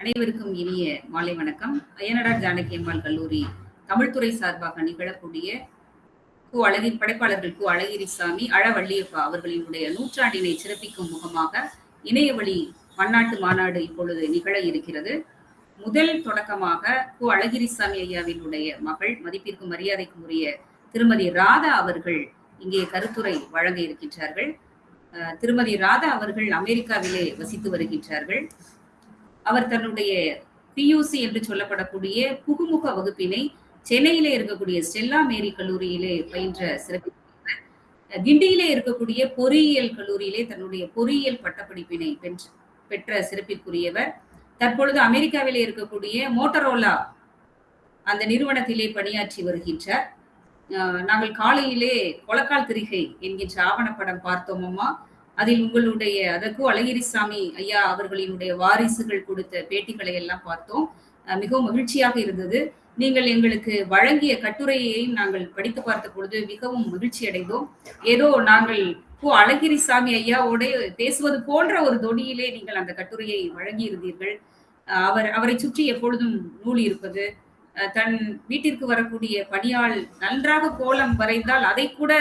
அனைவருக்கும் இனிய மாலை வணக்கம். அய்யனடா ஜானகி அம்மாள் கல்லூரி தமிழ்துறை சார்பாக நிகழக்கூடிய கு அழகி படைப்பாளர்கள் கு அழகிரிசாமி அழவள்ளியப்பா அவர்களினுடைய நூற்றாண்டினை சிறப்பிக்கும் முகமாக இணையவழி பன்னாட்டு மாநாடு இப்பொழுது நிகழ இருக்கிறது. முதல் தொடக்கமாக கு அழகிரிசாமி ஐயாவினுடைய மகள் மதிப்பிற்கும் மரியாதைக்கும் உரிய திருமதி ராதா அவர்கள் இங்கே கருத்துரை வழங்க இருக்கின்றார்கள். திருமதி ராதா அவர்கள் அமெரிக்காவிலே வசித்து வருகின்றார்கள். அவர் தன்னுடைய பியூசி என்று சொல்லப்படக்கூடிய புகுமுக வகுப்பினை சென்னையிலே இருக்கக்கூடிய ஸ்டெல்லா மேரி கல்லூரியிலே பயின்ற சிறப்பு கிண்டியிலே இருக்கக்கூடிய பொறியியல் கல்லூரியிலே தன்னுடைய பொறியியல் பட்டப்படிப்பினை பெற்ற பெற்ற சிறப்பிற்குரியவர். தற்பொழுது அமெரிக்காவிலே இருக்கக்கூடிய மோட்டரோலா அந்த நிறுவனத்திலே பணியாற்றி வருகின்றார். நாங்கள் காலையிலே கொலக்கால் திரிகை என்கின்ற ஆவணப்படம் பார்த்தோமம்மா. அதில் உங்களுடைய அதற்கு அழகிரிசாமி ஐயா அவர்களினுடைய வாரிசுகள் கொடுத்த பேட்டிகளை எல்லாம் பார்த்தோம் மிகவும் மகிழ்ச்சியாக இருந்தது. நீங்கள் எங்களுக்கு வழங்கிய கட்டுரையையும் நாங்கள் படித்து பார்த்த பொழுது மிகவும் மகிழ்ச்சி அடைந்தோம். ஏதோ நாங்கள் ஓ அழகிரிசாமி ஐயாவோட பேசுவது போன்ற ஒரு தொனியிலே நீங்கள் அந்த கட்டுரையை வழங்கியிருந்தீர்கள். இருந்தீர்கள் அவர் அவரை சுற்றி எப்பொழுதும் நூல் இருப்பது தன் வீட்டிற்கு வரக்கூடிய பணியாள் நன்றாக கோலம் வரைந்தால் அதை கூட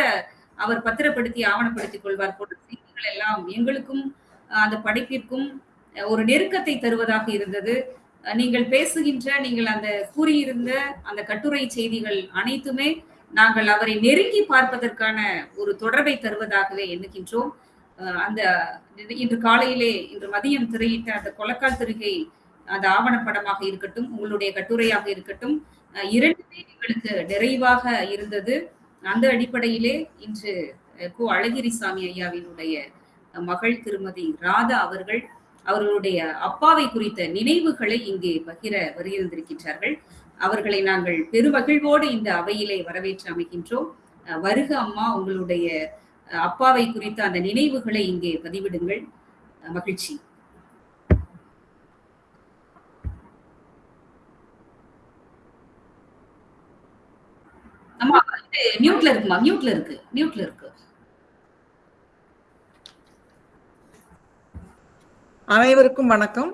அவர் பத்திரப்படுத்தி ஆவணப்படுத்திக் கொள்வார் போன்ற செய்திகள் எல்லாம் எங்களுக்கும் அந்த படைப்பிற்கும் ஒரு நெருக்கத்தை தருவதாக இருந்தது. நீங்கள் பேசுகின்ற நீங்கள் அந்த கூறியிருந்த அந்த கட்டுரை செய்திகள் அனைத்துமே நாங்கள் அவரை நெருங்கி பார்ப்பதற்கான ஒரு தொடர்பை தருவதாகவே எண்ணுகின்றோம். அந்த இன்று காலையிலே இன்று மதியம் திரையிட்ட அந்த கொலக்கால் திருகை அந்த ஆவணப்படமாக இருக்கட்டும் உங்களுடைய கட்டுரையாக இருக்கட்டும் இரண்டுமே எங்களுக்கு நிறைவாக இருந்தது. அந்த அடிப்படையிலே இன்று கு அழகிரிசாமி ஐயாவினுடைய மகள் திருமதி ராதா அவர்கள் அவர்களுடைய அப்பாவை குறித்த நினைவுகளை இங்கே பகிர வருகின்றிருக்கின்றார்கள் அவர்களை நாங்கள் பெருமகிழ்வோடு இந்த அவையிலே வரவேற்று அமைகின்றோம். வருக அம்மா உங்களுடைய அப்பாவை குறித்த அந்த நினைவுகளை இங்கே பதிவிடுங்கள். மகிழ்ச்சி. அம்மா மியூட்ல இருக்குமா? மியூட்ல இருக்கு. மியூட்ல இருக்கு. அனைவருக்கும் வணக்கம்.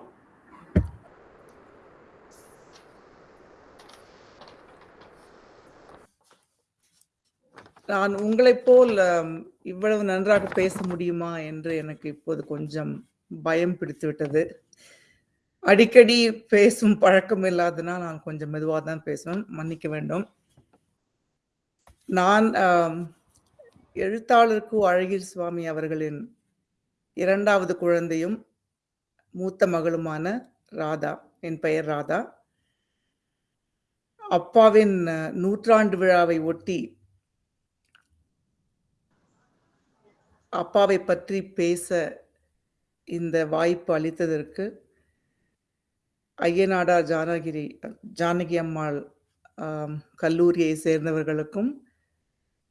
நான் உங்களைப் போல் இவ்வளவு நன்றாக பேச முடியுமா என்று எனக்கு இப்போது கொஞ்சம் பயம் பிடித்து விட்டது அடிக்கடி பேசும் பழக்கம் இல்லாதனால் நான் கொஞ்சம் மெதுவாக தான் பேசுவேன். மன்னிக்க வேண்டும். நான் எழுத்தாளருக்கு எழுத்தாளர் கு அழகிர் சுவாமி அவர்களின் இரண்டாவது குழந்தையும் மூத்த மகளுமான ராதா என் பெயர் ராதா. அப்பாவின் நூற்றாண்டு விழாவை ஒட்டி அப்பாவை பற்றி பேச இந்த வாய்ப்பு அளித்ததற்கு ஐயனாடா ஜானகிரி ஜானகி அம்மாள் கல்லூரியை சேர்ந்தவர்களுக்கும்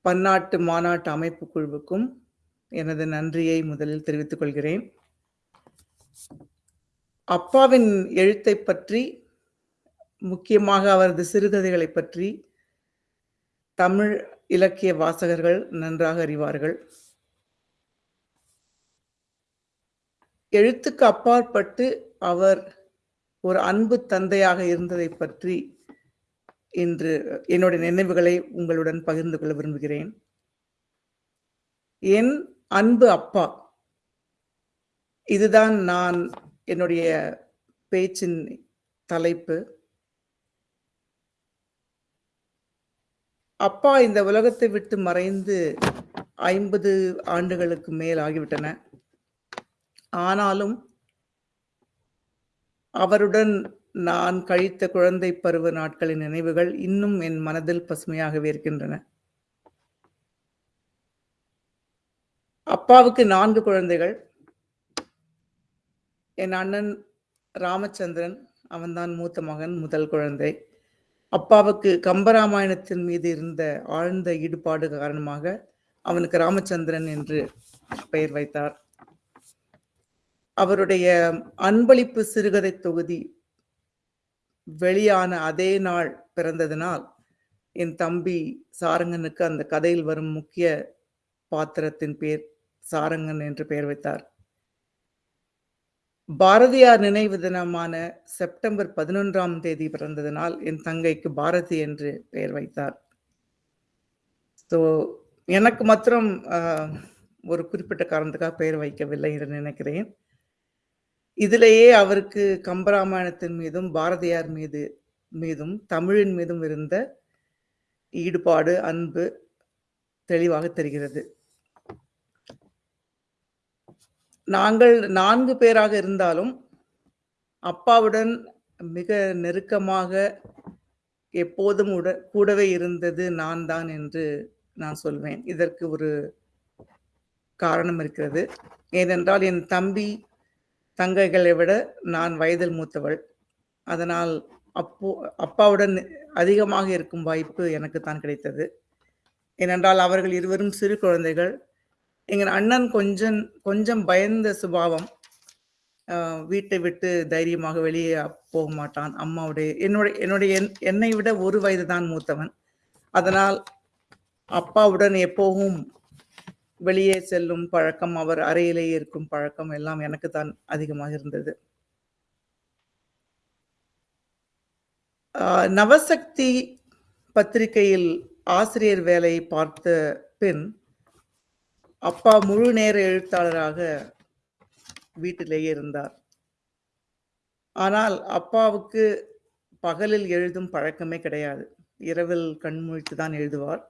பன்னாட்டு மாநாட்டு அமைப்பு குழுவுக்கும் எனது நன்றியை முதலில் தெரிவித்துக் கொள்கிறேன். அப்பாவின் எழுத்தை பற்றி முக்கியமாக அவரது சிறுகதைகளை பற்றி தமிழ் இலக்கிய வாசகர்கள் நன்றாக அறிவார்கள். எழுத்துக்கு அப்பாற்பட்டு அவர் ஒரு அன்பு தந்தையாக இருந்ததை பற்றி இன்று என்னுடைய நினைவுகளை உங்களுடன் பகிர்ந்து கொள்ள விரும்புகிறேன். என் அன்பு அப்பா இதுதான் நான் என்னுடைய பேச்சின் தலைப்பு அப்பா இந்த உலகத்தை விட்டு மறைந்து ஐம்பது ஆண்டுகளுக்கு மேல் ஆகிவிட்டன. ஆனாலும் அவருடன் நான் கழித்த குழந்தை பருவ நாட்களின் நினைவுகள் இன்னும் என் மனதில் பசுமையாகவே இருக்கின்றன. அப்பாவுக்கு நான்கு குழந்தைகள். என் அண்ணன் ராமச்சந்திரன் அவன்தான் மூத்த மகன் முதல் குழந்தை. அப்பாவுக்கு கம்பராமாயணத்தின் மீது இருந்த ஆழ்ந்த ஈடுபாடு காரணமாக அவனுக்கு ராமச்சந்திரன் என்று பெயர் வைத்தார். அவருடைய அன்பளிப்பு சிறுகதை தொகுதி வெளியான அதே நாள் பிறந்ததினால் என் தம்பி சாரங்கனுக்கு அந்த கதையில் வரும் முக்கிய பாத்திரத்தின் பேர் சாரங்கன் என்று பெயர் வைத்தார். பாரதியார் நினைவு தினமான செப்டம்பர் பதினொன்றாம் தேதி பிறந்ததனால் என் தங்கைக்கு பாரதி என்று பெயர் வைத்தார். ஸோ எனக்கு மாத்திரம் ஒரு குறிப்பிட்ட காரணத்துக்காக பெயர் வைக்கவில்லை என்று நினைக்கிறேன். இதிலேயே அவருக்கு கம்பராமாயணத்தின் மீதும் பாரதியார் மீது மீதும் தமிழின் மீதும் இருந்த ஈடுபாடு அன்பு தெளிவாக தெரிகிறது. நாங்கள் நான்கு பேராக இருந்தாலும் அப்பாவுடன் மிக நெருக்கமாக எப்போதும் உட கூடவே இருந்தது நான் தான் என்று நான் சொல்வேன். இதற்கு ஒரு காரணம் இருக்கிறது. ஏனென்றால் என் தம்பி தங்கைகளை விட நான் வயதில் மூத்தவள். அதனால் அப்போ அப்பாவுடன் அதிகமாக இருக்கும் வாய்ப்பு எனக்கு தான் கிடைத்தது. ஏனென்றால் அவர்கள் இருவரும் சிறு குழந்தைகள். எங்கள் அண்ணன் கொஞ்சம் கொஞ்சம் பயந்த சுபாவம் வீட்டை விட்டு தைரியமாக வெளியே போக மாட்டான். அம்மாவுடைய என்னுடைய என்னுடைய என்- என்னை விட ஒரு வயது தான் மூத்தவன். அதனால் அப்பாவுடன் எப்போவும் வெளியே செல்லும் பழக்கம் அவர் அறையிலேயே இருக்கும் பழக்கம் எல்லாம் எனக்கு தான் அதிகமாக இருந்தது. நவசக்தி பத்திரிகையில் ஆசிரியர் வேலையை பார்த்த பின் அப்பா முழு நேர எழுத்தாளராக வீட்டிலேயே இருந்தார். ஆனால் அப்பாவுக்கு பகலில் எழுதும் பழக்கமே கிடையாது. இரவில் கண்முழித்து தான் எழுதுவார்.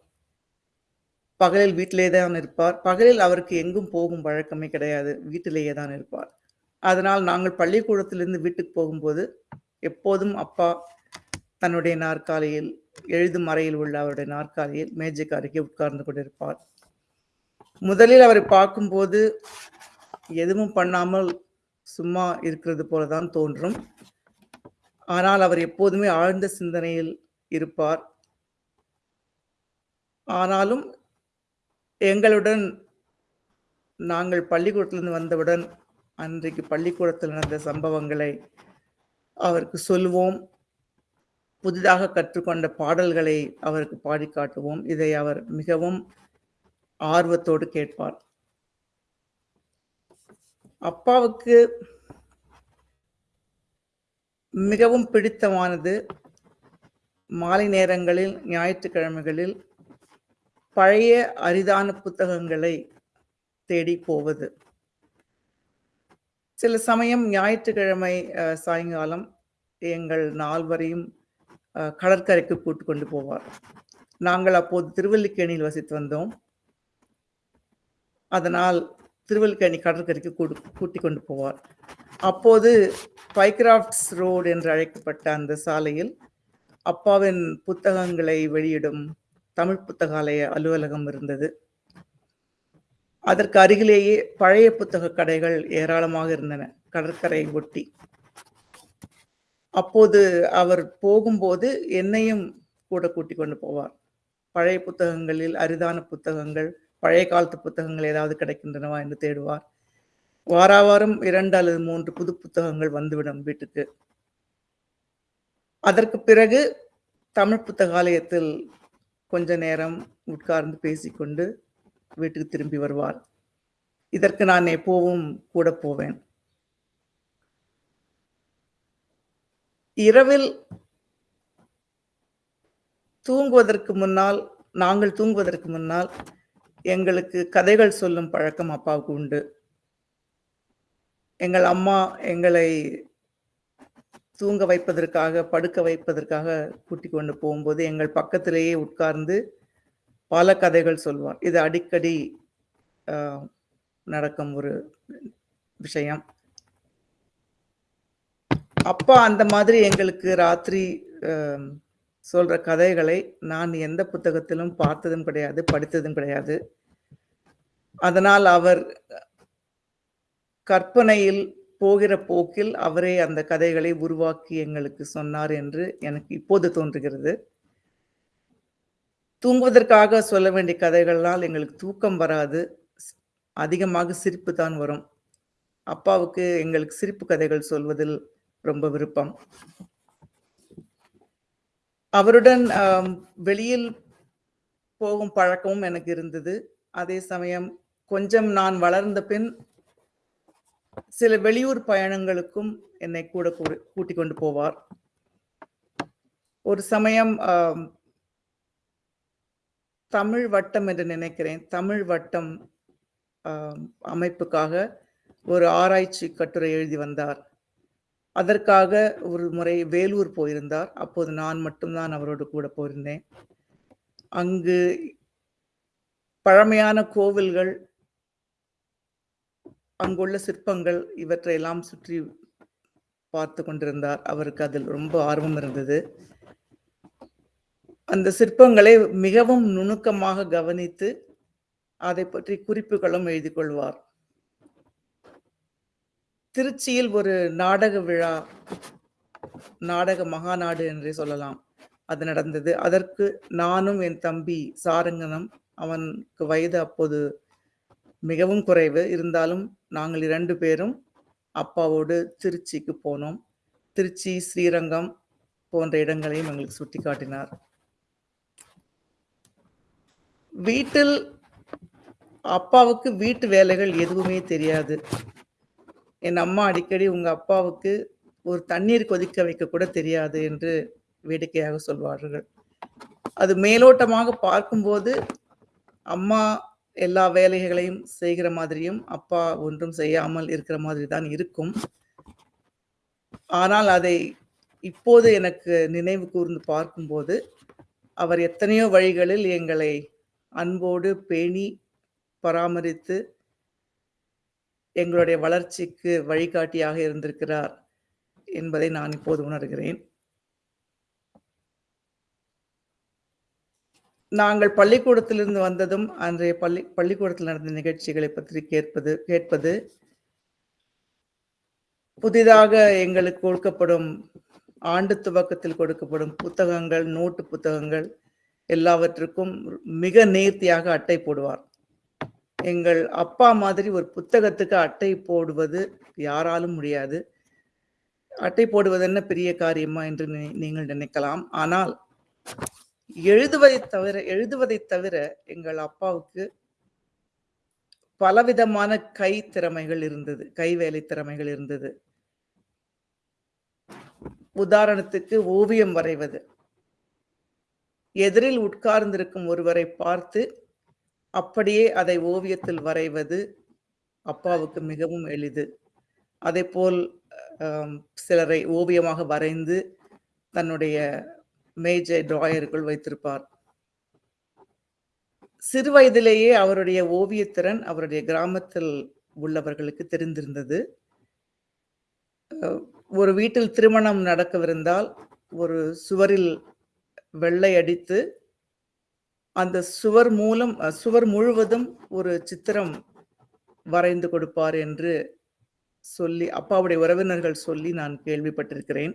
பகலில் வீட்டிலே தான் இருப்பார். பகலில் அவருக்கு எங்கும் போகும் பழக்கமே கிடையாது. வீட்டிலேயே தான் இருப்பார். அதனால் நாங்கள் பள்ளிக்கூடத்திலிருந்து வீட்டுக்கு போகும்போது எப்போதும் அப்பா தன்னுடைய நாற்காலியில் எழுதும் அறையில் உள்ள அவருடைய நாற்காலியில் மேஜைக்கு அருகே உட்கார்ந்து கொண்டிருப்பார். முதலில் அவரை பார்க்கும்போது எதுவும் பண்ணாமல் சும்மா இருக்கிறது போல தான் தோன்றும். ஆனால் அவர் எப்போதுமே ஆழ்ந்த சிந்தனையில் இருப்பார். ஆனாலும் எங்களுடன் நாங்கள் பள்ளிக்கூடத்திலிருந்து வந்தவுடன் அன்றைக்கு பள்ளிக்கூடத்தில் நடந்த சம்பவங்களை அவருக்கு சொல்வோம். புதிதாக கற்றுக்கொண்ட பாடல்களை அவருக்கு பாடி காட்டுவோம் இதை அவர் மிகவும் ஆர்வத்தோடு கேட்பார். அப்பாவுக்கு மிகவும் பிடித்தமானது மாலை நேரங்களில் ஞாயிற்றுக்கிழமைகளில் பழைய அரிதான புத்தகங்களை தேடி போவது. சில சமயம் ஞாயிற்றுக்கிழமை சாயங்காலம் எங்கள் நால்வரையும் கடற்கரைக்கு கூட்டு கொண்டு போவார். நாங்கள் அப்போது திருவல்லிக்கேணியில் வசித்து வந்தோம். அதனால் திருவல்லிக்கேணி கடற்கரைக்கு கூடு கூட்டி கொண்டு போவார். அப்போது பைக்ராஃப்ட்ஸ் ரோடு என்று அழைக்கப்பட்ட அந்த சாலையில் அப்பாவின் புத்தகங்களை வெளியிடும் தமிழ் புத்தகாலய அலுவலகம் இருந்தது. அதற்கு அருகிலேயே பழைய புத்தக கடைகள் ஏராளமாக இருந்தன கடற்கரை ஒட்டி. அப்போது அவர் போகும்போது என்னையும் கூட கூட்டிக் கொண்டு போவார். பழைய புத்தகங்களில் அரிதான புத்தகங்கள் பழைய காலத்து புத்தகங்கள் ஏதாவது கிடைக்கின்றனவா என்று தேடுவார். வாராவாரம் இரண்டு அல்லது மூன்று புது புத்தகங்கள் வந்துவிடும் வீட்டுக்கு. அதற்கு பிறகு தமிழ் புத்தகாலயத்தில் கொஞ்ச நேரம் உட்கார்ந்து பேசிக்கொண்டு வீட்டுக்கு திரும்பி வருவார். இதற்கு நான் எப்போவும் கூட போவேன். இரவில் தூங்குவதற்கு முன்னால் நாங்கள் தூங்குவதற்கு முன்னால் எங்களுக்கு கதைகள் சொல்லும் பழக்கம் அப்பாவுக்கு உண்டு. எங்கள் அம்மா எங்களை தூங்க வைப்பதற்காக படுக்க வைப்பதற்காக கூட்டிக் கொண்டு போகும்போது எங்கள் பக்கத்திலேயே உட்கார்ந்து பல கதைகள் சொல்வார். இது அடிக்கடி நடக்கும் ஒரு விஷயம். அப்பா அந்த மாதிரி எங்களுக்கு ராத்திரி சொல்கிற கதைகளை நான் எந்த புத்தகத்திலும் பார்த்ததும் கிடையாது படித்ததும் கிடையாது. அதனால் அவர் கற்பனையில் போகிற போக்கில் அவரே அந்த கதைகளை உருவாக்கி எங்களுக்கு சொன்னார் என்று எனக்கு இப்போது தோன்றுகிறது. தூங்குவதற்காக சொல்ல வேண்டிய கதைகள்னால் எங்களுக்கு தூக்கம் வராது அதிகமாக சிரிப்பு தான் வரும். அப்பாவுக்கு எங்களுக்கு சிரிப்பு கதைகள் சொல்வதில் ரொம்ப விருப்பம். அவருடன் வெளியில் போகும் பழக்கமும் எனக்கு இருந்தது. அதே சமயம் கொஞ்சம் நான் வளர்ந்த பின் சில வெளியூர் பயணங்களுக்கும் என்னை கூட கூ- கூட்டிக் கொண்டு போவார். ஒரு சமயம் தமிழ் வட்டம் என்று நினைக்கிறேன். தமிழ் வட்டம் அமைப்புக்காக ஒரு ஆராய்ச்சி கட்டுரை எழுதி வந்தார். அதற்காக ஒரு முறை வேலூர் போயிருந்தார். அப்போது நான் மட்டும்தான் அவரோடு கூட போயிருந்தேன். அங்கு பழமையான கோவில்கள் அங்குள்ள சிற்பங்கள் இவற்றையெல்லாம் சுற்றி பார்த்து கொண்டிருந்தார். அவருக்கு அதில் ரொம்ப ஆர்வம் இருந்தது. அந்த சிற்பங்களை மிகவும் நுணுக்கமாக கவனித்து அதை பற்றி குறிப்புகளும் எழுதி கொள்வார். திருச்சியில் ஒரு நாடக விழா நாடக மகாநாடு என்றே சொல்லலாம். அது நடந்தது. அதற்கு நானும் என் தம்பி சாரங்கனும் அவனுக்கு வயது அப்போது மிகவும் குறைவு. இருந்தாலும் நாங்கள் இரண்டு பேரும் அப்பாவோடு திருச்சிக்கு போனோம். திருச்சி ஸ்ரீரங்கம் போன்ற இடங்களையும் எங்களுக்கு சுட்டி காட்டினார் வீட்டில் அப்பாவுக்கு வீட்டு வேலைகள் எதுவுமே தெரியாது. என் அம்மா அடிக்கடி உங்கள் அப்பாவுக்கு ஒரு தண்ணீர் கொதிக்க வைக்க கூட தெரியாது என்று வேடிக்கையாக சொல்வார்கள். அது மேலோட்டமாக பார்க்கும்போது அம்மா எல்லா வேலைகளையும் செய்கிற மாதிரியும் அப்பா ஒன்றும் செய்யாமல் இருக்கிற மாதிரி தான் இருக்கும். ஆனால் அதை இப்போது எனக்கு நினைவு கூர்ந்து பார்க்கும்போது அவர் எத்தனையோ வழிகளில் எங்களை அன்போடு பேணி பராமரித்து எங்களுடைய வளர்ச்சிக்கு வழிகாட்டியாக இருந்திருக்கிறார் என்பதை நான் இப்போது உணர்கிறேன். நாங்கள் பள்ளிக்கூடத்திலிருந்து வந்ததும் அன்றைய பள்ளி பள்ளிக்கூடத்தில் நடந்த நிகழ்ச்சிகளை பற்றி கேட்பது கேட்பது புதிதாக எங்களுக்கு கொடுக்கப்படும் ஆண்டு துவக்கத்தில் கொடுக்கப்படும் புத்தகங்கள் நோட்டு புத்தகங்கள் எல்லாவற்றுக்கும் மிக நேர்த்தியாக அட்டை போடுவார். எங்கள் அப்பா மாதிரி ஒரு புத்தகத்துக்கு அட்டை போடுவது யாராலும் முடியாது. அட்டை போடுவது என்ன பெரிய காரியமா என்று நீங்கள் நினைக்கலாம். ஆனால் எழுதுவதை தவிர எழுதுவதை தவிர எங்கள் அப்பாவுக்கு பலவிதமான கை திறமைகள் இருந்தது. கைவேலை திறமைகள் இருந்தது. உதாரணத்துக்கு ஓவியம் வரைவது. எதிரில் உட்கார்ந்திருக்கும் ஒருவரை பார்த்து அப்படியே அதை ஓவியத்தில் வரைவது அப்பாவுக்கு மிகவும் எளிது. அதே போல் சிலரை ஓவியமாக வரைந்து தன்னுடைய மேஜை டிராயருக்குள் வைத்திருப்பார். சிறு வயதிலேயே அவருடைய ஓவியத்திறன் அவருடைய கிராமத்தில் உள்ளவர்களுக்கு தெரிந்திருந்தது. ஒரு வீட்டில் திருமணம் நடக்கவிருந்தால் ஒரு சுவரில் வெள்ளை அடித்து அந்த சுவர் மூலம் சுவர் முழுவதும் ஒரு சித்திரம் வரைந்து கொடுப்பார் என்று சொல்லி அப்பாவுடைய உறவினர்கள் சொல்லி நான் கேள்விப்பட்டிருக்கிறேன்.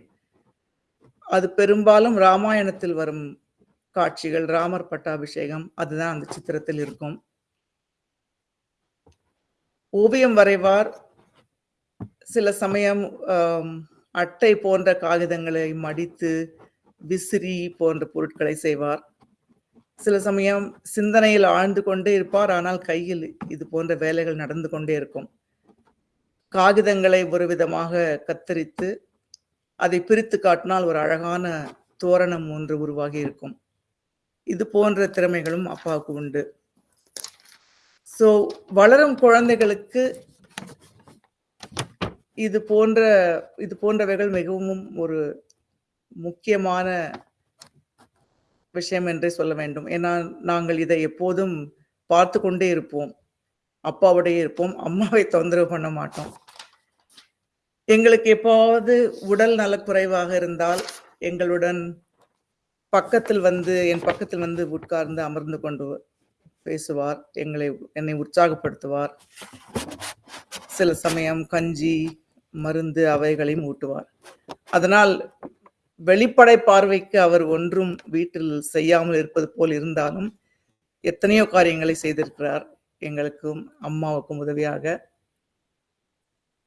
அது பெரும்பாலும் ராமாயணத்தில் வரும் காட்சிகள் ராமர் பட்டாபிஷேகம் அதுதான் அந்த சித்திரத்தில் இருக்கும். ஓவியம் வரைவார். சில சமயம் அட்டை போன்ற காகிதங்களை மடித்து விசிறி போன்ற பொருட்களை செய்வார். சில சமயம் சிந்தனையில் ஆழ்ந்து கொண்டே இருப்பார். ஆனால் கையில் இது போன்ற வேலைகள் நடந்து கொண்டே இருக்கும். காகிதங்களை ஒரு விதமாக கத்தரித்து அதை பிரித்து காட்டினால் ஒரு அழகான தோரணம் ஒன்று உருவாகி இருக்கும். இது போன்ற திறமைகளும் அப்பாவுக்கு உண்டு. ஸோ வளரும் குழந்தைகளுக்கு இது போன்ற இது போன்றவைகள் மிகவும் ஒரு முக்கியமான விஷயம் என்றே சொல்ல வேண்டும். ஏன்னா நாங்கள் இதை எப்போதும் பார்த்து கொண்டே இருப்போம். அப்பாவுடைய இருப்போம். அம்மாவை தொந்தரவு பண்ண மாட்டோம். எங்களுக்கு எப்போவது உடல் நலக்குறைவாக இருந்தால் எங்களுடன் பக்கத்தில் வந்து என் பக்கத்தில் வந்து உட்கார்ந்து அமர்ந்து கொண்டு பேசுவார். எங்களை என்னை உற்சாகப்படுத்துவார். சில சமயம் கஞ்சி மருந்து அவைகளையும் ஊட்டுவார். அதனால் வெளிப்படை பார்வைக்கு அவர் ஒன்றும் வீட்டில் செய்யாமல் இருப்பது போல் இருந்தாலும் எத்தனையோ காரியங்களை செய்திருக்கிறார். எங்களுக்கும் அம்மாவுக்கும் உதவியாக.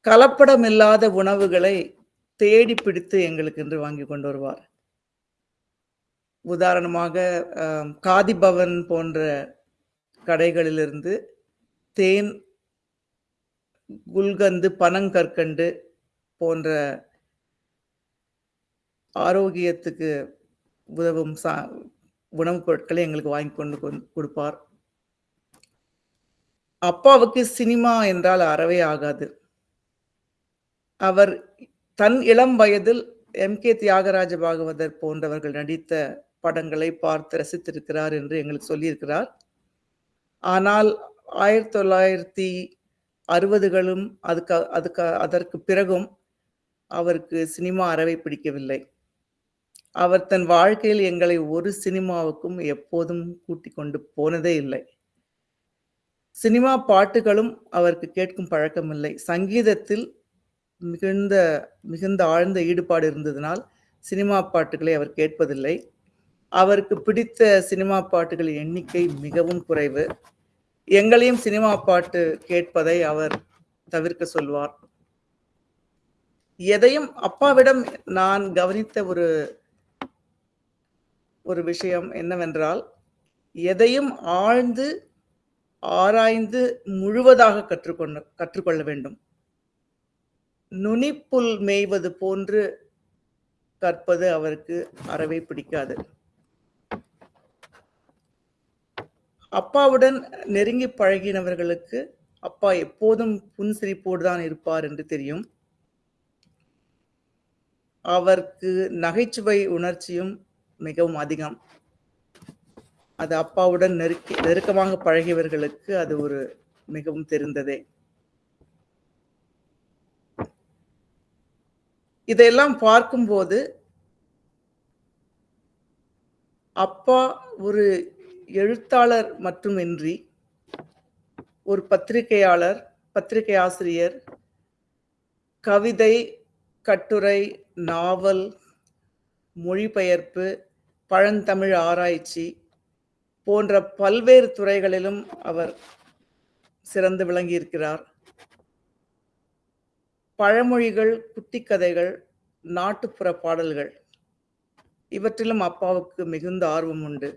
கலப்படம் இல்லாத உணவுகளை தேடி பிடித்து எங்களுக்கு என்று வாங்கி கொண்டு வருவார். உதாரணமாக காதி பவன் போன்ற கடைகளிலிருந்து தேன் குல்கந்து பனங்கற்கண்டு போன்ற ஆரோக்கியத்துக்கு உதவும் சா உணவுப் பொருட்களை எங்களுக்கு வாங்கி கொண்டு கொடுப்பார். அப்பாவுக்கு சினிமா என்றால் அறவே ஆகாது. அவர் தன் இளம் வயதில் எம். கே. தியாகராஜ பாகவதர் போன்றவர்கள் நடித்த படங்களை பார்த்து ரசித்திருக்கிறார் என்று எங்களுக்கு சொல்லியிருக்கிறார். ஆனால் ஆயிரத்தி தொள்ளாயிரத்தி அறுபதுகளும் அதுக்கு அதுக்கு அதற்கு பிறகும் அவருக்கு சினிமா அறவை பிடிக்கவில்லை. அவர் தன் வாழ்க்கையில் எங்களை ஒரு சினிமாவுக்கும் எப்போதும் கூட்டிக் கொண்டு போனதே இல்லை. சினிமா பாட்டுகளும் அவருக்கு கேட்கும் பழக்கமில்லை சங்கீதத்தில் மிகுந்த மிகுந்த ஆழ்ந்த ஈடுபாடு இருந்ததினால் சினிமா பாட்டுகளை அவர் கேட்பதில்லை. அவருக்கு பிடித்த சினிமா பாட்டுகளின் எண்ணிக்கை மிகவும் குறைவு. எங்களையும் சினிமா பாட்டு கேட்பதை அவர் தவிர்க்க சொல்வார். எதையும் அப்பாவிடம் நான் கவனித்த ஒரு ஒரு விஷயம் என்னவென்றால் எதையும் ஆழ்ந்து ஆராய்ந்து முழுவதாக கற்றுக்கொண்டு கற்றுக்கொள்ள வேண்டும். நுனிப்புல் மேய்வது போன்று கற்பது அவருக்கு அறவே பிடிக்காது. அப்பாவுடன் நெருங்கி பழகினவர்களுக்கு அப்பா எப்போதும் புன்சிரிப்போடு தான் இருப்பார் என்று தெரியும். அவருக்கு நகைச்சுவை உணர்ச்சியும் மிகவும் அதிகம். அது அப்பாவுடன் நெருக்கி நெருக்கமாக பழகியவர்களுக்கு அது ஒரு மிகவும் தெரிந்ததே. இதையெல்லாம் பார்க்கும்போது அப்பா ஒரு எழுத்தாளர் மட்டுமின்றி ஒரு பத்திரிகையாளர் பத்திரிகை ஆசிரியர் கவிதை கட்டுரை நாவல் மொழிபெயர்ப்பு பழந்தமிழ் ஆராய்ச்சி போன்ற பல்வேறு துறைகளிலும் அவர் சிறந்து விளங்கியிருக்கிறார். பழமொழிகள் குட்டிக்கதைகள் நாட்டுப்புற பாடல்கள் இவற்றிலும் அப்பாவுக்கு மிகுந்த ஆர்வம் உண்டு.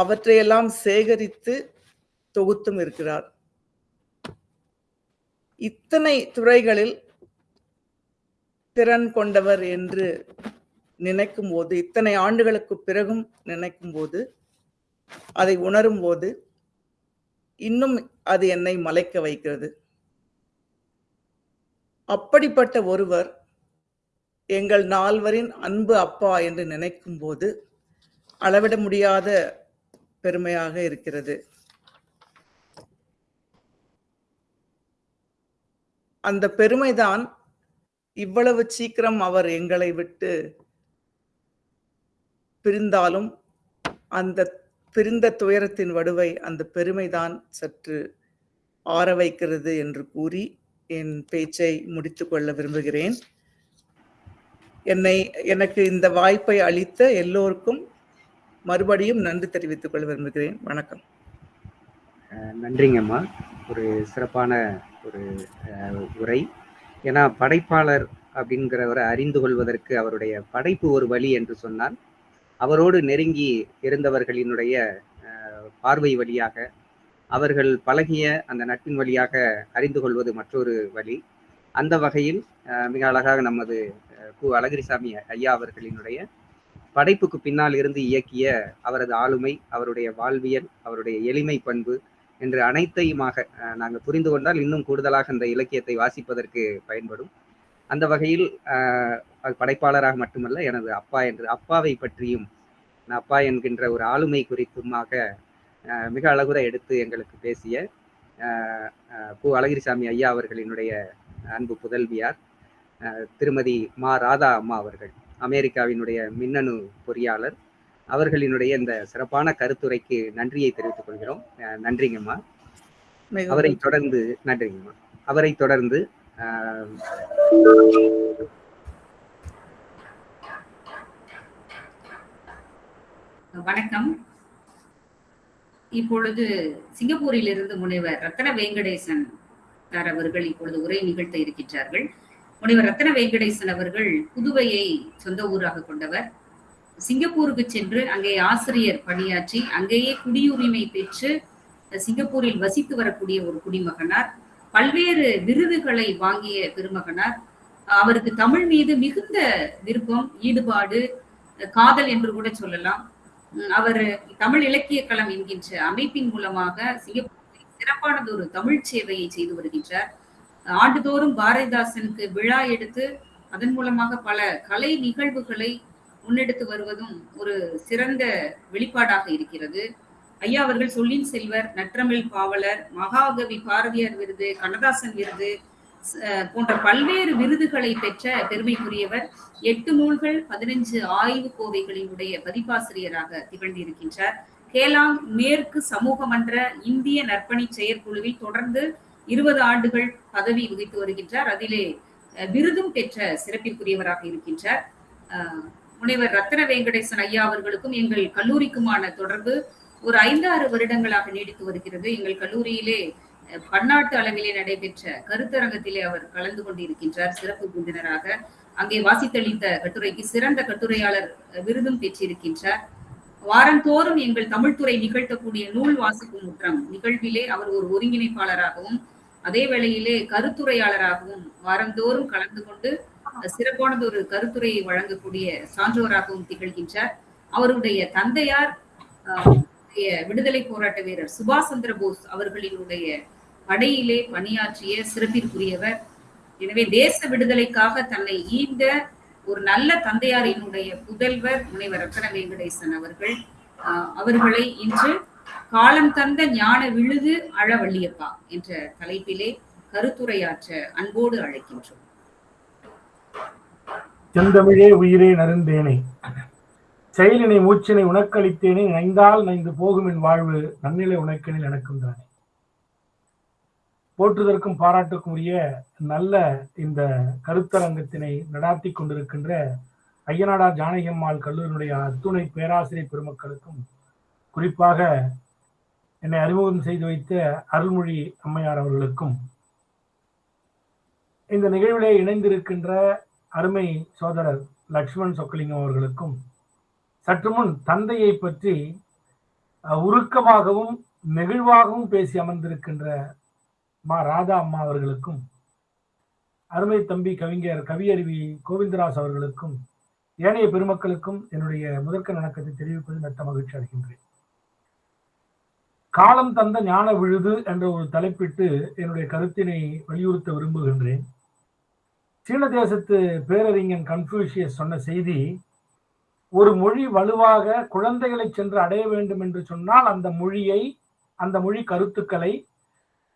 அவற்றையெல்லாம் சேகரித்து தொகுத்தும் இருக்கிறார். இத்தனை துறைகளில் திறன் கொண்டவர் என்று நினைக்கும் போது இத்தனை ஆண்டுகளுக்கு பிறகும் நினைக்கும் போது அதை உணரும் போது இன்னும் அது என்னை மலைக்க வைக்கிறது. அப்படிப்பட்ட ஒருவர் எங்கள் நால்வரின் அன்பு அப்பா என்று நினைக்கும் போது அளவிட முடியாத பெருமையாக இருக்கிறது. அந்த பெருமைதான் இவ்வளவு சீக்கிரம் அவர் எங்களை விட்டு பிரிந்தாலும் அந்த பிரிந்த துயரத்தின் வடுவை அந்த பெருமைதான் சற்று ஆற வைக்கிறது என்று கூறி என் பேச்சை முடித்துக்கொள்ள விரும்புகிறேன். என்னை எனக்கு இந்த வாய்ப்பை அளித்த எல்லோருக்கும் மறுபடியும் நன்றி தெரிவித்துக் கொள்ள விரும்புகிறேன். வணக்கம். நன்றிங்கம்மா. ஒரு சிறப்பான ஒரு உரை. ஏன்னா படைப்பாளர் அப்படிங்கிறவரை அறிந்து கொள்வதற்கு அவருடைய படைப்பு ஒரு வழி என்று சொன்னால் அவரோடு நெருங்கி இருந்தவர்களினுடைய பார்வை வழியாக அவர்கள் பழகிய அந்த நட்பின் வழியாக அறிந்து கொள்வது மற்றொரு வழி. அந்த வகையில் மிக அழகாக நமது கு அழகிரிசாமி ஐயா அவர்களினுடைய படைப்புக்கு பின்னால் இருந்து இயக்கிய அவரது ஆளுமை அவருடைய வாழ்வியல் அவருடைய எளிமை பண்பு என்று அனைத்தையுமாக நாங்கள் புரிந்து கொண்டால் இன்னும் கூடுதலாக அந்த இலக்கியத்தை வாசிப்பதற்கு பயன்படும். அந்த வகையில் படைப்பாளராக மட்டுமல்ல எனது அப்பா என்று அப்பாவை பற்றியும் அப்பா என்கின்ற ஒரு ஆளுமை குறித்துமாக மிக அழகுற எடுத்து எங்களுக்கு பேசிய கு அழகிரிசாமி ஐயா அவர்களினுடைய அன்பு புதல்வியார் திருமதி மா ராதா அம்மா அவர்கள் அமெரிக்காவினுடைய மின்னணு பொறியாளர். அவர்களினுடைய இந்த சிறப்பான கருத்துரைக்கு நன்றியை தெரிவித்துக் கொள்கிறோம். நன்றிங்கம்மா. அவரை தொடர்ந்து நன்றிங்கம்மா. அவரை தொடர்ந்து வணக்கம். இப்பொழுது சிங்கப்பூரில் இருந்து முனைவர் ரத்ன வெங்கடேசன் சார் அவர்கள் இப்பொழுது உரை நிகழ்த்த இருக்கின்றார்கள். முனைவர் ரத்ன வெங்கடேசன் அவர்கள் புதுவையை சொந்த ஊராக கொண்டவர். சிங்கப்பூருக்கு சென்று அங்கே ஆசிரியர் பணியாற்றி அங்கேயே குடியுரிமை பெற்று சிங்கப்பூரில் வசித்து வரக்கூடிய ஒரு குடிமகனார். பல்வேறு விருதுகளை வாங்கிய பெருமகனார் அவருக்கு தமிழ் மீது மிகுந்த விருப்பம் ஈடுபாடு காதல் என்று கூட சொல்லலாம். அவர் தமிழ் இலக்கிய களம் என்கின்ற அமைப்பின் மூலமாக சிங்கப்பூரில் சிறப்பானது ஒரு தமிழ் சேவையை செய்து வருகின்றார். ஆண்டுதோறும் பாரதிதாசனுக்கு விழா எடுத்து அதன் மூலமாக பல கலை நிகழ்வுகளை முன்னெடுத்து வருவதும் ஒரு சிறந்த வெளிப்பாடாக இருக்கிறது. ஐயா அவர்கள் சொல்லின் செல்வர் நற்றமிழ் பாவலர் மகாகவி பாரதியார் விருது கண்ணதாசன் விருது போன்ற பல்வேறு விருதுகளை பெற்ற பெருமைக்குரியவர் எட்டு நூல்கள் பதினைஞ்சு ஆய்வு கோவைகளினுடைய பதிப்பாசிரியராக திகழ்ந்திருக்கின்றார். கேலாங் மேற்கு சமூக மன்ற இந்திய நற்பணி செயற்குழுவில் தொடர்ந்து இருபது ஆண்டுகள் பதவி வகித்து வருகின்றார். அதிலே விருதும் பெற்ற சிறப்பிற்குரியவராக இருக்கின்றார். முனைவர் ரத்ன வெங்கடேசன் ஐயா அவர்களுக்கும் எங்கள் கல்லூரிக்குமான தொடர்பு ஒரு ஐந்தாறு வருடங்களாக நீடித்து வருகிறது. எங்கள் கல்லூரியிலே பன்னாட்டு அளவிலே நடைபெற்ற கருத்தரங்கத்திலே அவர் கலந்து கொண்டிருக்கின்றார் சிறப்பு விருந்தினராக. அங்கே வாசித்தளித்த கட்டுரைக்கு சிறந்த கட்டுரையாளர் விருதும் பெற்றிருக்கின்றார். வாரந்தோறும் எங்கள் தமிழ்துறை நிகழ்த்தக்கூடிய நூல் வாசிக்கும் முற்றம் நிகழ்விலே அவர் ஒரு ஒருங்கிணைப்பாளராகவும் அதே வேளையிலே கருத்துரையாளராகவும் வாரந்தோறும் கலந்து கொண்டு சிறப்பானது ஒரு கருத்துரையை வழங்கக்கூடிய சான்றோராகவும் திகழ்கின்றார். அவருடைய தந்தையார் அஹ், நம்முடைய விடுதலை போராட்ட வீரர் சுபாஷ் சந்திர போஸ் அவர்களினுடைய படையிலே பணியாற்றிய சிறப்பிற்குரியவர். எனவே தேச விடுதலைக்காக தன்னை ஈந்த ஒரு நல்ல தந்தையாரினுடைய புதல்வர் முனைவர் ரத்தன வெங்கடேசன் அவர்கள் அவர்களை இன்று காலம் தந்த ஞான விழுது அழவள்ளியப்பா என்ற தலைப்பிலே கருத்துரையாற்ற அன்போடு அழைக்கின்றோம். செந்தமிழே உயிரே நருந்தேனே. செயலினை மூச்சினை உனக்களித்தேனே நைந்தால் நைந்து போகும் என் வாழ்வு நன்னிலை உனக்கெனில் எனக்கும் தானே. போற்றுதற்கும் பாராட்டுக்கும் உரிய நல்ல இந்த கருத்தரங்கத்தினை நடாத்தி கொண்டிருக்கின்ற ஐயனாடா ஜானகியம்மாள் கல்லூரியினுடைய அத்துணை பேராசிரியர் பெருமக்களுக்கும் குறிப்பாக என்னை அறிமுகம் செய்து வைத்த அருள்மொழி அம்மையார் அவர்களுக்கும் இந்த நிகழ்விலே இணைந்திருக்கின்ற அருமை சோதரர் லக்ஷ்மண் சொக்கலிங்கம் அவர்களுக்கும் சற்று முன் தந்தையை பற்றி உருக்கமாகவும் நெகிழ்வாகவும் பேசி அமர்ந்திருக்கின்ற மா ராதா அம்மா அவர்களுக்கும் அருமை தம்பி கவிஞர் கவியருவி கோவிந்தராஸ் அவர்களுக்கும் ஏனைய பெருமக்களுக்கும் என்னுடைய முதற்க வணக்கத்தை தெரிவிப்பது மெத்த மகிழ்ச்சி அடைகின்றேன். காலம் தந்த ஞான விழுது என்ற ஒரு தலைப்பிட்டு என்னுடைய கருத்தினை வலியுறுத்த விரும்புகின்றேன். சீன தேசத்து பேரறிஞன் கன்ஃபியூஷியஸ் சொன்ன செய்தி ஒரு மொழி வலுவாக குழந்தைகளை சென்று அடைய வேண்டும் என்று சொன்னால் அந்த மொழியை அந்த மொழி கருத்துக்களை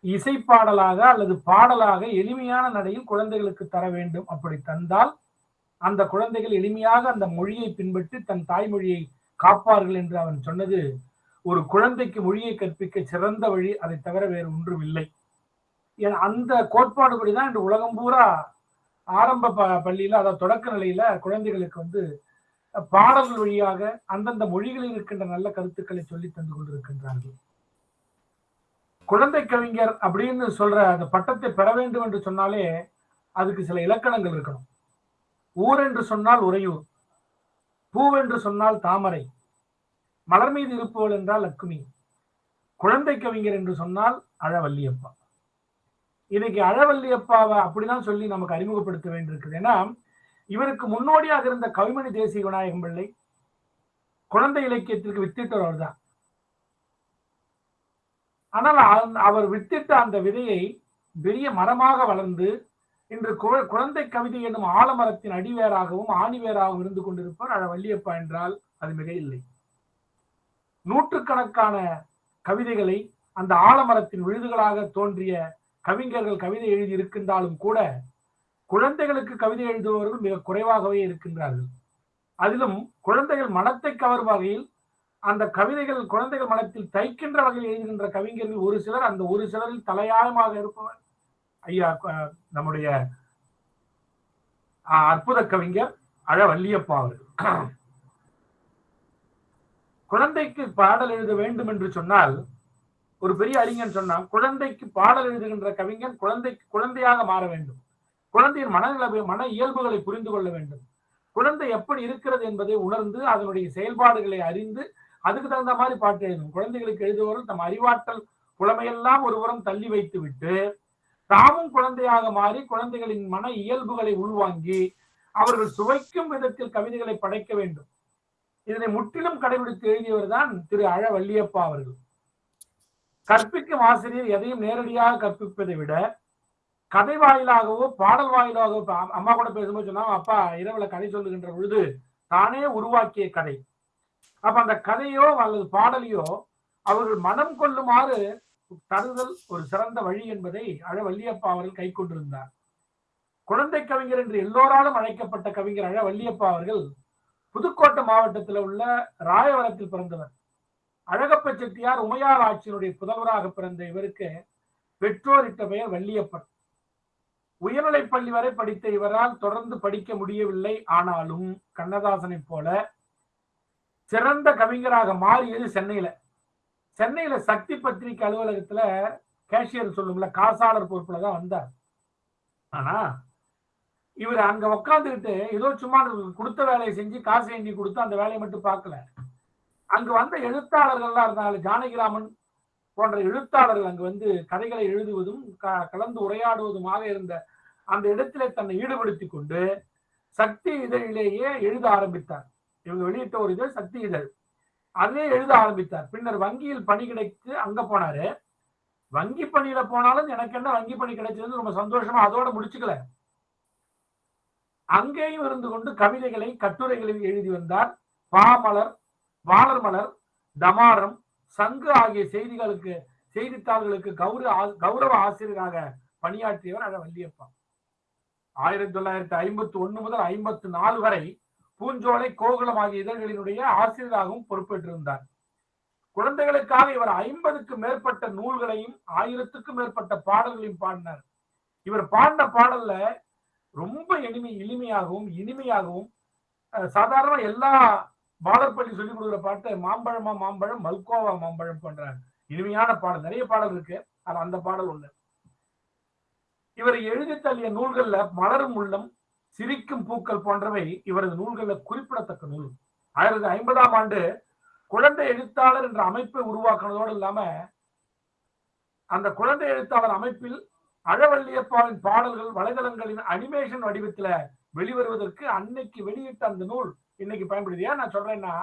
இசைப்பாடலாக அல்லது பாடலாக எளிமையான நடையில் குழந்தைகளுக்கு தர வேண்டும். அப்படி தந்தால் அந்த குழந்தைகள் எளிமையாக அந்த மொழியை பின்பற்றி தன் தாய்மொழியை காப்பார்கள் என்று அவன் சொன்னது ஒரு குழந்தைக்கு மொழியை கற்பிக்க சிறந்த வழி. அதை தவிர வேறு ஒன்றும் இல்லை ஏன் அந்த கோட்பாடுபடிதான் இன்று உலகம் பூரா ஆரம்ப ப- பள்ளியில அதாவது தொடக்க நிலையில குழந்தைகளுக்கு வந்து பாடல்கள் வழியாக அந்தந்த மொழிகளில் இருக்கின்ற நல்ல கருத்துக்களை சொல்லி தந்து கொண்டிருக்கின்றார்கள். குழந்தை கவிஞர் அப்படின்னு சொல்ற அந்த பட்டத்தை பெற வேண்டும் என்று சொன்னாலே அதுக்கு சில இலக்கணங்கள் இருக்கணும். ஊர் என்று சொன்னால் உறையூர் பூவென்று சொன்னால் தாமரை மலர் மீது இருப்பவள் என்றால் லக்குமி குழந்தை கவிஞர் என்று சொன்னால் அழவல்லியப்பா இன்னைக்கு அழவல்லியப்பாவை அப்படிதான் சொல்லி நமக்கு அறிமுகப்படுத்த வேண்டியிருக்குது. ஏன்னா இவருக்கு முன்னோடியாக இருந்த கவிமணி தேசிய விநாயகம் பிள்ளை குழந்தை இலக்கியத்திற்கு வித்திட்டவர் அவர்தான். ஆனால் அவர் வித்திட்ட அந்த விதையை பெரிய மரமாக வளர்ந்து இன்று குழந்தை கவிதை என்னும் ஆலமரத்தின் அடிவேராகவும் ஆணிவேராகவும் இருந்து கொண்டிருப்பவர் அழ வள்ளியப்பா என்றால் அது மிக இல்லை. நூற்றுக்கணக்கான கவிதைகளை அந்த ஆலமரத்தின் விழுதுகளாக தோன்றிய கவிஞர்கள் கவிதை எழுதி இருக்கின்றாலும் கூட குழந்தைகளுக்கு கவிதை எழுதுபவர்கள் மிக குறைவாகவே இருக்கின்றார்கள். அதிலும் குழந்தைகள் மனத்தை கவரும் வகையில் அந்த கவிதைகள் குழந்தைகள் மனத்தில் தைக்கின்ற வகையில் எழுதுகின்ற கவிஞர்கள் ஒரு சிலர் அந்த ஒரு சிலரில் தலையாயமாக இருப்பவர். ஐயா நம்முடைய அஹ், அற்புத கவிஞர் அழ அவர்கள். குழந்தைக்கு பாடல் எழுத வேண்டும் என்று சொன்னால் ஒரு பெரிய அறிஞன் சொன்னான் குழந்தைக்கு பாடல் எழுதுகின்ற கவிஞன் குழந்தைக்கு குழந்தையாக மாற வேண்டும். குழந்தையின் மனநிலை மன இயல்புகளை புரிந்து கொள்ள வேண்டும். குழந்தை எப்படி இருக்கிறது என்பதை உணர்ந்து அதனுடைய செயல்பாடுகளை அறிந்து அதுக்கு தகுந்த மாதிரி பாட்டு எழுதணும். குழந்தைகளுக்கு எழுதுபவர்கள் தம் அறிவாற்றல் புலமையெல்லாம் ஒருபுறம் தள்ளி வைத்து விட்டு தாமும் குழந்தையாக மாறி குழந்தைகளின் மன இயல்புகளை உள்வாங்கி அவர்கள் சுவைக்கும் விதத்தில் கவிதைகளை படைக்க வேண்டும். இதனை முற்றிலும் கடைபிடித்து எழுதியவர் தான் திரு அழ வள்ளியப்பா அவர்கள். கற்பிக்கும் ஆசிரியர் எதையும் நேரடியாக கற்பிப்பதை விட கதை வாயிலாகவோ பாடல் வாயிலாகவோ அம்- அம்மா கூட பேசும்போது சொன்னா அப்பா இரவுல கதை சொல்லுகின்ற பொழுது தானே உருவாக்கிய கதை. அப்ப அந்த கதையோ அல்லது பாடலையோ அவர்கள் மனம் கொள்ளுமாறு தருதல் ஒரு சிறந்த வழி என்பதை அழ வள்ளியப்பா அவர்கள் கை கொண்டிருந்தார். குழந்தை கவிஞர் என்று எல்லோராலும் அழைக்கப்பட்ட கவிஞர் அழ வள்ளியப்பா அவர்கள் புதுக்கோட்டை மாவட்டத்தில் உள்ள ராயவரத்தில் பிறந்தவர். அழகப்ப செட்டியார் உமையார் ஆட்சியினுடைய புதல்வராக பிறந்த இவருக்கு பெற்றோரிட்ட பெயர் வள்ளியப்பன். உயர்நிலைப் பள்ளி வரை படித்த இவரால் தொடர்ந்து படிக்க முடியவில்லை. ஆனாலும் கண்ணதாசனை போல சிறந்த கவிஞராக மாறியது சென்னையில. சென்னையில சக்தி பத்திரிகை அலுவலகத்துல கேஷியர் சொல்லும்ல காசாளர் பொறுப்புல தான் வந்தார். ஆனா இவர் அங்க உக்காந்துக்கிட்டு ஏதோ சும்மா கொடுத்த வேலையை செஞ்சு காசு எண்ணி கொடுத்து அந்த வேலையை மட்டும் பார்க்கல. அங்க வந்த எழுத்தாளர்கள்லாம் இருந்தாங்க ஜானகிராமன் போன்ற எழுத்தாளர்கள் அங்கு வந்து கதைகளை எழுதுவதும் க- கலந்து உரையாடுவதுமாக இருந்த அந்த இடத்திலே தன்னை ஈடுபடுத்திக் கொண்டு சக்தி இதழிலேயே எழுத ஆரம்பித்தார். இவங்க வெளியிட்ட ஒரு இதழ் சக்தி இதழ். அதே எழுத ஆரம்பித்தார். பின்னர் வங்கியில் பணி கிடைத்து அங்க போனாரு. வங்கி பணியில போனாலும் எனக்கு என்ன வங்கி பணி கிடைச்சது ரொம்ப சந்தோஷமா அதோட முடிச்சுக்கல. அங்கேயும் இருந்து கொண்டு கவிதைகளை கட்டுரைகளை எழுதி வந்தார். பாமலர் வாளர் மலர் தமாரம் சங்கு ஆகிய செய்திகளுக்கு செய்தித்தாள்களுக்கு கௌரவ ஆ- கௌரவ ஆசிரியராக பணியாற்றியவர் அழ வள்ளியப்பா. ஆயிரத்தி தொள்ளாயிரத்தி ஐம்பத்தி ஒண்ணு முதல் ஐம்பத்தி நாலு வரை பூஞ்சோலை கோகுலம் ஆகிய இதழ்களினுடைய ஆசிரியராகவும் பொறுப்பேற்றிருந்தார். குழந்தைகளுக்காக இவர் ஐம்பதுக்கு மேற்பட்ட நூல்களையும் ஆயிரத்துக்கும் மேற்பட்ட பாடல்களையும் பாடினார். இவர் பாடின பாடல்ல ரொம்ப எளிமை எளிமையாகவும் இனிமையாகவும் அஹ், சாதாரண எல்லா பாலர்பள்ளி சொல்லிக் கொடுக்குற பாட்டு மாம்பழமா மாம்பழம் மல்கோவா மாம்பழம் போன்ற இனிமையான பாடல். நிறைய பாடல் இருக்கு ஆனா அந்த பாடல் ஒண்ணு. இவர் எழுதி தள்ளிய நூல்கள்ல மலரும் உள்ளம் சிரிக்கும் பூக்கள் போன்றவை இவரது நூல்கள்ல குறிப்பிடத்தக்க நூல். ஆயிரத்தி ஐம்பதாம் ஆண்டு குழந்தை எழுத்தாளர் என்ற அமைப்பை உருவாக்குனதோடு இல்லாம அந்த குழந்தை எழுத்தாளர் அமைப்பில் அழவள்ளியப்பாவின் பாடல்கள் வலைதளங்களின் அனிமேஷன் வடிவத்துல வெளிவருவதற்கு அன்னைக்கு வெளியிட்ட அந்த நூல் இன்னைக்கு பயன்படுது. ஏன் நான் சொல்றேன்னா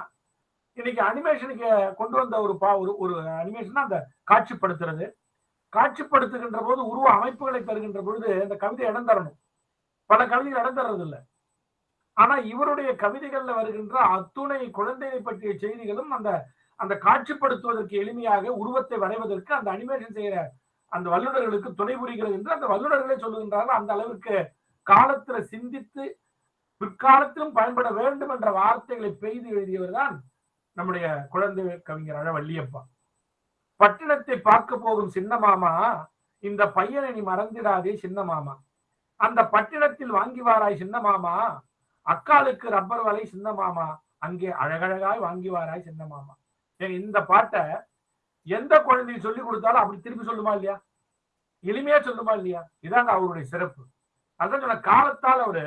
இன்னைக்கு அனிமேஷனுக்கு கொண்டு வந்த ஒரு பா ஒரு ஒரு அனிமேஷன் அந்த காட்சிப்படுத்துறது. காட்சிப்படுத்துகின்ற போது உருவ அமைப்புகளை தருகின்ற பொழுது அந்த கவிதை இடம் தரணும். பல கவிதைகள் இடம் தர்றது இல்லை ஆனா இவருடைய கவிதைகள்ல வருகின்ற அத்துணை குழந்தையை பற்றிய செய்திகளும் அந்த அந்த காட்சிப்படுத்துவதற்கு எளிமையாக உருவத்தை வரைவதற்கு அந்த அனிமேஷன் செய்யற அந்த வல்லுநர்களுக்கு துணை புரிகிறது என்று அந்த வல்லுநர்களே சொல்லுகின்றார்கள். அந்த அளவிற்கு காலத்துல சிந்தித்து பிற்காலத்திலும் பயன்பட வேண்டும் என்ற வார்த்தைகளை பெய்து எழுதியவர் தான் நம்முடைய குழந்தை கவிஞர் அழ வள்ளியப்பா. பட்டினத்தை பார்க்க போகும் சின்ன மாமா இந்த பையனை நீ மறந்திடாதே சின்ன மாமா. அந்த பட்டினத்தில் வாங்கி வாராய் சின்ன மாமா. அக்காலுக்கு ரப்பர் வலை சின்ன மாமா. அங்கே அழகழகாய் வாங்கி வாராய் சின்ன மாமா. இந்த பாட்டை எந்த குழந்தையை சொல்லி கொடுத்தாலும் அப்படி திருப்பி சொல்லுமா இல்லையா? எளிமையா சொல்லுமா இல்லையா? இதாங்க அவருடைய சிறப்பு. அதான் சொன்ன காலத்தால் அவரு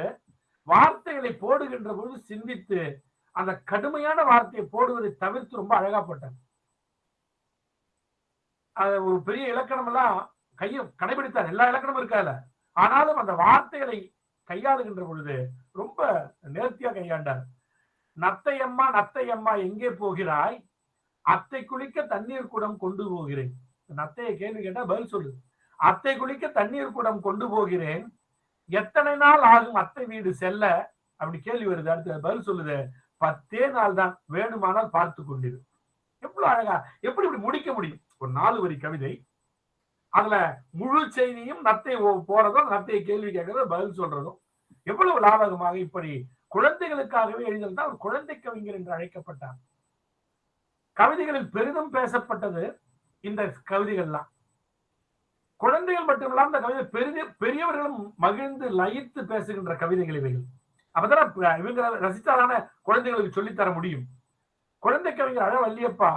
வார்த்தைகளை போடுகின்ற பொழுது சிந்தித்து அந்த கடுமையான வார்த்தையை போடுவதை தவிர்த்து ரொம்ப அழகா போட்டார் அது ஒரு பெரிய இலக்கணம் எல்லாம் கையை கடைபிடித்தார். எல்லா இலக்கணமும் இருக்காதுல. ஆனாலும் அந்த வார்த்தைகளை கையாளுகின்ற பொழுது ரொம்ப நேர்த்தியா கையாண்டார். நத்தையம்மா நத்தையம்மா எங்கே போகிறாய்? அத்தை குளிக்க தண்ணீர் குடம் கொண்டு போகிறேன். நத்தையை கேள்வி கேட்டா பதில் சொல்லு அத்தை குளிக்க தண்ணீர் குடம் கொண்டு போகிறேன். எத்தனை நாள் ஆகும் அத்தை வீடு செல்ல? அப்படி கேள்வி வருது. அடுத்து பதில் சொல்லுது. பத்தே நாள் தான். வேணுமானால் பார்த்து கொண்டிரு. எவ்வளவு அழகா. எப்படி இப்படி முடிக்க முடியும்? ஒரு நாலு வரி கவிதை. அதுல முழு செய்தியும் நத்தை போறதும் நத்தையை கேள்வி கேட்கறதும் பதில் சொல்றதும் எவ்வளவு லாபகமாக இப்படி குழந்தைகளுக்காகவே எழுதியிருந்தால் தான் ஒரு குழந்தை கவிஞர் என்று அழைக்கப்பட்டார். கவிதைகளில் பெரிதும் பேசப்பட்டது இந்த கவிதைகள்லாம். குழந்தைகள் மட்டுமில்லாம இந்த கவிதை பெரிய பெரியவர்களும் மகிழ்ந்து லயித்து பேசுகின்ற கவிதைகள் இவைகள். அப்பதான் இவங்க ரசித்தாரான குழந்தைகளுக்கு சொல்லித்தர முடியும். குழந்தை கவிஞர் அழ வல்லியப்பா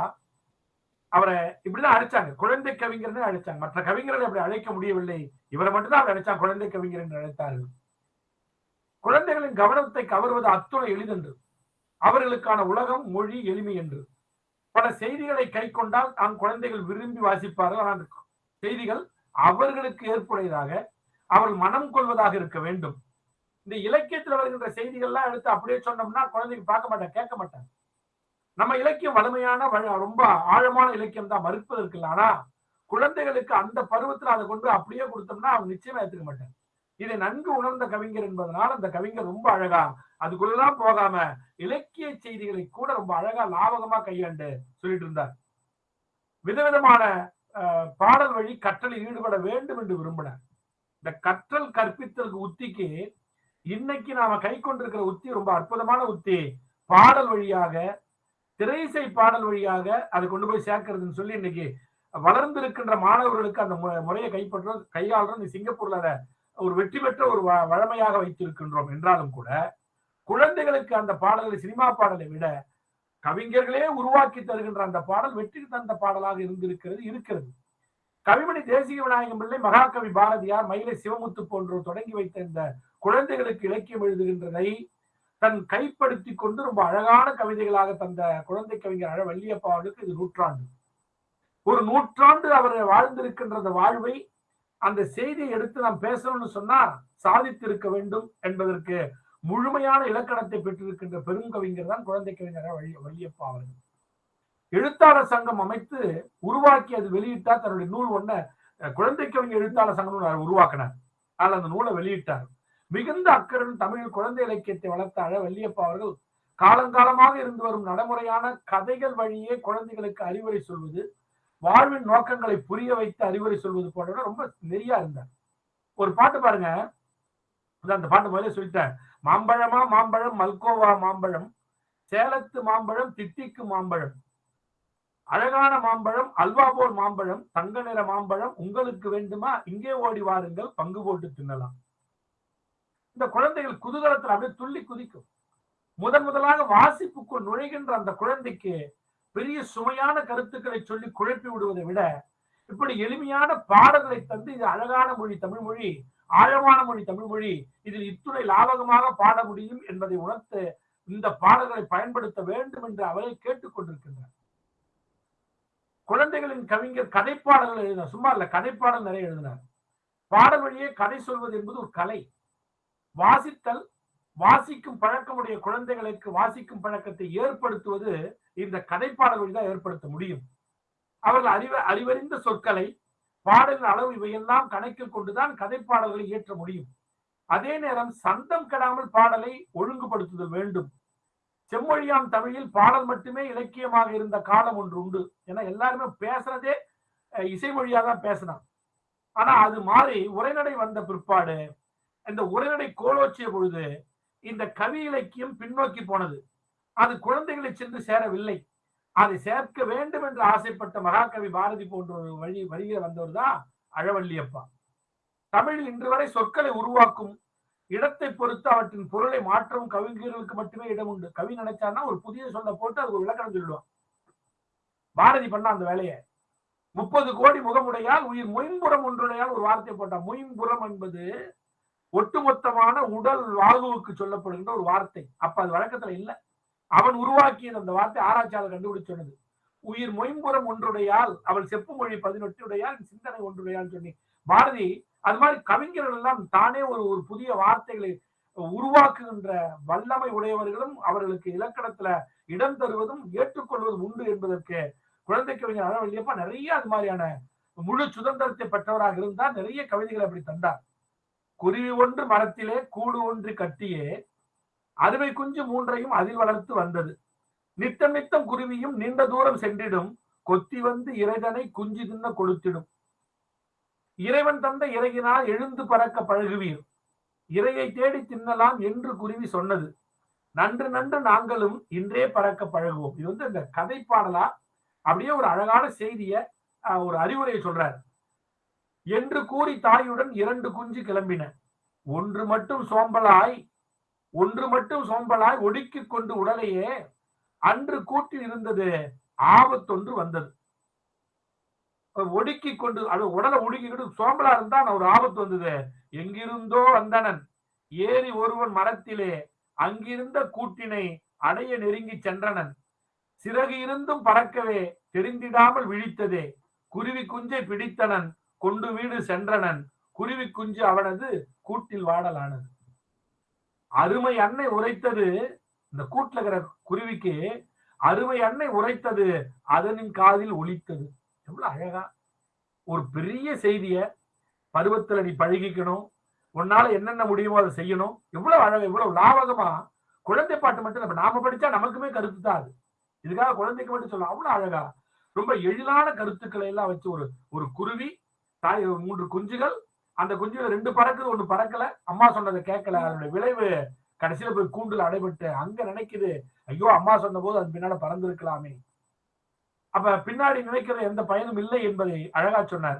அவரை இப்படிதான் அழைச்சாங்க. குழந்தை கவிஞர்னு அழைச்சாங்க. மற்ற கவிஞர்களை அப்படி அழைக்க முடியவில்லை. இவரை மட்டும்தான் அவர் அழைச்சாங்க குழந்தை கவிஞர் என்று அழைத்தார்கள். குழந்தைகளின் கவனத்தை கவர்வது அத்துணை எளிதென்று. அவர்களுக்கான உலகம் மொழி எளிமை என்று. பல செய்திகளை கை கொண்டால் தான் குழந்தைகள் விரும்பி வாசிப்பார்கள். ஆனால் செய்திகள் அவர்களுக்கு ஏற்புடையதாக அவர்கள் மனம் கொள்வதாக இருக்க வேண்டும். இந்த இலக்கியத்தில் வருகின்ற செய்திகள்லாம் எடுத்து அப்படியே சொன்னோம்னா குழந்தைங்க பார்க்க மாட்டாங்க கேட்க மாட்டாங்க. நம்ம இலக்கியம் வலிமையான ரொம்ப ஆழமான இலக்கியம் தான் மறுப்பதற்கு இல்லை ஆனா குழந்தைகளுக்கு அந்த பருவத்தில் அதை கொண்டு அப்படியே கொடுத்தோம்னா அவங்க நிச்சயமா ஏத்துக்க மாட்டாங்க. இதை நன்கு உணர்ந்த கவிஞர் என்பதனால் அந்த கவிஞர் ரொம்ப அழகா அதுக்குள்ளதான் போகாம இலக்கிய செய்திகளை கூட ரொம்ப அழகா லாபகமா கையாண்டு சொல்லிட்டு இருந்தார். விதவிதமான பாடல் வழி கற்றலில் ஈடுபட வேண்டும் என்று விரும்பினார். இந்த கற்றல் கற்பித்தலுக்கு உத்திக்கு இன்னைக்கு நாம கை கொண்டிருக்கிற உத்தி ரொம்ப அற்புதமான உத்தி. பாடல் வழியாக திரைசை பாடல் வழியாக அதை கொண்டு போய் சேர்க்கறதுன்னு சொல்லி இன்னைக்கு வளர்ந்திருக்கின்ற மாணவர்களுக்கு அந்த மு- முறையை கைப்பற்ற கையாளுறோம் இந்த சிங்கப்பூர்ல அதை ஒரு வெற்றி பெற்ற ஒரு வ- வழமையாக வைத்திருக்கின்றோம் என்றாலும் கூட குழந்தைகளுக்கு அந்த பாடல்களை சினிமா பாடலை விட கவிஞர்களே உருவாக்கி தருகின்ற அந்த பாடல் வெற்றி தந்த பாடலாக இருந்திருக்கிறது இருக்கிறது. கவிமணி தேசிய விநாயகம் பிள்ளை மகாகவி பாரதியார் மயிலை சிவமுத்து போன்றோர் தொடங்கி வைத்த இந்த குழந்தைகளுக்கு இலக்கியம் எழுதுகின்றதை தன் கைப்படுத்தி கொண்டு ரொம்ப அழகான கவிதைகளாக தந்த குழந்தை கவிஞர் அழ வள்ளியப்பா அவர்களுக்கு இது நூற்றாண்டு. ஒரு நூற்றாண்டு அவர் வாழ்ந்திருக்கின்ற அந்த வாழ்வை அந்த செய்தியை எடுத்து நாம் பேசணும்னு சொன்னா சாதித்திருக்க வேண்டும் என்பதற்கு முழுமையான இலக்கணத்தை பெற்றிருக்கின்ற பெரும் கவிஞர் தான் குழந்தை கவிஞர் வள்ளி வள்ளியப்பா அவர்கள். எழுத்தாளர் சங்கம் அமைத்து உருவாக்கி அது வெளியிட்டா தன்னுடைய நூல் ஒன்ன குழந்தை கவிஞர் எழுத்தாளர் சங்கம் உருவாக்கினார். ஆனால் அந்த நூலை வெளியிட்டார். மிகுந்த அக்கறன் தமிழில் குழந்தை இலக்கியத்தை வளர்த்த அழ வள்ளியப்பா அவர்கள் காலங்காலமாக இருந்து வரும் நடைமுறையான கதைகள் வழியே குழந்தைகளுக்கு அறிவுரை சொல்வது வாழ்வின் நோக்கங்களை புரிய வைத்து அறிவுரை சொல்வது போன்ற ரொம்ப நெறியா இருந்தார். ஒரு பாட்டு பாருங்க. அந்த பாட்டு முதல்ல சொல்லிட்டேன். மாம்பழமா மாம்பழம் மல்கோவா மாம்பழம் சேலத்து மாம்பழம் திட்டிக்கு மாம்பழம். அழகான மாம்பழம் அல்வா போல் மாம்பழம் தங்க நிற மாம்பழம் உங்களுக்கு வேண்டுமா? இங்கே ஓடி வாருங்கள் பங்கு போட்டு தின்னலாம். இந்த குழந்தைகள் குதூகலத்தில் அப்படியே துள்ளி குதிக்கும். முதன் முதலாக வாசிப்புக்குள் நுழைகின்ற அந்த குழந்தைக்கு பெரிய சுமையான கருத்துக்களை சொல்லி குழப்பி விடுவதை விட இப்படி எளிமையான பாடல்களை தந்து இது அழகான மொழி தமிழ் மொழி ஆழமான மொழி தமிழ் மொழி இதில் இத்துறை லாபகமாக பாட முடியும் என்பதை உணர்த்து இந்த பாடல்களை பயன்படுத்த வேண்டும் என்று அவரை கேட்டுக்கொண்டிருக்கின்றார் குழந்தைகளின் கவிஞர் கதைப்பாடல்கள் எழுதினார். சும்மா இல்ல கதைப்பாடல் நிறைய எழுதினார். பாடல் வழியே கதை சொல்வது என்பது ஒரு கலை. வாசித்தல் வாசிக்கும் பழக்கமுடைய குழந்தைகளுக்கு வாசிக்கும் பழக்கத்தை ஏற்படுத்துவது இந்த கதைப்பாடல் வழிதான் ஏற்படுத்த முடியும். அவர்கள் அறிவ அறிவறிந்த சொற்களை பாடலின் அளவு இவையெல்லாம் கணக்கில் கொண்டுதான் கதைப்பாடல்களை இயற்ற முடியும். அதே நேரம் சந்தம் கெடாமல் பாடலை ஒழுங்குபடுத்துதல் வேண்டும். செம்மொழியாம் தமிழில் பாடல் மட்டுமே இலக்கியமாக இருந்த காலம் ஒன்று உண்டு ஏன்னா எல்லாருமே பேசுறதே அஹ், இசை தான் பேசினான் ஆனா அது மாறி உரைநடை வந்த பிற்பாடு இந்த உரைநடை கோலோச்சிய பொழுது இந்த கவி இலக்கியம் பின்னோக்கி போனது. அது குழந்தைகளை சென்று சேரவில்லை. அதை சேர்க்க வேண்டும் என்று ஆசைப்பட்ட மகாகவி பாரதி போன்ற ஒரு வழி வழியில வந்தவர் தான் அழவள்ளியப்பா. தமிழில் இன்று வரை சொற்களை உருவாக்கும் இடத்தை பொறுத்து அவற்றின் பொருளை மாற்றவும் கவிஞர்களுக்கு மட்டுமே இடம் உண்டு. கவி நினைச்சான்னா ஒரு புதிய சொல்ல போட்டு அது ஒரு விளக்கணம் சொல்லுவான் பாரதி பண்ண அந்த வேலையை. முப்பது கோடி முகமுடையால் உயிர் மொயம்புறம் ஒன்றுடையால் ஒரு வார்த்தை போட்டான். மொயம்புறம் என்பது ஒட்டுமொத்தமான உடல் வாழ்வுக்கு சொல்லப்படுகின்ற ஒரு வார்த்தை. அப்ப அது வழக்கத்துல இல்ல. அவன் உருவாக்கியது அந்த வார்த்தை ஆராய்ச்சியாளர் கண்டுபிடிச்சு சொன்னது. உயிர் மொயம்புறம் ஒன்றுடையால் அவள் செப்பு மொழி பதினெட்டுடையால் சிந்தனை ஒன்றுடையால் சொன்னி பாரதி அது மாதிரி கவிஞர்கள் எல்லாம் தானே ஒரு ஒரு புதிய வார்த்தைகளை உருவாக்குகின்ற வல்லமை உடையவர்களும் அவர்களுக்கு இலக்கணத்துல இடம் தருவதும் ஏற்றுக்கொள்வதும் உண்டு என்பதற்கு குழந்தை கவிஞர் அழவல்லியப்பா நிறைய அது மாதிரியான முழு சுதந்திரத்தை பெற்றவராக இருந்தால் நிறைய கவிதைகளை அப்படி தந்தார். குருவி ஒன்று மரத்திலே கூடு ஒன்று கட்டியே அறுவை குஞ்சு மூன்றையும் அதில் வளர்த்து வந்தது. நித்தம் நித்தம் குருவியும் நீண்ட தூரம் சென்றிடும். கொத்தி வந்து இறைதனை குஞ்சு தின்ன கொடுத்திடும் இறைவன் தந்த இறையினால் எழுந்து பறக்க பழகுவீர். இறையை தேடி தின்னலாம் என்று குருவி சொன்னது. நன்று நன்று நாங்களும் இன்றே பறக்க பழகுவோம். இது வந்து இந்த கதை பாடலா? அப்படியே ஒரு அழகான செய்திய ஆஹ், ஒரு அறிவுரையை சொல்றாரு. என்று கூறி தாயுடன் இரண்டு குஞ்சு கிளம்பின. ஒன்று மட்டும் சோம்பலாய் ஒன்று மட்டும் சோம்பலாய் ஒடுக்கிக் கொண்டு உடலையே அன்று கூட்டில் இருந்தது ஆபத்தொன்று வந்தது. ஒடுக்கி கொண்டு அது உடலை ஒடுக்கிக்கிட்டு சோம்பலா இருந்தா ஒரு ஆபத்து வந்தது. எங்கிருந்தோ வந்தனன். ஏறி ஒருவன் மரத்திலே அங்கிருந்த கூட்டினை அடைய நெருங்கி சென்றனன். சிறகு இருந்தும் பறக்கவே தெரிந்திடாமல் விழித்ததே. குருவி குஞ்சை பிடித்தனன். கொண்டு வீடு சென்றனன். குருவி குஞ்சு அவனது கூட்டில் வாடலானது. அருமை அன்னை உரைத்தது இந்த கூட்டுல இருக்கிற குருவிக்கு அருமை அன்னை உரைத்தது அதனின் காதில் ஒழித்தது எவ்வளவு அழகா. ஒரு பெரிய செய்திய பருவத்துல நீ பழகிக்கணும். உன்னால என்னென்ன முடியுமோ அதை செய்யணும். எவ்வளவு அழகா எவ்வளவு லாபகமா குழந்தை பாட்டு மட்டும் நம்ம நாம படிச்சா நமக்குமே கருத்து தான் அது. இதுக்காக குழந்தைக்கு மட்டும் சொல்லலாம். அவ்வளவு அழகா. ரொம்ப எளிதான கருத்துக்களை எல்லாம் வச்சு ஒரு ஒரு குருவி தாய் மூன்று குஞ்சுகள் அந்த குஞ்சுகள் ரெண்டு பறக்குது ஒண்ணு பறக்கல அம்மா சொன்னதை கேட்கல. அதனுடைய விளைவு கடைசியில போய் கூண்டுல அடைபட்டு அங்க நினைக்குது ஐயோ அம்மா சொன்ன போது அது பின்னால பறந்திருக்கலாமே. அப்ப பின்னாடி நினைக்கிற எந்த பயனும் இல்லை என்பதை அழகா சொன்னார்.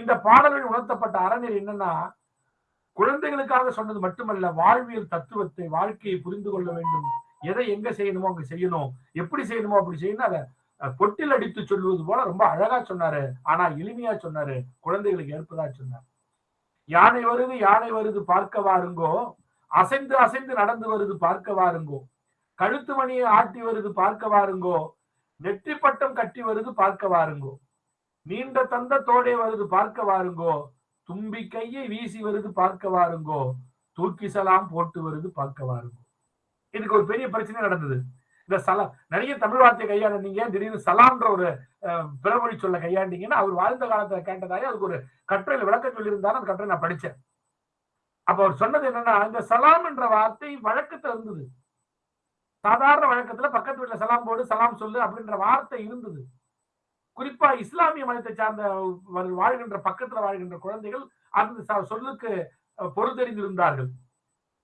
இந்த பாடலில் உணர்த்தப்பட்ட அறநெறி என்னன்னா குழந்தைகளுக்காக சொன்னது மட்டுமல்ல வாழ்வியல் தத்துவத்தை வாழ்க்கையை புரிந்து கொள்ள வேண்டும். எதை எங்க செய்யணுமோ அங்க செய்யணும். எப்படி செய்யணுமோ அப்படி செய்யணும். அதை பொட்டில் அடித்து சொல்லுவது போல ரொம்ப அழகா சொன்னாரு. ஆனா எளிமையா சொன்னாரு. குழந்தைகளுக்கு ஏற்பதா சொன்னார். யானை வருது யானை வருது பார்க்க வாருங்கோ. அசைந்து அசைந்து நடந்து வருது பார்க்க வாருங்கோ. கழுத்து மணியை ஆட்டி வருது பார்க்க வாருங்கோ. நெற்றி பட்டம் கட்டி வருது பார்க்க வாருங்கோ. நீண்ட தந்த தோடை வருது பார்க்க வாருங்கோ. தும்பி கையை வீசி வருது பார்க்க வாருங்கோ. தூக்கிசலாம் போட்டு வருது பார்க்க வாருங்கோ. இதுக்கு ஒரு பெரிய பிரச்சனை நடந்தது. இந்த சலாம் நிறைய தமிழ் வார்த்தையை கையாண்டீங்க. திடீர்னு சலான்ற ஒரு பிறமொழி சொல்ல கையாண்டீங்கன்னா அவர் வாழ்ந்த காலத்துல கேட்டதாக அதுக்கு ஒரு கட்டுரையில் விளக்கம் சொல்லியிருந்தாரு. அந்த கட்டுரை நான் படிச்சேன். அப்ப அவர் சொன்னது என்னன்னா இந்த சலாம் என்ற வார்த்தை வழக்கத்துல இருந்தது. சாதாரண வழக்கத்துல பக்கத்து வீட்டுல சலாம் போடு சலாம் சொல்லு அப்படின்ற வார்த்தை இருந்தது. குறிப்பா இஸ்லாமிய மதத்தை சார்ந்த வாழ்கின்ற பக்கத்துல வாழ்கின்ற குழந்தைகள் அந்த ச- சொல்லுக்கு பொருள் தெரிந்திருந்தார்கள்.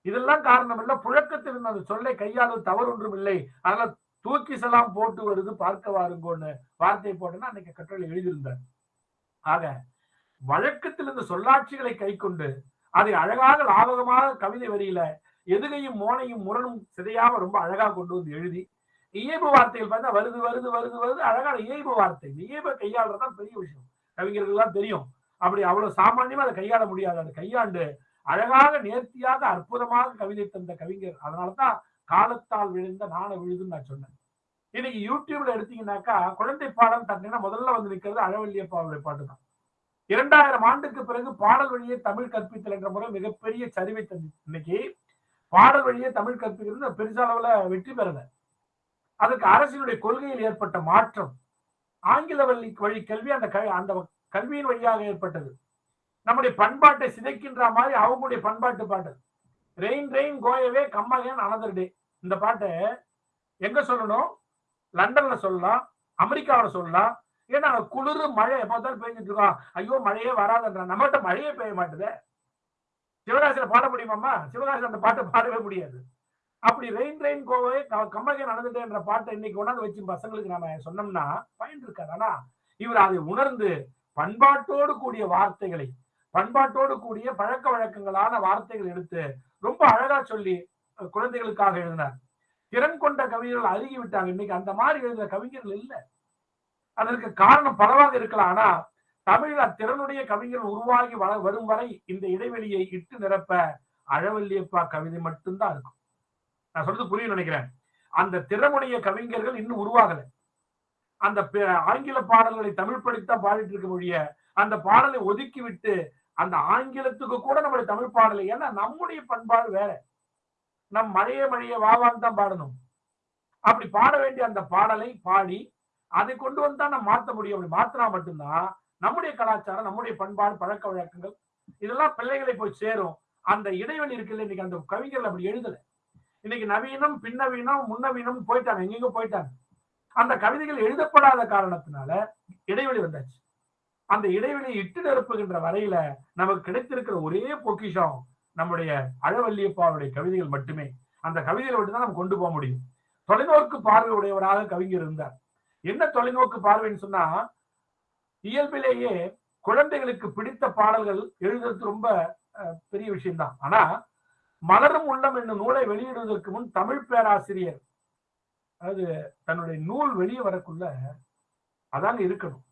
இதெல்லாம் காரணம் இல்ல. புழக்கத்தில் இருந்த அந்த சொல்லை கையாளுவது தவறு ஒன்றும் இல்லை. அதனால தூக்கி செல்லாம் போட்டு வருது பார்க்க வாருங்கோன்னு வார்த்தை போட்டேன்னா அன்னைக்கு கட்டுரையில் எழுதியிருந்தார். ஆக வழக்கத்திலிருந்து சொல்லாட்சிகளை கை கொண்டு அதை அழகாக லாபகமாக கவிதை வரியில எதுகையும் மோனையும் முரணும் சிதையாம ரொம்ப அழகா கொண்டு வந்து எழுதி இயல்பு வார்த்தைகள் பார்த்தா வருது வருது வருது வருது அழகான இயல்பு வார்த்தை. இயல்பை கையாளுறதுதான் பெரிய விஷயம். கவிஞர்கள் எல்லாம் தெரியும். அப்படி அவ்வளவு சாமானியமா அதை கையாள முடியாது. அதை கையாண்டு அழகாக நேர்த்தியாக அற்புதமாக கவிதை தந்த கவிஞர். அதனாலதான் காலத்தால் விழுந்த நாண விழுதுன்னு நான் சொன்னேன். இன்னைக்கு யூடியூப்ல எடுத்தீங்கன்னாக்கா குழந்தை பாடம் தட்டினா முதல்ல வந்து நிற்கிறது அழவல்லியப்பாவுடைய பாட்டு தான் இரண்டாயிரம் ஆண்டுக்கு பிறகு பாடல் வழியே தமிழ் கற்பித்தல் என்ற முறை மிகப்பெரிய சரிவை தந்து இன்னைக்கு பாடல் வழியே தமிழ் கற்பிக்கிறது பெருச அளவுல வெற்றி பெறல. அதுக்கு அரசினுடைய கொள்கையில் ஏற்பட்ட மாற்றம். ஆங்கில வழி வழி கல்வி அந்த க- அந்த கல்வியின் வழியாக ஏற்பட்டது. நம்முடைய பண்பாட்டை சிதைக்கின்ற மாதிரி அவங்களுடைய பண்பாட்டு பாட்டு. Rain rain go away come again another day இந்த பாட்டை எங்க சொல்லணும்? லண்டன்ல சொல்லலாம் அமெரிக்காவுல சொல்லலாம். ஏன்னா குளிர் மழை எப்போ பார்த்தாலும் பெஞ்சிட்டு இருக்கோம். ஐயோ மழையே வராதுன்ற நம்மகிட்ட மழையே பெய்ய மாட்டுதே. சிவகாசியில பாட முடியுமாம்மா? சிவகாசியில அந்த பாட்டை பாடவே முடியாது. அப்படி rain rain go away come again நடந்துட்டேன்ற பாட்டை இன்னைக்கு கொண்டாந்து வச்சு பசங்களுக்கு நாம சொன்னோம்னா பயன் இருக்காது. ஆனா இவர் அதை உணர்ந்து பண்பாட்டோடு கூடிய வார்த்தைகளை பண்பாட்டோடு கூடிய பழக்க வழக்கங்களான வார்த்தைகள் எடுத்து ரொம்ப அழகா சொல்லி குழந்தைகளுக்காக எழுதினார். திறன் கொண்ட கவிஞர்கள் அருகி விட்டாங்க இன்னைக்கு அந்த மாதிரி எழுதுற கவிஞர்கள் இல்ல. அதற்கு காரணம் பலவாக இருக்கலாம். ஆனா தமிழ் அத்திறனுடைய கவிஞர்கள் உருவாகி வள வரும் வரை இந்த இடைவெளியை இட்டு நிரப்ப அழவல்லியப்பா கவிதை மட்டும்தான் இருக்கும். நான் சொல்றது புரியும் நினைக்கிறேன். அந்த திறமுடைய கவிஞர்கள் இன்னும் உருவாகல. அந்த ஆங்கில பாடல்களை தமிழ் படித்தான் பாடிட்டு இருக்க முடிய அந்த பாடலை ஒதுக்கி விட்டு அந்த ஆங்கிலத்துக்கு கூட நம்முடைய தமிழ் பாடலை. ஏன்னா நம்முடைய பண்பாடு வேற. நம் மழைய மழைய வாவான்னு தான் பாடணும். அப்படி பாட வேண்டிய அந்த பாடலை பாடி அதை கொண்டு வந்து தான் நம்ம மாற்ற முடியும். அப்படி மாத்தினா மட்டும்தான் நம்முடைய கலாச்சாரம் நம்முடைய பண்பாடு பழக்க வழக்கங்கள் இதெல்லாம் பிள்ளைகளை போய் சேரும். அந்த இடைவெளி இருக்குல்ல இன்னைக்கு அந்த கவிஞர்கள் அப்படி எழுதல. இன்னைக்கு நவீனம் பின்னவீனம் முன்னவீனம் போயிட்டாங்க. எங்கெங்க போயிட்டாங்க. அந்த கவிதைகள் எழுதப்படாத காரணத்தினால இடைவெளி வந்தாச்சு. அந்த இடைவெளியை இட்டு நிரப்புகின்ற வரையில நமக்கு கிடைத்திருக்கிற ஒரே பொக்கிஷம் நம்முடைய அழவல்லியப்பாவுடைய கவிதைகள் மட்டுமே. அந்த கவிதைகளை மட்டும்தான் நம்ம கொண்டு போக முடியும். தொலைநோக்கு பார்வை உடையவராக கவிஞர் இருந்தார். என்ன தொலைநோக்கு பார்வைன்னு சொன்னா இயல்பிலேயே குழந்தைகளுக்கு பிடித்த பாடல்கள் எழுதுறது ரொம்ப அஹ், பெரிய விஷயம்தான். ஆனா மலரும் உள்ளம் என்னும் நூலை வெளியிடுவதற்கு முன் தமிழ் பேராசிரியர் அதாவது தன்னுடைய நூல் வெளியே வரக்குள்ள அதாங்க இருக்கணும்.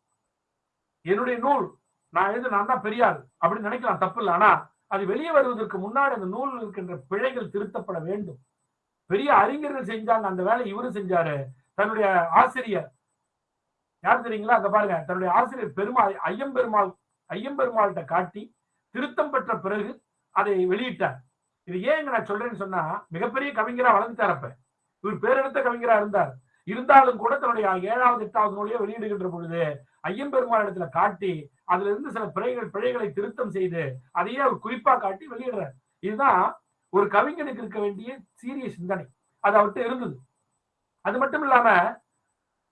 என்னுடைய நூல். நான் எழுது நான் தான் பெரியார் அப்படின்னு நினைக்கலாம் தப்பு இல்லை ஆனா அது வெளியே வருவதற்கு முன்னாடி அந்த நூல் இருக்கின்ற பிழைகள் திருத்தப்பட வேண்டும். பெரிய அறிஞர்கள் செஞ்சாங்க அந்த வேலை இவரும் செஞ்சாரு. தன்னுடைய ஆசிரியர். யார் தெரியுங்களா? அங்க பாருங்க தன்னுடைய ஆசிரியர் பெருமாள் ஐயம்பெருமாள் ஐயம்பெருமாள்கிட்ட காட்டி திருத்தம் பெற்ற பிறகு அதை வெளியிட்டார். இது ஏன் நான் சொல்றேன்னு சொன்னா மிகப்பெரிய கவிஞரா வளர்ந்துட்டார் அப்ப. இவர் பேரெடுத்த கவிஞரா இருந்தார். இருந்தாலும் கூட தன்னுடைய ஏழாவது எட்டாவது நூலையே வெளியிடுகின்ற பொழுது ஐயம்பெருமாள் இடத்துல காட்டி அதுல இருந்து சில பிழைகள் பிழைகளை திருத்தம் செய்து அதையே அவர் குறிப்பா காட்டி வெளியிடுறார். இதுதான் ஒரு கவிஞனுக்கு இருக்க வேண்டிய சீரிய சிந்தனை. அது அவர்கிட்ட இருந்தது. அது மட்டும் இல்லாம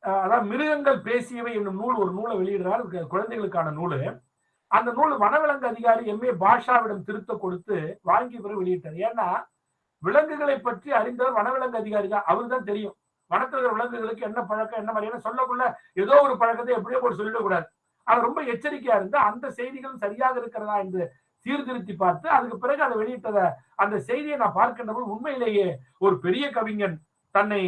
அதாவது மிருகங்கள் பேசியவை என்னும் நூல் ஒரு நூலை வெளியிடுறார். குழந்தைகளுக்கான நூல். அந்த நூல் வனவிலங்கு அதிகாரி எம்ஏ பாஷாவிடம் திருத்த கொடுத்து வாங்கி பிறகு வெளியிட்டார். ஏன்னா விலங்குகளை பற்றி அறிந்தவர் வனவிலங்கு அதிகாரி தான். அவருக்கு தான் தெரியும். வனத்தில் விலங்குகளுக்கு என்ன பழக்கம் என்ன மாதிரியான சொல்லக்குள்ள ஏதோ ஒரு பழக்கத்தை எப்படியோ போட்டு சொல்லிடக்கூடாது. அவர் ரொம்ப எச்சரிக்கையா இருந்து அந்த செய்திகள் சரியாக இருக்கிறதா என்று சீர்திருத்தி பார்த்து அதுக்கு பிறகு அதை வெளியிட்டத அந்த செய்தியை நான் பார்க்கின்றபோது உண்மையிலேயே ஒரு பெரிய கவிஞன் தன்னை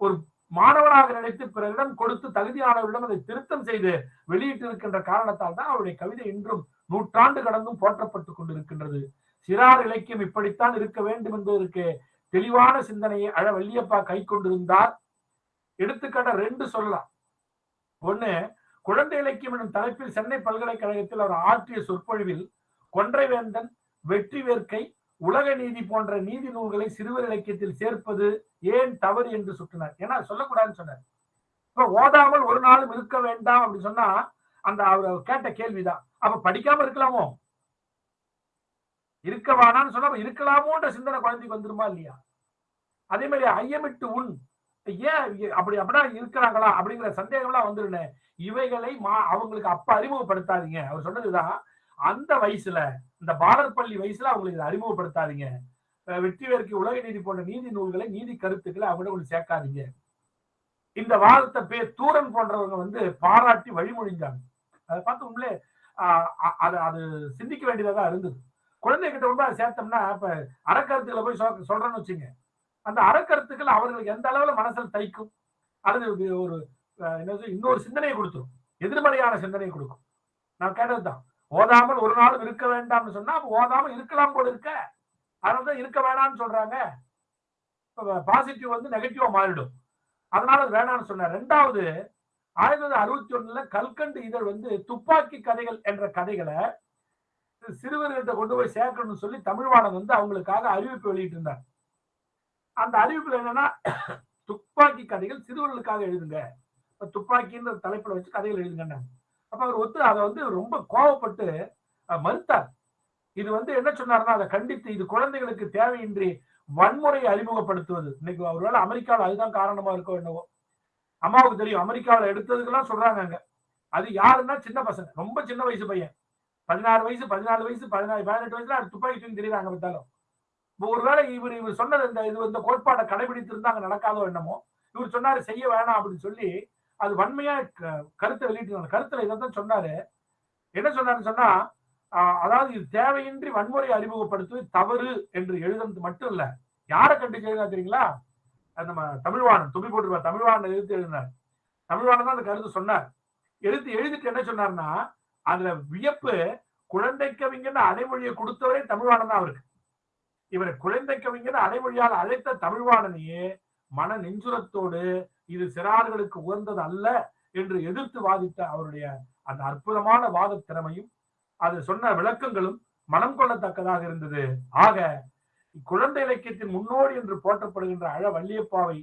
ஒரு மாணவனாக நினைத்து பிறரிடம் கொடுத்து தகுதியானவரிடம் அதை திருத்தம் செய்து வெளியிட்டு இருக்கின்ற காரணத்தால் தான் அவருடைய கவிதை இன்றும் நூற்றாண்டு கடந்தும் போற்றப்பட்டுக் கொண்டிருக்கின்றது. சிறார் இலக்கியம் இப்படித்தான் இருக்க வேண்டும் என்பதற்கு தெளிவான சிந்தனையை அழ வள்ளியப்பா கை கொண்டிருந்தார். எடுத்துக்காட்ட ரெண்டு சொல்லலாம். ஒண்ணு குழந்தை இலக்கியம் எனும் தலைப்பில் சென்னை பல்கலைக்கழகத்தில் அவர் ஆற்றிய சொற்பொழிவில் கொன்றைவேந்தன் வெற்றி வேர்க்கை உலக நீதி போன்ற நீதி நூல்களை சிறுவர் இலக்கியத்தில் சேர்ப்பது ஏன் தவறு? என்று சுட்டினார் ஏன்னா சொல்லக்கூடாதுன்னு சொன்னார். இப்ப ஓதாமல் ஒரு நாளும் இருக்க வேண்டாம் அப்படின்னு சொன்னா அந்த அவர் அவர் கேட்ட கேள்விதான். அப்ப படிக்காம இருக்கலாமோ? இருக்க வேணாம்னு சொன்னா இருக்கலாமோன்ற சிந்தனை குழந்தைக்கு வந்துருமா இல்லையா? அதே மாதிரி ஐயமிட்டு உன். ஏன் அப்படி அப்படின்னா இருக்கிறாங்களா அப்படிங்கிற சந்தேகம்லாம் வந்துருனே இவைகளை மா அவங்களுக்கு அப்ப அறிமுகப்படுத்தாதீங்க. அவர் சொன்னதுதான் அந்த வயசுல இந்த பாலர் பள்ளி வயசுல அவங்களுக்கு இதை அறிமுகப்படுத்தாதீங்க. வெற்றிவேற்கு உலக நீதி போன்ற நீதி நூல்களை நீதி கருத்துக்களை அவங்க சேர்க்காதீங்க. இந்த வாதத்தை பே தூரன் போன்றவங்க வந்து பாராட்டி வழிமொழிஞ்சாங்க. அதை பார்த்து உண்மையிலே ஆஹ் அது அது சிந்திக்க வேண்டியதா இருந்தது. குழந்தைகிட்ட வந்து அதை சேர்த்தோம்னா இப்ப அறக்கருத்துக்களை போய் சொல்றேன்னு வச்சுங்க. அந்த அறக்கருத்துக்கள் அவர்களுக்கு எந்த அளவுல மனசில் தைக்கும்? அது ஒரு- என்ன என்னது இன்னொரு சிந்தனையை கொடுத்துரும். எதிர்மறையான சிந்தனையை கொடுக்கும். நான் கேட்டதுதான். ஓதாமல் ஒரு நாளும் இருக்க வேண்டாம்னு சொன்னா ஓதாமல் ஓதாம இருக்கலாம் போல இருக்க. அதனாலதான் இருக்க வேணாம்னு சொல்றாங்க. பாசிட்டிவ் வந்து நெகட்டிவா மாறிடும். அதனால வேணாம்னு சொன்னார். ரெண்டாவது ஆயிரத்தி தொள்ளாயிரத்தி அறுபத்தி ஒண்ணுல கல்கண்டு இதழ் வந்து துப்பாக்கி கதைகள் என்ற கதைகளை சிறுவர்கிட்ட கொண்டு போய் சேர்க்கணும்னு சொல்லி தமிழ்வாணன் வந்து அவங்களுக்காக அறிவிப்பு வெளியிட்டு இருந்தார் அந்த அறிவிப்புல என்னன்னா துப்பாக்கி கதைகள் சிறுவர்களுக்காக எழுதுங்க. துப்பாக்கின்ற தலைப்புல வச்சு கதைகள் எழுதுங்க அப்ப அவர் ஒத்து அதை வந்து ரொம்ப கோவப்பட்டு மறுத்தார். இது வந்து என்ன சொன்னாருன்னா அதை கண்டித்து இது குழந்தைகளுக்கு தேவையின்றி வன்முறையை அறிமுகப்படுத்துவது. இன்னைக்கு ஒருவேளை அமெரிக்காவில் அதுதான் காரணமா இருக்கோ என்னவோ. அம்மாவுக்கு தெரியும் அமெரிக்காவில் எடுத்ததுக்கெல்லாம் சொல்றாங்க அங்க. அது யாருன்னா சின்ன பசங்க. ரொம்ப சின்ன வயசு பையன். பதினாறு வயசு பதினாலு வயசு பதினாறு பதினெட்டு வயசுல அது துப்பாக்கி தூக்கி தெரியுறாங்க பார்த்தாலும். இப்போ ஒருவேளை இவர் இவர் சொன்னது இந்த இது இந்த கோட்பாட்டை கடைபிடித்திருந்தா அங்க நடக்காதோ என்னமோ இவர் சொன்னாரு செய்ய வேணாம் அப்படின்னு சொல்லி அது வன்மையா க- கருத்தை வெளியிட்டு கருத்துல தான் சொன்னாரு. என்ன சொன்னாருன்னு சொன்னா ஆஹ், அதாவது இது தேவையின்றி வன்முறை அறிமுகப்படுத்துவது தவறு என்று எழுதுறது மட்டும் இல்ல. யாரை கண்டிச்சு எழுதினா தெரியுங்களா? நம்ம தமிழ்வாணன் துணி போட்டுருப்பார். தமிழ்வாணன் எழுத்து எழுதினார். தமிழ்வாணன் தான் அந்த கருத்து சொன்னார். எழுத்து எழுதிட்டு என்ன சொன்னார்னா அதுல வியப்பு குழந்தை கவிஞர் அடைமொழியை கொடுத்தவரே தமிழ்வாணன் தான் அவருக்கு இவரை குழந்தை கவிஞர் அடைமொழியால் அழைத்த தமிழ்வாணனையே மன நெஞ்சுரத்தோடு இது சிறார்களுக்கு உகந்தது அல்ல என்று எதிர்த்து வாதித்த அவருடைய அந்த அற்புதமான வாத திறமையும் அது சொன்ன விளக்கங்களும் மனம் கொள்ளத்தக்கதாக இருந்தது. ஆக குழந்தை இலக்கியத்தின் முன்னோடி என்று போற்றப்படுகின்ற அழ வள்ளியப்பாவை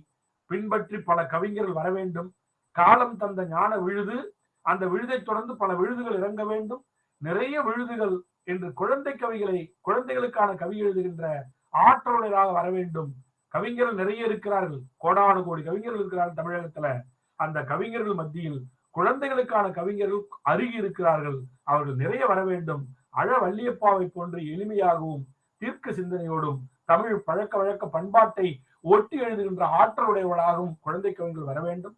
பின்பற்றி பல கவிஞர்கள் வர வேண்டும் காலம் தந்த ஞான விழுது அந்த விழுதை தொடர்ந்து பல விழுதுகள் இறங்க வேண்டும். நிறைய விழுதுகள் என்று குழந்தை கவிகளை குழந்தைகளுக்கான கவி எழுதுகின்ற ஆற்றலுடையதாக வர வேண்டும். கவிஞர்கள் நிறைய இருக்கிறார்கள். கோடானு கோடி கவிஞர்கள் இருக்கிறார்கள் தமிழகத்துல. அந்த கவிஞர்கள் மத்தியில் குழந்தைகளுக்கான கவிஞர்கள் அருகி இருக்கிறார்கள். அவர்கள் நிறைய வர வேண்டும். அழ வள்ளியப்பாவை போன்று எளிமையாகவும் தீர்க்க சிந்தனையோடும் தமிழ் பழக்க வழக்க பண்பாட்டை ஒட்டி எழுதுகின்ற ஆற்றலுடையவர்களாகவும் குழந்தை கவிஞர்கள் வர வேண்டும்.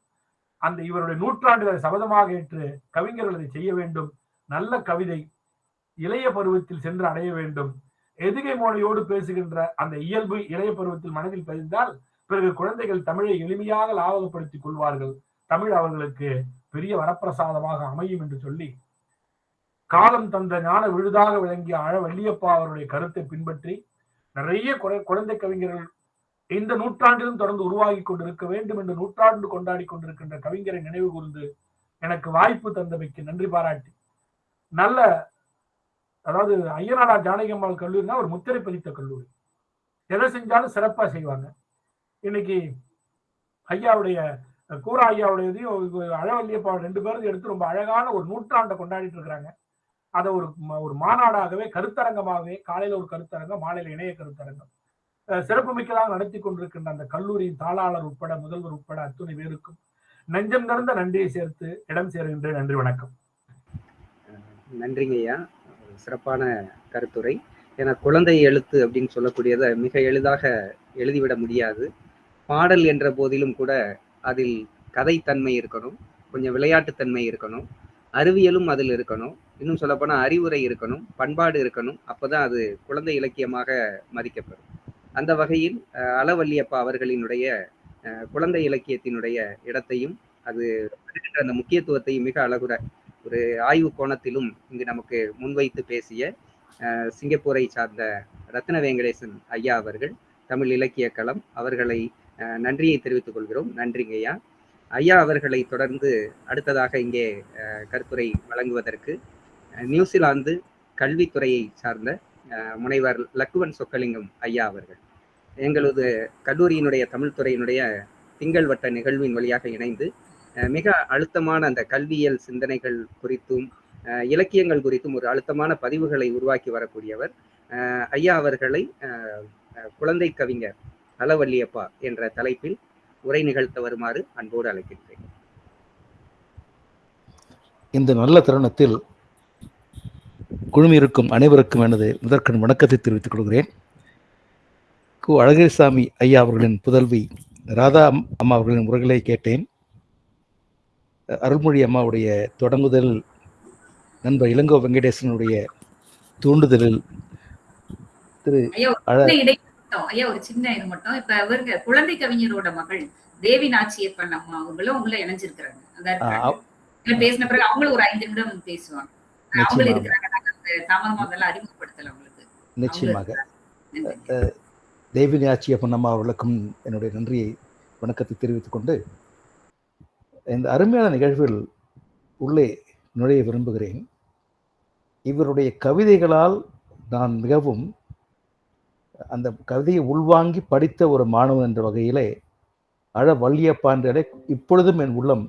அந்த இவருடைய நூற்றாண்டுகளை சபதமாக ஏற்று கவிஞர்கள் அதை செய்ய வேண்டும். நல்ல கவிதை இளைய பருவத்தில் சென்று அடைய வேண்டும். எதுகை மோனையோடு பேசுகின்ற அந்த இயல்பு இளைய பருவத்தில் மனதில் பதிந்தால் பிறகு குழந்தைகள் தமிழை எளிமையாக லாபகப்படுத்திக் கொள்வார்கள். தமிழ் அவர்களுக்கு பெரிய வரப்பிரசாதமாக அமையும் என்று சொல்லி காலம் தந்த ஞான விழுதாக விளங்கிய அழ வள்ளியப்பா அவருடைய கருத்தை பின்பற்றி நிறைய குறை- குழந்தை கவிஞர்கள் இந்த நூற்றாண்டிலும் தொடர்ந்து உருவாகி கொண்டிருக்க வேண்டும் என்று நூற்றாண்டு கொண்டாடி கொண்டிருக்கின்ற கவிஞரை நினைவு கூர்ந்து எனக்கு வாய்ப்பு தந்தமைக்கு நன்றி பாராட்டி. நல்ல அதாவது ஐயனாடா ஜானகியம்மாள் கல்லூரினா ஒரு முத்திரை பதித்த கல்லூரி. எதை செஞ்சாலும் சிறப்பா செய்வாங்க. இன்னைக்கு ஐயாவுடைய கூரா ஐயாவுடையதையும் அழவல்லியப்பா ரெண்டு பேரும் எடுத்து ரொம்ப அழகான ஒரு நூற்றாண்டை கொண்டாடிட்டு இருக்கிறாங்க. அதை ஒரு ஒரு மாநாடாகவே கருத்தரங்கமாகவே காலையில ஒரு கருத்தரங்கம் மாலையில இணைய கருத்தரங்கம். சிறப்புமிக்கதாக நடத்தி கொண்டிருக்கின்ற அந்த கல்லூரியின் தாளாளர் உட்பட முதல்வர் உட்பட அத்துணை பேருக்கும் நெஞ்சம் நிறைந்த நன்றியை சேர்த்து இடம் சேருகின்றேன். நன்றி வணக்கம். நன்றிங்க ஐயா. சிறப்பான கருத்துரை. ஏன்னா குழந்தை எழுத்து அப்படின்னு சொல்லக்கூடியதை மிக எளிதாக எழுதிவிட முடியாது. பாடல் என்ற போதிலும் கூட அதில் கதைத்தன்மை இருக்கணும். கொஞ்சம் விளையாட்டுத்தன்மை இருக்கணும். அறிவியலும் அதில் இருக்கணும். இன்னும் சொல்லப்போனால் அறிவுரை இருக்கணும். பண்பாடு இருக்கணும். அப்பதான் அது குழந்தை இலக்கியமாக மதிக்கப்படும். அந்த வகையில் அளவல்லியப்பா அவர்களினுடைய குழந்தை இலக்கியத்தினுடைய இடத்தையும் அது அந்த முக்கியத்துவத்தையும் மிக அழகுற ஒரு ஆய்வு கோணத்திலும் இங்கு நமக்கு முன்வைத்து பேசிய சிங்கப்பூரை சார்ந்த ரத்ன வெங்கடேசன் ஐயா அவர்கள் தமிழ் இலக்கிய களம் அவர்களை நன்றியை தெரிவித்துக் கொள்கிறோம். நன்றிங்க ஐயா. ஐயா அவர்களை தொடர்ந்து அடுத்ததாக இங்கே கருத்துரை வழங்குவதற்கு நியூசிலாந்து கல்வித்துறையை சார்ந்த முனைவர் லக்குவன் சொக்கலிங்கம் ஐயா அவர்கள். எங்களது கல்லூரியினுடைய தமிழ் துறையினுடைய திங்கள் வட்ட நிகழ்வின் வழியாக இணைந்து அஹ், மிக அழுத்தமான அந்த கல்வியியல் சிந்தனைகள் குறித்தும் அஹ், இலக்கியங்கள் குறித்தும் ஒரு அழுத்தமான பதிவுகளை உருவாக்கி வரக்கூடியவர் ஐயா அவர்களை அஹ், குழந்தை கவிஞர் அளவல்லியப்பா என்ற தலைப்பில் உரை நிகழ்த்த வருமாறு அன்போடு அழைக்கின்றேன். இந்த நல்ல தருணத்தில் குழுமியிருக்கும் அனைவருக்கும் எனது முதற்கண் வணக்கத்தை தெரிவித்துக் கொள்கிறேன். கு. அழகிரிசாமி ஐயா அவர்களின் புதல்வி ராதா அம்- அம்மா அவர்களின் உரைகளை கேட்டேன். அருள்மொழி அம்மாவுடைய தொடங்குதல் நண்பர் இளங்கோ வெங்கடேசனுடைய தூண்டுதலில் திரு ஐயா ஒரு சின்ன இது மட்டும். இப்ப இவருங்க குழந்தை கவிஞரோட மகள் தேவி நாச்சியப்பன் அம்மா அவங்களும் உள்ள இணைஞ்சிருக்கிறாங்க. பேசின பிறகு அவங்களும் ஒரு ஐந்து நிமிடம் பேசுவாங்க. அவங்களும் இருக்கிறாங்க. அதெல்லாம் அறிமுகப்படுத்தல அவங்களுக்கு நிச்சயமாக. நன்றி. தேவினி ஆச்சியப்பன் அம்மா அவர்களுக்கும் என்னுடைய நன்றியை வணக்கத்தை தெரிவித்துக் கொண்டு இந்த அருமையான நிகழ்வில் உள்ளே நுழைய விரும்புகிறேன். இவருடைய கவிதைகளால் நான் மிகவும் அந்த கவிதையை உள்வாங்கி படித்த ஒரு மாணவன் என்ற வகையிலே அழ வள்ளியப்பா என்றாலே இப்பொழுதும் என் உள்ளம்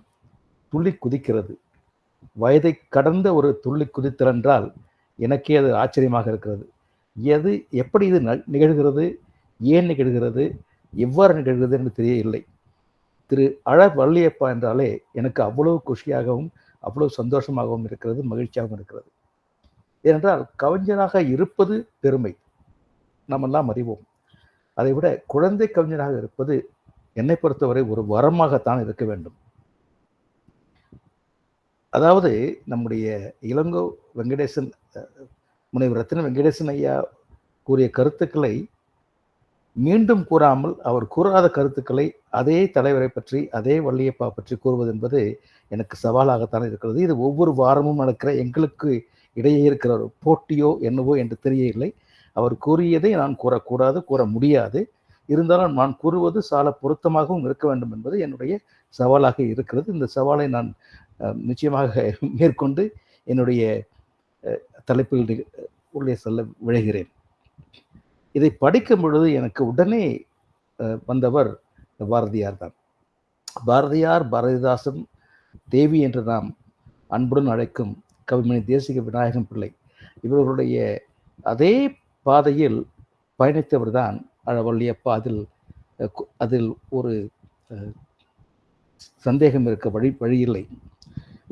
துள்ளி குதிக்கிறது. வயதை கடந்த ஒரு துள்ளி குதித்தல் என்றால் எனக்கே அது ஆச்சரியமாக இருக்கிறது. எது எப்படி இது நிகழ்கிறது? ஏன் நிகழ்கிறது? எவ்வாறு நிகழ்கிறது என்று தெரியவில்லை. திரு அழ வள்ளியப்பா என்றாலே எனக்கு அவ்வளவு குஷியாகவும் அவ்வளவு சந்தோஷமாகவும் இருக்கிறது மகிழ்ச்சியாகவும் இருக்கிறது. ஏனென்றால் கவிஞராக இருப்பது பெருமை. நாமெல்லாம் அறிவோம். அதை விட குழந்தை கவிஞராக இருப்பது என்னை பொறுத்தவரை ஒரு வரமாகத்தான் இருக்க வேண்டும். அதாவது நம்முடைய இளங்கோ வெங்கடேசன் முனைவர் ரத்ன வெங்கடேசன் ஐயா கூறிய கருத்துக்களை மீண்டும் கூறாமல் அவர் கூறாத கருத்துக்களை அதே தலைவரை பற்றி அதே வள்ளியப்பா பற்றி கூறுவது என்பது எனக்கு சவாலாகத்தான் இருக்கிறது. இது ஒவ்வொரு வாரமும் நடக்கிற எங்களுக்கு இடையே இருக்கிற ஒரு போட்டியோ என்னவோ என்று தெரியவில்லை. அவர் கூறியதை நான் கூறக்கூடாது கூற முடியாது. இருந்தாலும் நான் கூறுவது சால பொருத்தமாகவும் இருக்க வேண்டும் என்பது என்னுடைய சவாலாக இருக்கிறது. இந்த சவாலை நான் நிச்சயமாக மேற்கொண்டு என்னுடைய தலைப்பில் உள்ளே செல்ல விழைகிறேன். இதை படிக்கும் பொழுது எனக்கு உடனே வந்தவர் பாரதியார் தான். பாரதியார் பாரதிதாசன் தேவி என்று நாம் அன்புடன் அழைக்கும் கவிமணி தேசிக விநாயகம் பிள்ளை. இவர்களுடைய அதே பாதையில் பயணித்தவர் தான் அழவள்ளியப்பா. அதில் அதில் ஒரு சந்தேகம் இருக்க வழி வழியில்லை.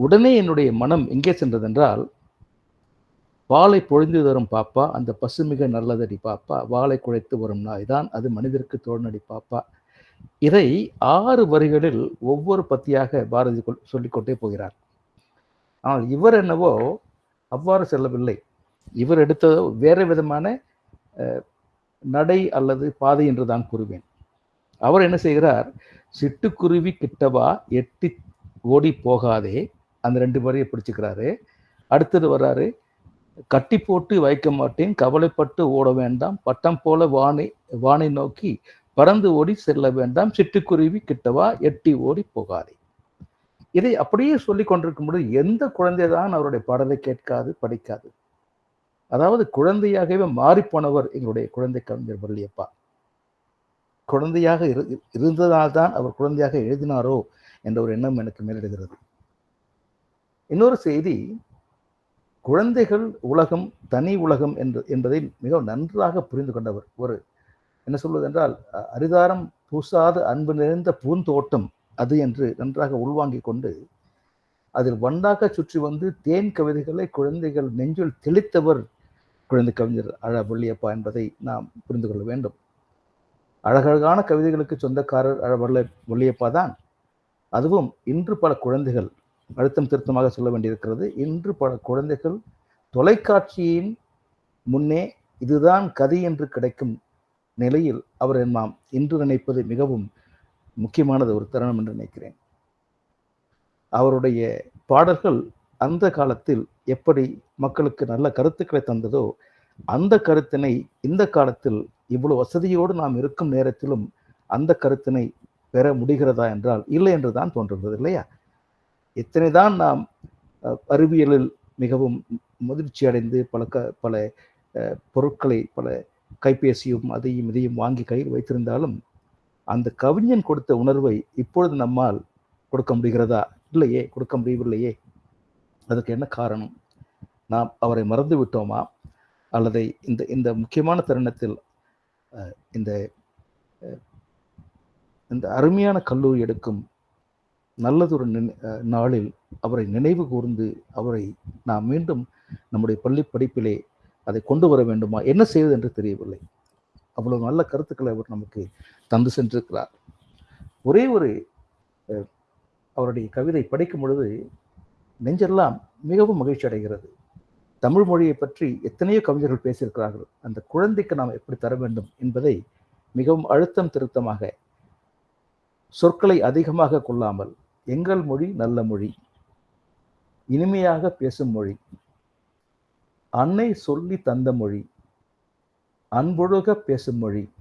உடனே என்னுடைய மனம் எங்கே சென்றதென்றால் பாலை பொழிந்து தரும் பாப்பா அந்த பசுமிக நல்லதடி பாப்பா. வாளை குழைத்து வரும் நாய்தான் அது மனிதருக்கு தோழனடி பாப்பா. இதை ஆறு வரிகளில் ஒவ்வொரு பத்தியாக பாரதி சொல்லிக்கொண்டே போகிறார். ஆனால் இவர் என்னவோ அவ்வாறு செல்லவில்லை. இவர் எடுத்த வேறு விதமான நடை அல்லது பாதை என்று தான் கூறுவேன். அவர் என்ன செய்கிறார்? சிட்டுக்குருவி கிட்டவா எட்டி ஓடி போகாதே அந்த ரெண்டு வரியை பிடிச்சுக்கிறாரு. அடுத்தது வர்றாரு கட்டி போட்டு வைக்க மாட்டேன் கவலைப்பட்டு ஓட வேண்டாம் பட்டம் போல வானை வானை நோக்கி பறந்து ஓடி செல்ல வேண்டாம் சிட்டுக்குருவி கிட்டவா எட்டி ஓடி போகாதே. இதை அப்படியே சொல்லி கொண்டிருக்கும் பொழுது எந்த குழந்தை தான் அவருடைய பாடலை கேட்காது படிக்காது? அதாவது குழந்தையாகவே மாறிப்போனவர் எங்களுடைய குழந்தை கவிஞர் வள்ளியப்பா குழந்தையாக இரு இருந்ததால்தான் அவர் குழந்தையாக எழுதினாரோ என்ற ஒரு எண்ணம் எனக்கு மேலிடுகிறது இன்னொரு செய்தி குழந்தைகள் உலகம் தனி உலகம் என்று என்பதை மிக நன்றாக புரிந்து கொண்டவர். ஒரு என்ன சொல்வது என்றால் அரிதாரம் பூசாத அன்பு நிறைந்த பூந்தோட்டம் அது என்று நன்றாக உள்வாங்கிக் கொண்டு அதில் வண்டாக சுற்றி வந்து தேன் கவிதைகளை குழந்தைகள் நெஞ்சில் தெளித்தவர் குழந்தை கவிஞர் அழ வள்ளியப்பா என்பதை நாம் புரிந்து கொள்ள வேண்டும். அழகழகான கவிதைகளுக்கு சொந்தக்காரர் அழ வள்ள வள்ளியப்பா தான். அதுவும் இன்று பல குழந்தைகள் அழுத்தம் திருத்தமாக சொல்ல வேண்டியிருக்கிறது. இன்று பல குழந்தைகள் தொலைக்காட்சியின் முன்னே இதுதான் கதை என்று கிடைக்கும் நிலையில் அவர் நாம் இன்று நினைப்பது மிகவும் முக்கியமானது ஒரு தருணம் என்று நினைக்கிறேன். அவருடைய பாடல்கள் அந்த காலத்தில் எப்படி மக்களுக்கு நல்ல கருத்துக்களை தந்ததோ அந்த கருத்தினை இந்த காலத்தில் இவ்வளவு வசதியோடு நாம் இருக்கும் நேரத்திலும் அந்த கருத்தினை பெற முடிகிறதா என்றால் இல்லை என்று தான் தோன்றுகிறது இல்லையா? எத்தனைதான் நாம் அறிவியலில் மிகவும் முதிர்ச்சி அடைந்து பல க பல பொருட்களை பல கைபேசியும் அதையும் இதையும் வாங்கி கையில் வைத்திருந்தாலும் அந்த கவிஞன் கொடுத்த உணர்வை இப்பொழுது நம்மால் கொடுக்க முடிகிறதா? இல்லையே கொடுக்க முடியவில்லையே. அதுக்கு என்ன காரணம்? நாம் அவரை மறந்து விட்டோமா? அல்லது இந்த இந்த முக்கியமான தருணத்தில் இந்த இந்த அருமையான கல்லூரி எடுக்கும் நல்லதொரு நினை- அஹ், நாளில் அவரை நினைவு கூர்ந்து அவரை நாம் மீண்டும் நம்முடைய பள்ளி படிப்பிலே அதை கொண்டு வர வேண்டுமா? என்ன செய்வது என்று தெரியவில்லை. அவ்வளவு நல்ல கருத்துக்களை அவர் நமக்கு தந்து சென்றிருக்கிறார். ஒரே ஒரு அஹ், அவருடைய கவிதை படிக்கும் பொழுது நெஞ்செல்லாம் மிகவும் மகிழ்ச்சி அடைகிறது. தமிழ் மொழியை பற்றி எத்தனையோ கவிஞர்கள் பேசியிருக்கிறார்கள். அந்த குழந்தைக்கு நாம் எப்படி தர வேண்டும் என்பதை மிகவும் அழுத்தம் திருத்தமாக சொற்களை அதிகமாக கொள்ளாமல் எங்கள் மொழி நல்ல மொழி. இனிமையாக பேசும் மொழி. அன்னை சொல்லி தந்த மொழி. அன்பொழுக பேசும் மொழி.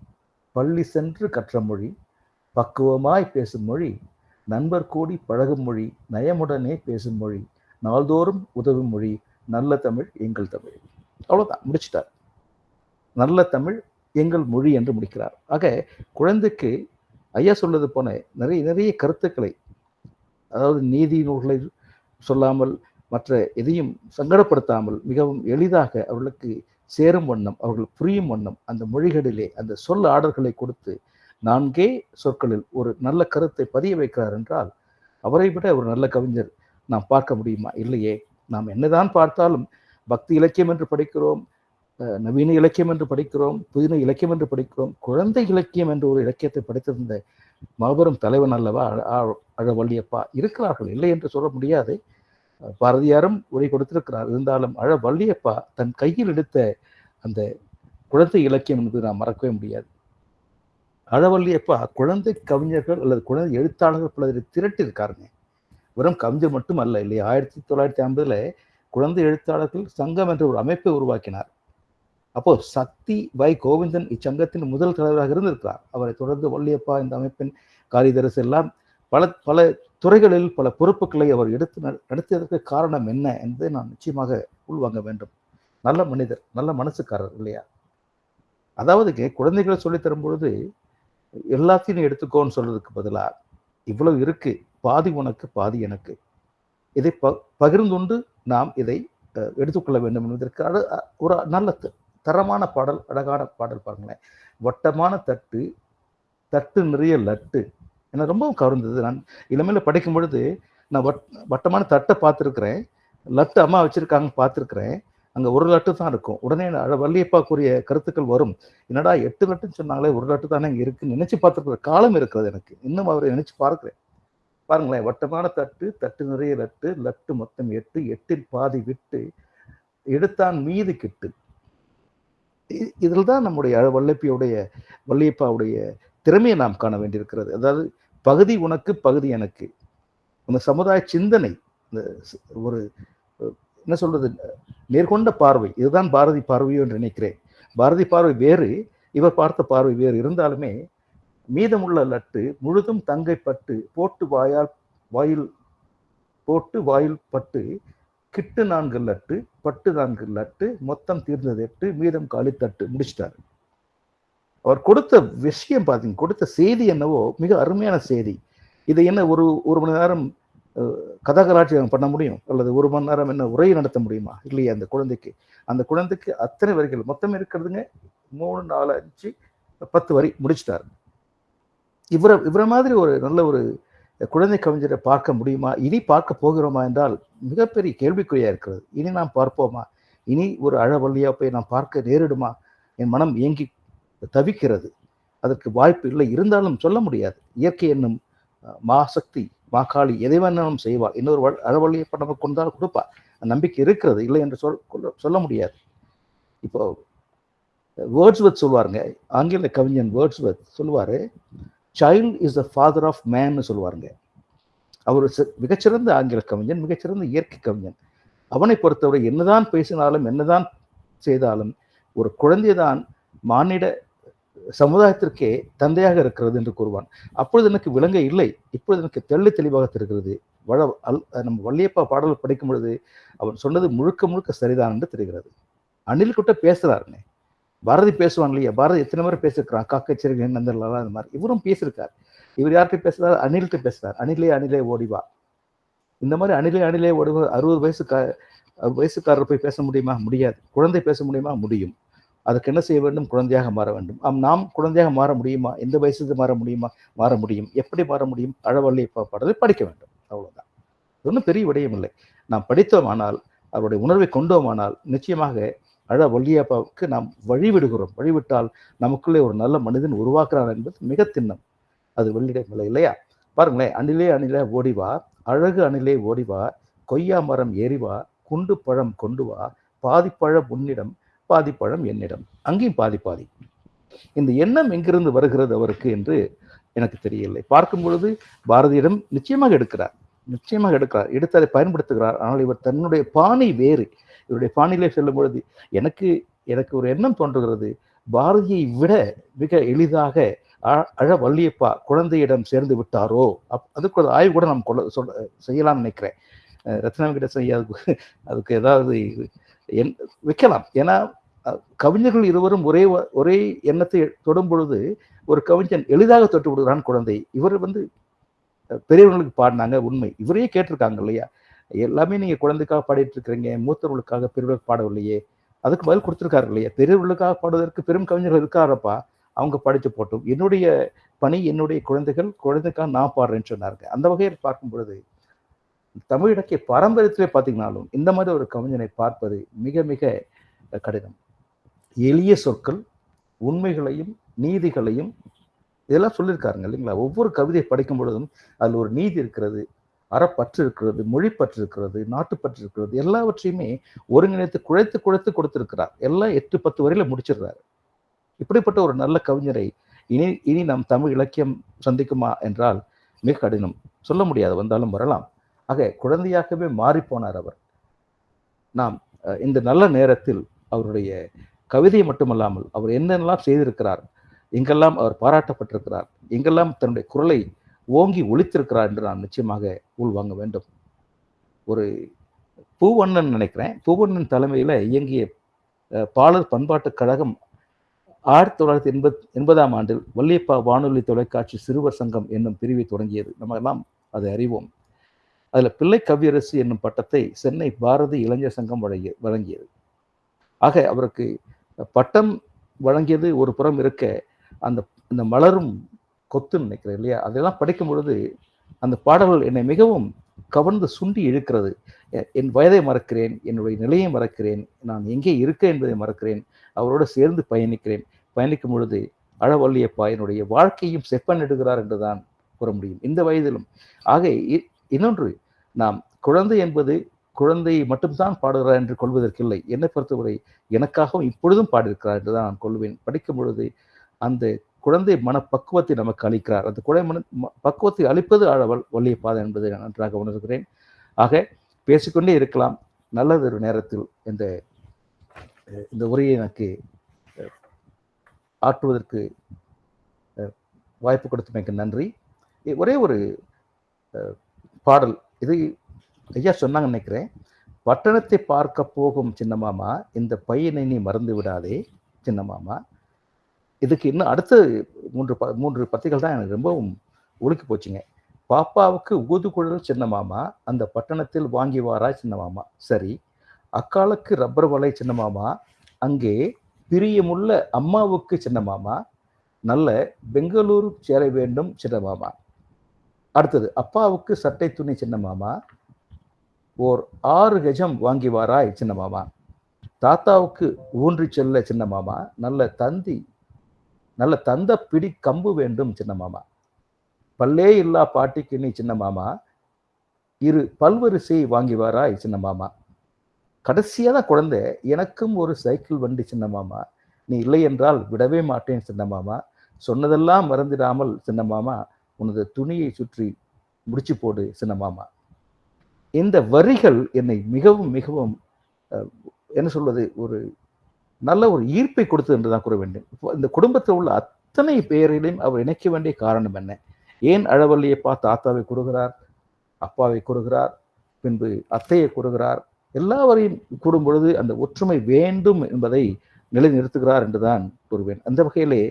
பள்ளி சென்று கற்ற மொழி. பக்குவமாய் பேசும் மொழி. நண்பர் கூடி பழகும் மொழி. நயமுடனே பேசும் மொழி. நாள்தோறும் உதவும் மொழி. நல்ல தமிழ் எங்கள் தமிழ். அவ்வளவுதான். முடிச்சிட்டார். நல்ல தமிழ் எங்கள் மொழி என்று முடிக்கிறார். ஆக குழந்தைக்கு ஐயா சொல்வது போன நிறைய நிறைய கருத்துக்களை அதாவது நீதி நூல்களை சொல்லாமல் மற்ற எதையும் சங்கடப்படுத்தாமல் மிகவும் எளிதாக அவர்களுக்கு சேரும் வண்ணம் அவர்கள் புரியும் வண்ணம் அந்த மொழிகளிலே அந்த சொல் ஆடல்களை கொடுத்து நான்கே சொற்களில் ஒரு நல்ல கருத்தை பதிய வைக்கிறார் என்றால் அவரை விட ஒரு நல்ல கவிஞர் நாம் பார்க்க முடியுமா? இல்லையே. நாம் என்னதான் பார்த்தாலும் பக்தி இலக்கியம் என்று படிக்கிறோம் நவீன இலக்கியம் என்று படிக்கிறோம் புதின இலக்கியம் என்று படிக்கிறோம் குழந்தை இலக்கியம் என்ற ஒரு இலக்கியத்தை படித்திருந்த மாபெரும் தலைவன் அல்லவா அழ- அழவள்ளியப்பா இருக்கிறார்கள். இல்லை என்று சொல்ல முடியாது. பாரதியாரும் உரை கொடுத்திருக்கிறார். இருந்தாலும் அழவள்ளியப்பா தன் கையில் எடுத்த அந்த குழந்தை இலக்கியம் என்பது நாம் மறக்கவே முடியாது. அழவள்ளியப்பா குழந்தை கவிஞர்கள் அல்லது குழந்தை எழுத்தாளர்கள் பலரை திரட்டியிருக்காருங்க. வெறும் கவிஞர் மட்டும் அல்ல இல்லையா ஆயிரத்தி தொள்ளாயிரத்தி ஐம்பதுல குழந்தை எழுத்தாளர்கள் சங்கம் என்ற ஒரு அமைப்பை உருவாக்கினார். அப்போ சக்தி வை கோவிந்தன் இச்சங்கத்தின் முதல் தலைவராக இருந்திருக்கிறார். அவரை தொடர்ந்து வள்ளியப்பா இந்த அமைப்பின் காரிதரசு எல்லாம் பல பல துறைகளில் பல பொறுப்புகளை அவர் எடுத்து நடத்தியதற்கு காரணம் என்ன என்பதை நாம் நிச்சயமாக உள்வாங்க வேண்டும். நல்ல மனிதர் நல்ல மனசுக்காரர் இல்லையா? அதாவது குழந்தைகளை சொல்லித்தரும் பொழுது எல்லாத்தையும் எடுத்துக்கோன்னு சொல்றதுக்கு பதிலாக இவ்வளவு இருக்கு பாதி உனக்கு பாதி எனக்கு. இதை ப பகிர்ந்துண்டு நாம் இதை எடுத்துக்கொள்ள வேண்டும் என்பதற்கு ஒரு நல்ல தரமான பாடல் அழகான பாடல் பாருங்களேன். வட்டமான தட்டு தட்டு நிறைய லட்டு. எனக்கு ரொம்பவும் கவர்ந்தது. நான் இளமையில படிக்கும் பொழுது நான் வட் வட்டமான தட்டை பார்த்துருக்குறேன். லட்டு அம்மா வச்சுருக்காங்க பார்த்துருக்குறேன். அங்கே ஒரு லட்டு தான் இருக்கும். உடனே அழ வள்ளியப்பா கூறிய கருத்துக்கள் வரும். என்னடா எட்டு லட்டுன்னு சொன்னாங்களே ஒரு லட்டு தானே இங்கே இருக்குன்னு நினச்சி பார்த்துருக்கிற காலம் இருக்கிறது எனக்கு. இன்னும் அவரை நினச்சி பார்க்குறேன். பாருங்களேன் வட்டமான தட்டு தட்டு நிறைய லட்டு லட்டு மொத்தம் எட்டு எட்டில் பாதி விட்டு எடுத்தான் மீது கிட்டு. இதில் தான் நம்முடைய வல்லப்பியுடைய வள்ளியப்பாவுடைய திறமையை நாம் காண வேண்டியிருக்கிறது. அதாவது பகுதி உனக்கு பகுதி எனக்கு. அந்த சமுதாய சிந்தனை இந்த ஒரு என்ன சொல்றது நேர்கொண்ட பார்வை. இதுதான் பாரதி பார்வையோ என்று நினைக்கிறேன். பாரதி பார்வை வேறு இவர் பார்த்த பார்வை வேறு. இருந்தாலுமே மீதமுள்ள லட்டு முழுதும் தங்கை பட்டு போட்டு வாயால் வாயில் போட்டு வாயில் பட்டு கிட்டு நான்கு லட்டு பட்டு நான்கு லட்டு மொத்தம் தீர்ந்தது எட்டு மீதம் காலி தட்டு முடிச்சிட்டாரு. அவர் கொடுத்த விஷயம் பார்த்தீங்க கொடுத்த செய்தி என்னவோ மிக அருமையான செய்தி. இதை என்ன ஒரு ஒரு மணி நேரம் அஹ், பண்ண முடியும்? அல்லது ஒரு மணி நேரம் என்ன உரை நடத்த முடியுமா? இல்லையா அந்த குழந்தைக்கு. அந்த குழந்தைக்கு அத்தனை வரிகள் மொத்தம் இருக்கிறதுங்க மூணு நாலு அஞ்சு பத்து வரி முடிச்சிட்டாரு. இவரை இவரை மாதிரி ஒரு நல்ல ஒரு குழந்தை கவிஞரை பார்க்க முடியுமா? இனி பார்க்க போகிறோமா என்றால் மிகப்பெரிய கேள்விக்குறியாக இருக்கிறது. இனி நாம் பார்ப்போமா? இனி ஒரு அழவள்ளியாக போய் நாம் பார்க்க நேரிடுமா? என் மனம் ஏங்கி தவிக்கிறது. அதற்கு வாய்ப்பு இல்லை. இருந்தாலும் சொல்ல முடியாது. இயற்கை என்னும் மாசக்தி மாகாளி எதை வேணாலும் செய்வாள். இன்னொரு வ- அழவழியை நம்ம கொண்டால் கொடுப்பா நம்பிக்கை இருக்கிறது. இல்லை என்று சொல் சொல்ல முடியாது. இப்போ வேர்ட்ஸ்வத் சொல்லுவாருங்க ஆங்கில கவிஞன் வேர்ட்ஸ்வத் சொல்லுவார் child is the father of மேன்னு சொல்லுவாருங்க. அவர் மிகச்சிறந்த ஆங்கில கவிஞன் மிகச்சிறந்த இயற்கை கவிஞன். அவனை பொறுத்தவரை என்னதான் பேசினாலும் என்னதான் செய்தாலும் ஒரு குழந்தைதான் மானிட சமுதாயத்திற்கே தந்தையாக இருக்கிறது என்று கூறுவான். அப்பொழுது எனக்கு விளங்க இல்லை. இப்பொழுது எனக்கு தெள்ளி தெளிவாக தெரிகிறது. வள அல் நம்ம வள்ளியப்பா பாடல் படிக்கும் பொழுது அவன் சொன்னது முழுக்க முழுக்க சரிதான் என்று தெரிகிறது. அணில் கிட்ட பேசுகிறாருன்னே பாரதி பேசுவான் இல்லையா? பாரதி எத்தனை முறை பேசியிருக்கிறான்? காக்கச்சேரி நந்தர்லாம் அந்த மாதிரி. இவரும் பேசியிருக்கார். இவர் யார்கிட்ட பேசுறாரு? அணில்கிட்ட பேசுறாரு. அணிலே அணிலே ஓடிவா இந்த மாதிரி அணிலே அணிலே ஓடிவா அறுபது வயசு வயசுக்காரர் போய் பேச முடியுமா? முடியாது. குழந்தை பேச முடியுமா? முடியும். அதுக்கு என்ன செய்ய வேண்டும்? குழந்தையாக மாற வேண்டும். ஆம் நாம் குழந்தையாக மாற முடியுமா? எந்த வயசுக்கு மாற முடியுமா? மாற முடியும். எப்படி மாற முடியும்? அழவள்ளி பாடலை படிக்க வேண்டும். அவ்வளோதான் ஒன்றும் பெரிய விடயம் இல்லை நாம் படித்தோமானால் அவருடைய உணர்வை கொண்டோமானால் நிச்சயமாக அழ வள்ளியப்பாவுக்கு நாம் வழிவிடுகிறோம். வழிவிட்டால் நமக்குள்ளே ஒரு நல்ல மனிதன் உருவாக்குறான் என்பது மிக திண்ணம். அது வெள்ளிடம் இல்லை இல்லையா? பாருங்களேன் அணிலே அணிலே ஓடிவா அழகு அணிலே ஓடிவா கொய்யா மரம் ஏறிவா குண்டு பழம் கொண்டு வா பாதிப்பழம் உன்னிடம் பாதிப்பழம் என்னிடம். அங்கேயும் பாதி பாதி. இந்த எண்ணம் எங்கிருந்து வருகிறது அவருக்கு என்று எனக்கு தெரியவில்லை. பார்க்கும் பொழுது பாரதியிடம் நிச்சயமாக எடுக்கிறார். நிச்சயமாக எடுக்கிறார். எடுத்து அதை பயன்படுத்துகிறார். ஆனால் இவர் தன்னுடைய பாணி வேறு. இவருடைய பாணியிலே செல்லும் பொழுது எனக்கு எனக்கு ஒரு எண்ணம் தோன்றுகிறது. பாரதியை விட மிக எளிதாக அழ வள்ளியப்பா குழந்தையிடம் சேர்ந்து விட்டாரோ? அப் அதுக்கு ஒரு ஆய்வு கூட நாம் கொள்ள சொல்ல செய்யலாம்னு நினைக்கிறேன். ரத்னம் கிட்ட செய்ய அதுக்கு அதுக்கு ஏதாவது என் வைக்கலாம். ஏன்னா கவிஞர்கள் இருவரும் ஒரே வ- ஒரே எண்ணத்தை தொடும் பொழுது ஒரு கவிஞன் எளிதாக தொட்டு விடுகிறான் குழந்தை. இவர் வந்து பெரியவர்களுக்கு பாடினாங்க உண்மை. இவரையே கேட்டிருக்காங்க இல்லையா? எல்லாமே நீங்க குழந்தைக்காக பாடிட்டு இருக்கிறீங்க மூத்தவர்களுக்காக பெரியவர்களுக்கு பாடவில்லையே. அதுக்கு பதில் கொடுத்துருக்காரு இல்லையா பெரியவர்களுக்காக பாடுவதற்கு பெரும் கவிஞர்கள் இருக்காரப்பா. அவங்க படித்து போட்டும். என்னுடைய பணி என்னுடைய குழந்தைகள் குழந்தைக்காக நான் பாடுறேன்னு சொன்னாருங்க. அந்த வகையில் பார்க்கும் பொழுது தமிழ் இலக்கிய பாரம்பரியத்திலே பார்த்தீங்கனாலும் இந்த மாதிரி ஒரு கவிஞனை பார்ப்பது மிக மிக கடினம். எளிய சொற்கள் உண்மைகளையும் நீதிகளையும் இதெல்லாம் சொல்லியிருக்காருங்க இல்லைங்களா? ஒவ்வொரு கவிதையை படிக்கும் பொழுதும் அதில் ஒரு நீதி இருக்கிறது. அறப்பற்று இருக்கிறது மொழிப்பற்று இருக்கிறது நாட்டுப்பற்று இருக்கிறது எல்லாவற்றையுமே ஒருங்கிணைத்து குழைத்து குழைத்து கொடுத்திருக்கிறார். எல்லாம் எட்டு பத்து வரையில முடிச்சிடுறாரு. இப்படிப்பட்ட ஒரு நல்ல கவிஞரை இனி இனி நம் தமிழ் இலக்கியம் சந்திக்குமா என்றால் மிக கடினம். சொல்ல முடியாது வந்தாலும் வரலாம். ஆக குழந்தையாகவே மாறிப்போனார் அவர். நாம் இந்த நல்ல நேரத்தில் அவருடைய கவிதை மட்டுமல்லாமல் அவர் என்னென்னலாம் செய்திருக்கிறார் எங்கெல்லாம் அவர் பாராட்டப்பட்டிருக்கிறார் எங்கெல்லாம் தன்னுடைய குரலை ஓங்கி ஒழித்திருக்கிறார் என்று நான் நிச்சயமாக உள்வாங்க வேண்டும். ஒரு பூவண்ணன் நினைக்கிறேன். பூவண்ணன் தலைமையில் இயங்கிய பாலர் பண்பாட்டுக் கழகம் ஆயிரத்தி தொள்ளாயிரத்தி எண்பத் எண்பதாம் ஆண்டில் வள்ளியப்பா வானொலி தொலைக்காட்சி சிறுவர் சங்கம் என்னும் பிரிவை தொடங்கியது. நம்ம எல்லாம் அதை அறிவோம். அதில் பிள்ளை கவியரசு என்னும் பட்டத்தை சென்னை பாரதி இளைஞர் சங்கம் வழங்கிய வழங்கியது. ஆக அவருக்கு பட்டம் வழங்கியது ஒரு புறம் இருக்க அந்த இந்த மலரும் கொத்துன்னு நினைக்கிறேன் இல்லையா? அதெல்லாம் படிக்கும் பொழுது அந்த பாடல்கள் என்னை மிகவும் கவர்ந்து சுண்டி இழுக்கிறது. எ- என் வயதை மறக்கிறேன் என்னுடைய நிலையை மறக்கிறேன் நான் எங்கே இருக்கேன் என்பதை மறக்கிறேன் அவரோடு சேர்ந்து பயணிக்கிறேன். பயணிக்கும் பொழுது அழவல்லியப்பா என்னுடைய வாழ்க்கையும் செப்பனிடுகிறார் என்றுதான் கூற முடியும். இந்த வயதிலும். ஆக இ- இன்னொன்று நாம் குழந்தை என்பது குழந்தையை மட்டும்தான் பாடுகிறார் என்று கொள்வதற்கில்லை. என்னை பொறுத்தவரை எனக்காகவும் இப்பொழுதும் பாடியிருக்கிறார் என்று தான் நான் கொள்வேன். படிக்கும் பொழுது அந்த குழந்தை மனப்பக்குவத்தை நமக்கு அளிக்கிறார். அந்த குழந்தை மன பக்குவத்தை அளிப்பது வழி பாதை என்பதை நான் நன்றாக உணர்கிறேன். ஆக பேசிக்கொண்டே இருக்கலாம். நல்லதொரு நேரத்தில் இந்த இந்த உரையை எனக்கு ஆற்றுவதற்கு வாய்ப்பு கொடுத்தமைக்கு நன்றி. ஒரே ஒரு பாடல். இது ஐயா சொன்னாங்க நினைக்கிறேன். பட்டணத்தை பார்க்க போகும் சின்ன மாமா இந்த பையனை நீ மறந்து விடாதே சின்ன மாமா இதுக்கு இன்னும் அடுத்த மூன்று ப மூன்று பத்திகள் தான் எனக்கு ரொம்பவும் ஒழுக்கி போச்சுங்க. பாப்பாவுக்கு ஊதுகுழல் சின்ன மாமா அந்த பட்டணத்தில் வாங்கி வாரா சின்ன மாமா. சரி அக்காலுக்கு ரப்பர் வலை சின்ன மாமா அங்கே பிரியமுள்ள அம்மாவுக்கு சின்ன மாமா நல்ல பெங்களூரு சேர வேண்டும் சின்ன மாமா. அடுத்தது அப்பாவுக்கு சட்டை துணி சின்ன மாமா ஓர் ஆறு கஜம் வாங்கி வாராய் சின்ன மாமா. தாத்தாவுக்கு ஊன்றி செல்ல சின்ன மாமா நல்ல தந்தி நல்ல தந்த பிடி கம்பு வேண்டும் சின்ன மாமா. பல்லே இல்லா பாட்டிக்கு நீ சின்ன மாமா. இரு பல்வரிசை வாங்கி வாராய் சின்ன மாமா. கடைசியாக தான் குழந்தை எனக்கும் ஒரு சைக்கிள் வண்டி சின்ன மாமா. நீ இல்லை என்றால் விடவே மாட்டேன் சின்ன மாமா. சொன்னதெல்லாம் மறந்திடாமல் சின்ன மாமா உனது துணியை சுற்றி முடிச்சு போடு சின்ன மாமா. இந்த வரிகள் என்னை மிகவும் மிகவும் என்ன சொல்வது ஒரு நல்ல ஒரு ஈர்ப்பை கொடுத்தது என்று தான் கூற வேண்டும். இந்த குடும்பத்தில் உள்ள அத்தனை பேரிலையும் அவர் இணைக்க வேண்டிய காரணம் என்ன? ஏன் அழவல்லியப்பா தாத்தாவை கூறுகிறார் அப்பாவை கூறுகிறார் பின்பு அத்தையை கூறுகிறார்? எல்லாவரையும் கூடும் பொழுது அந்த ஒற்றுமை வேண்டும் என்பதை நிலைநிறுத்துகிறார் என்றுதான் கூறுவேன். அந்த வகையிலே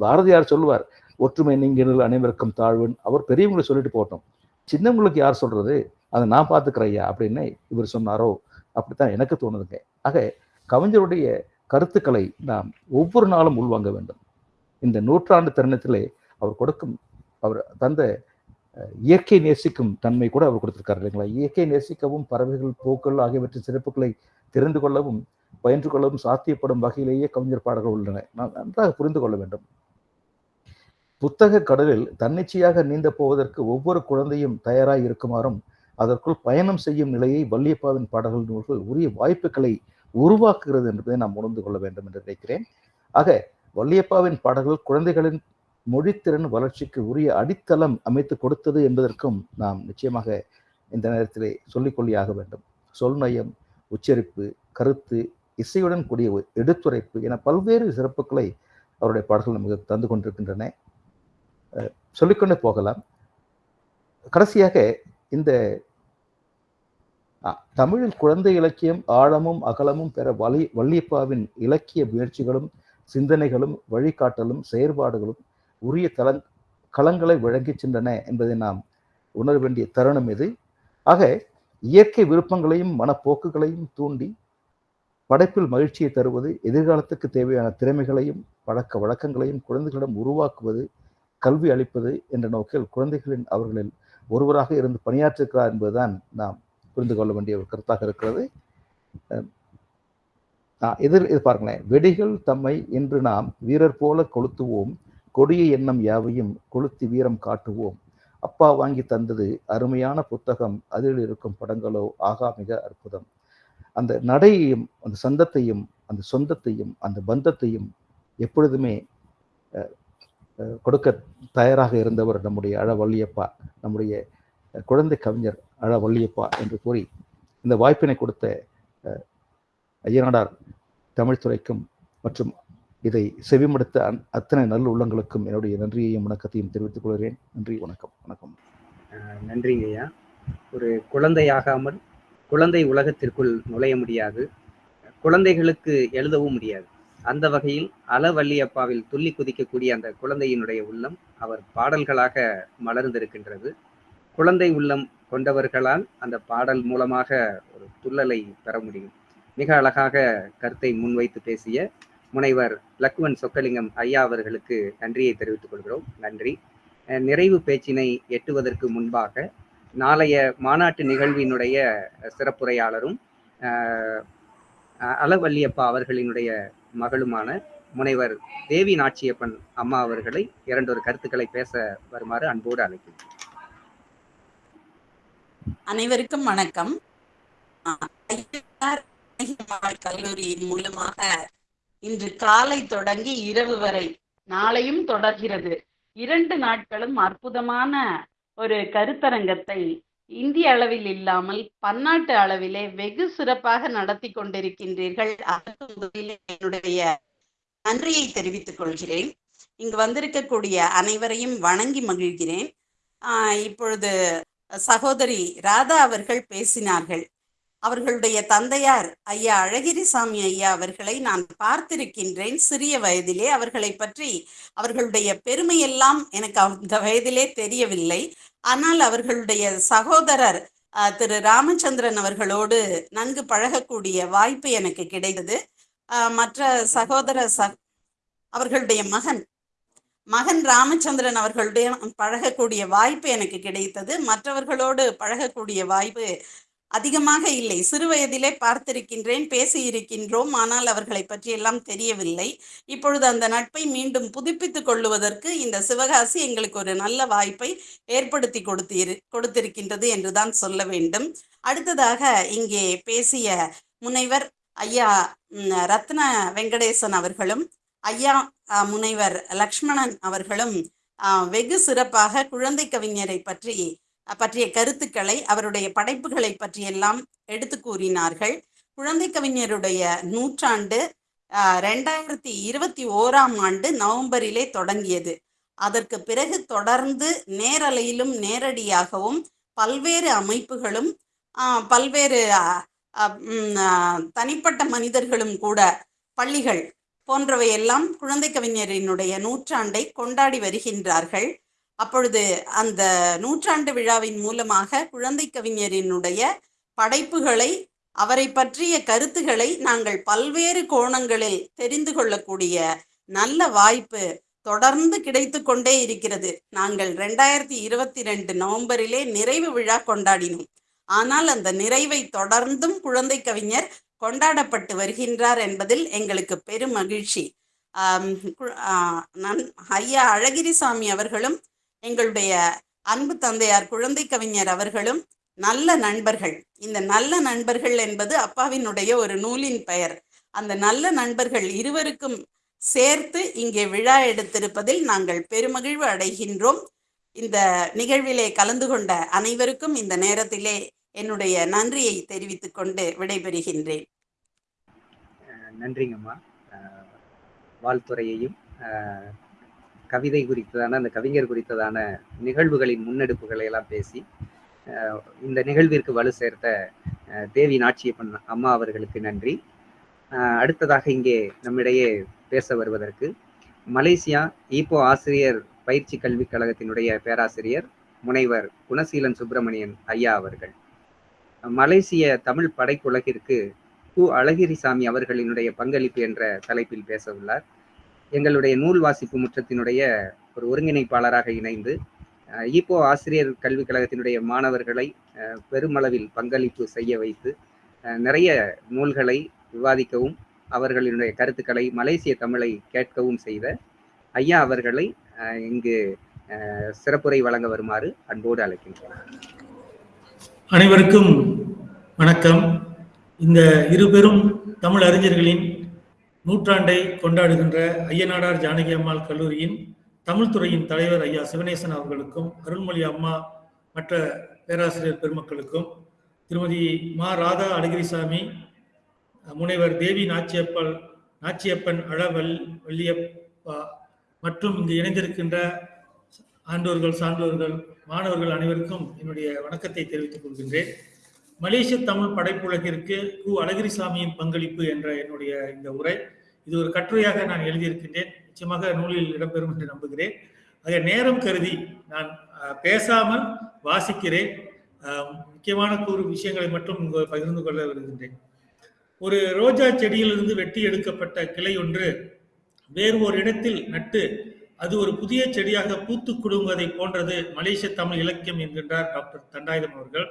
பாரதியார் சொல்லுவார் ஒற்றுமை நீங்கள் அனைவருக்கும் தாழ்வுன்னு. அவர் பெரியவங்களை சொல்லிட்டு போட்டோம் சின்னவங்களுக்கு யார் சொல்றது? அதை நான் பார்த்துக்கிறையா அப்படின்னு இவர் சொன்னாரோ? அப்படித்தான் எனக்கு தோணுதுங்க. ஆக கவிஞருடைய கருத்துக்களை நாம் ஒவ்வொரு நாளும் உள்வாங்க வேண்டும். இந்த நூற்றாண்டு தருணத்திலே அவர் கொடுக்கும் அவர் தந்த அஹ், இயற்கை நேசிக்கும் தன்மை கூட அவர் கொடுத்திருக்காரு இல்லைங்களா? இயற்கை நேசிக்கவும் பறவைகள் பூக்கள் ஆகியவற்றின் சிறப்புகளை தெரிந்து கொள்ளவும் பயின்று கொள்ளவும் சாத்தியப்படும் வகையிலேயே கவிஞர் பாடல்கள் உள்ளன. நாம் நன்றாக புரிந்து கொள்ள வேண்டும். புத்தக கடலில் தன்னிச்சையாக நீந்த போவதற்கு ஒவ்வொரு குழந்தையும் தயாராக இருக்குமாறும் அதற்குள் பயணம் செய்யும் நிலையை வள்ளியப்பாவின் பாடல்கள் நூல்கள் உரிய வாய்ப்புகளை உருவாக்குகிறது என்பதை நாம் உணர்ந்து கொள்ள வேண்டும் என்று நினைக்கிறேன். ஆக வள்ளியப்பாவின் பாடல்கள் குழந்தைகளின் மொழித்திறன் வளர்ச்சிக்கு உரிய அடித்தளம் அமைத்து கொடுத்தது என்பதற்கும் நாம் நிச்சயமாக இந்த நேரத்திலே சொல்லிக்கொள்ளியாக வேண்டும். சொல்நயம் உச்சரிப்பு கருத்து இசையுடன் கூடிய எடுத்துரைப்பு என பல்வேறு சிறப்புகளை அவருடைய பாடல்கள் நமக்கு தந்து கொண்டிருக்கின்றன. சொல்லிக்கொண்டு போகலாம். கடைசியாக இந்த தமிழில் குழந்தை இலக்கியம் ஆழமும் அகலமும் பெற வலி வள்ளியப்பாவின் இலக்கிய முயற்சிகளும் சிந்தனைகளும் வழிகாட்டலும் செயற்பாடுகளும் உரிய தளங் களங்களை வழங்கிச் சென்றன என்பதை நாம் உணர வேண்டிய தருணம் இது. ஆக இயற்கை விருப்பங்களையும் மனப்போக்குகளையும் தூண்டி படைப்பில் மகிழ்ச்சியை தருவது எதிர்காலத்துக்கு தேவையான திறமைகளையும் பழக்க வழக்கங்களையும் குழந்தைகளிடம் உருவாக்குவது கல்வி அளிப்பது என்ற நோக்கில் குழந்தைகளின் அவர்களில் ஒருவராக இருந்து பணியாற்றிருக்கிறார் என்பதுதான் நாம் புரிந்து கொள்ள வேண்டிய ஒரு கருத்தாக இருக்கிறது. எதிர் இது பாருங்களேன். வெடிகள் தம்மை இன்று நாம் வீரர் போல கொளுத்துவோம். கொடிய எண்ணம் யாவையும் கொளுத்தி வீரம் காட்டுவோம். அப்பா வாங்கி தந்தது அருமையான புத்தகம். அதில் இருக்கும் படங்களோ ஆகா மிக அற்புதம். அந்த நடையையும் அந்த சந்தத்தையும் அந்த சொந்தத்தையும் அந்த பந்தத்தையும் எப்பொழுதுமே அஹ், கொடுக்க தயாராக இருந்தவர் நம்முடைய அழவள்ளியப்பா நம்முடைய குழந்தை கவிஞர் அழ வள்ளியப்பா என்று கூறி இந்த வாய்ப்பினை கொடுத்த அஹ், ஐயனாடார் தமிழ்துறைக்கும் மற்றும் இதை செவிமடுத்த அந் அத்தனை நல்ல உள்ளங்களுக்கும் என்னுடைய நன்றியையும் வணக்கத்தையும் தெரிவித்துக் கொள்கிறேன். நன்றி வணக்கம் வணக்கம். நன்றி நன்றிங்க ஐயா. ஒரு குழந்தையாகாமல் குழந்தை உலகத்திற்குள் நுழைய முடியாது. குழந்தைகளுக்கு எழுதவும் முடியாது. அந்த வகையில் அளவள்ளியப்பாவில் துள்ளி குதிக்கக்கூடிய அந்த குழந்தையினுடைய உள்ளம் அவர் பாடல்களாக மலர்ந்திருக்கின்றது. குழந்தை உள்ளம் கொண்டவர்களால் அந்த பாடல் மூலமாக ஒரு துள்ளலை பெற முடியும். மிக அழகாக கருத்தை முன்வைத்து பேசிய முனைவர் லக்குவன் சொக்கலிங்கம் ஐயா அவர்களுக்கு நன்றியை தெரிவித்துக் கொள்கிறோம். நன்றி. நிறைவு பேச்சினை எட்டுவதற்கு முன்பாக நாளைய மாநாட்டு நிகழ்வினுடைய சிறப்புரையாளரும் அளவல்லியப்பா அலவல்லியப்பா அவர்களினுடைய மகளுமான முனைவர் தேவி நாச்சியப்பன் அம்மா அவர்களை இரண்டொரு கருத்துக்களை பேச வருமாறு அன்போடு அழைக்கிறேன். அனைவருக்கும் வணக்கம். கல்லூரியின் மூலமாக இன்று காலை தொடங்கி இரவு வரை நாளையும் தொடர்கிறது. இரண்டு நாட்களும் அற்புதமான ஒரு கருத்தரங்கத்தை இந்திய அளவில் இல்லாமல் பன்னாட்டு அளவிலே வெகு சிறப்பாக நடத்தி கொண்டிருக்கின்றீர்கள். என்னுடைய நன்றியை தெரிவித்துக் கொள்கிறேன். இங்கு வந்திருக்கக்கூடிய அனைவரையும் வணங்கி மகிழ்கிறேன். ஆஹ் இப்பொழுது சகோதரி ராதா அவர்கள் பேசினார்கள். அவர்களுடைய தந்தையார் ஐயா அழகிரிசாமி ஐயா அவர்களை நான் பார்த்திருக்கின்றேன். சிறிய வயதிலே அவர்களை பற்றி அவர்களுடைய பெருமையெல்லாம் எனக்கு அந்த வயதிலே தெரியவில்லை. ஆனால் அவர்களுடைய சகோதரர் திரு ராமச்சந்திரன் அவர்களோடு நன்கு பழகக்கூடிய வாய்ப்பு எனக்கு கிடைத்தது. மற்ற சகோதர ச அவர்களுடைய மகன் மகன் ராமச்சந்திரன் அவர்களுடைய பழகக்கூடிய வாய்ப்பு எனக்கு கிடைத்தது. மற்றவர்களோடு பழகக்கூடிய வாய்ப்பு அதிகமாக இல்லை. சிறு வயதிலே பார்த்திருக்கின்றேன் பேசியிருக்கின்றோம் ஆனால் அவர்களை பற்றியெல்லாம் தெரியவில்லை. இப்பொழுது அந்த நட்பை மீண்டும் புதுப்பித்துக் கொள்ளுவதற்கு இந்த சிவகாசி எங்களுக்கு ஒரு நல்ல வாய்ப்பை ஏற்படுத்தி கொடுத்திரு கொடுத்திருக்கின்றது என்றுதான் சொல்ல வேண்டும். அடுத்ததாக இங்கே பேசிய முனைவர் ஐயா ரத்ன வெங்கடேசன் அவர்களும் ஐயா முனைவர் லக்ஷ்மணன் அவர்களும் வெகு சிறப்பாக குழந்தை கவிஞரை பற்றி பற்றிய கருத்துக்களை அவருடைய படைப்புகளை பற்றியெல்லாம் எடுத்து கூறினார்கள். குழந்தை கவிஞருடைய நூற்றாண்டு ரெண்டாயிரத்தி இருபத்தி ஓராம் ஆண்டு நவம்பரிலே தொடங்கியது. அதற்கு பிறகு தொடர்ந்து நேரலையிலும் நேரடியாகவும் பல்வேறு அமைப்புகளும் பல்வேறு தனிப்பட்ட மனிதர்களும் கூட பள்ளிகள் போன்றவையெல்லாம் குழந்தை கவிஞரினுடைய நூற்றாண்டை கொண்டாடி வருகின்றார்கள். அப்பொழுது அந்த நூற்றாண்டு விழாவின் மூலமாக குழந்தை கவிஞரினுடைய படைப்புகளை அவரை பற்றிய கருத்துக்களை நாங்கள் பல்வேறு கோணங்களில் தெரிந்து கொள்ளக்கூடிய நல்ல வாய்ப்பு தொடர்ந்து கிடைத்து கொண்டே இருக்கிறது. நாங்கள் ரெண்டாயிரத்தி இருபத்தி ரெண்டு நவம்பரிலே நிறைவு விழா கொண்டாடினோம். ஆனால் அந்த நிறைவை தொடர்ந்தும் குழந்தை கவிஞர் கொண்டாடப்பட்டு வருகின்றார் என்பதில் எங்களுக்கு பெரும் மகிழ்ச்சி. கு- நன் ஐயா அழகிரிசாமி அவர்களும் எங்களுடைய அன்பு தந்தையார் குழந்தை கவிஞர் அவர்களும் நல்ல நண்பர்கள். இந்த நல்ல நண்பர்கள் என்பது அப்பாவினுடைய ஒரு நூலின் பெயர். அந்த நல்ல நண்பர்கள் இருவருக்கும் சேர்த்து இங்கே விழா எடுத்திருப்பதில் நாங்கள் பெருமகிழ்வு அடைகின்றோம். இந்த நிகழ்விலே கலந்து கொண்ட அனைவருக்கும் இந்த நேரத்திலே என்னுடைய நன்றியை தெரிவித்துக் கொண்டு விடைபெறுகின்றேன் நன்றிங்கம்மா. வாழ்த்துறையையும் கவிதை குறித்ததான அந்த கவிஞர் குறித்ததான நிகழ்வுகளின் முன்னெடுப்புகளை எல்லாம் பேசி இந்த நிகழ்விற்கு வலு சேர்த்த தேவி நாட்சியப்பன் அம்மா அவர்களுக்கு நன்றி. அடுத்ததாக இங்கே நம்மிடையே பேச வருவதற்கு மலேசியா ஈப்போ ஆசிரியர் பயிற்சி கல்விக் கழகத்தினுடைய பேராசிரியர் முனைவர் குணசீலன் சுப்பிரமணியன் ஐயா அவர்கள். மலேசிய தமிழ் படைப்புலகிற்கு கு. அழகிரிசாமி அவர்களினுடைய பங்களிப்பு என்ற தலைப்பில் பேச உள்ளார். எங்களுடைய நூல் வாசிப்பு முற்றத்தினுடைய ஒரு ஒருங்கிணைப்பாளராக இணைந்து இப்போ ஈப்போ ஆசிரியர் கல்விக் கழகத்தினுடைய மாணவர்களை பெருமளவில் பங்களிப்பு செய்ய வைத்து நிறைய நூல்களை விவாதிக்கவும் அவர்களினுடைய கருத்துக்களை மலேசிய தமிழை கேட்கவும் செய்த ஐயா அவர்களை இங்கு சிறப்புரை வழங்க வருமாறு அன்போடு அழைக்கின்றனர் அனைவருக்கும் வணக்கம். இந்த இருபெரும் தமிழ் அறிஞர்களின் நூற்றாண்டை கொண்டாடுகின்ற ஐயனாடார் ஜானகி அம்மாள் கல்லூரியின் தமிழ்துறையின் தலைவர் ஐயா சிவனேசன் அவர்களுக்கும் அருள்மொழி அம்மா மற்ற பேராசிரியர் பெருமக்களுக்கும் திருமதி மா. ராதா அழகிரிசாமி முனைவர் தேவி நாச்சியப்பல் நாச்சியப்பன் அழவல் வள்ளியப்பா மற்றும் இங்கு இணைந்திருக்கின்ற ஆண்டோர்கள் சான்றோர்கள் மாணவர்கள் அனைவருக்கும் என்னுடைய வணக்கத்தை தெரிவித்துக் கொள்கின்றேன். மலேசிய தமிழ் படைப்புலகிற்கு கு. அழகிரிசாமியின் பங்களிப்பு என்ற என்னுடைய இந்த உரை இது ஒரு கட்டுரையாக நான் எழுதியிருக்கின்றேன். நிச்சயமாக நூலில் இடம்பெறும் என்று நம்புகிறேன். ஆக நேரம் கருதி நான் பேசாமல் வாசிக்கிறேன். முக்கியமான கூறு விஷயங்களை மட்டும் பகிர்ந்து கொள்ள விரும்புகின்றேன். ஒரு ரோஜா செடியிலிருந்து வெட்டி எடுக்கப்பட்ட கிளை ஒன்று வேறு ஒரு இடத்தில் நட்டு அது ஒரு புதிய செடியாக பூத்து குடுங்குவதை போன்றது மலேசிய தமிழ் இலக்கியம் என்கின்றார் டாக்டர் தண்டாயுதம் அவர்கள்.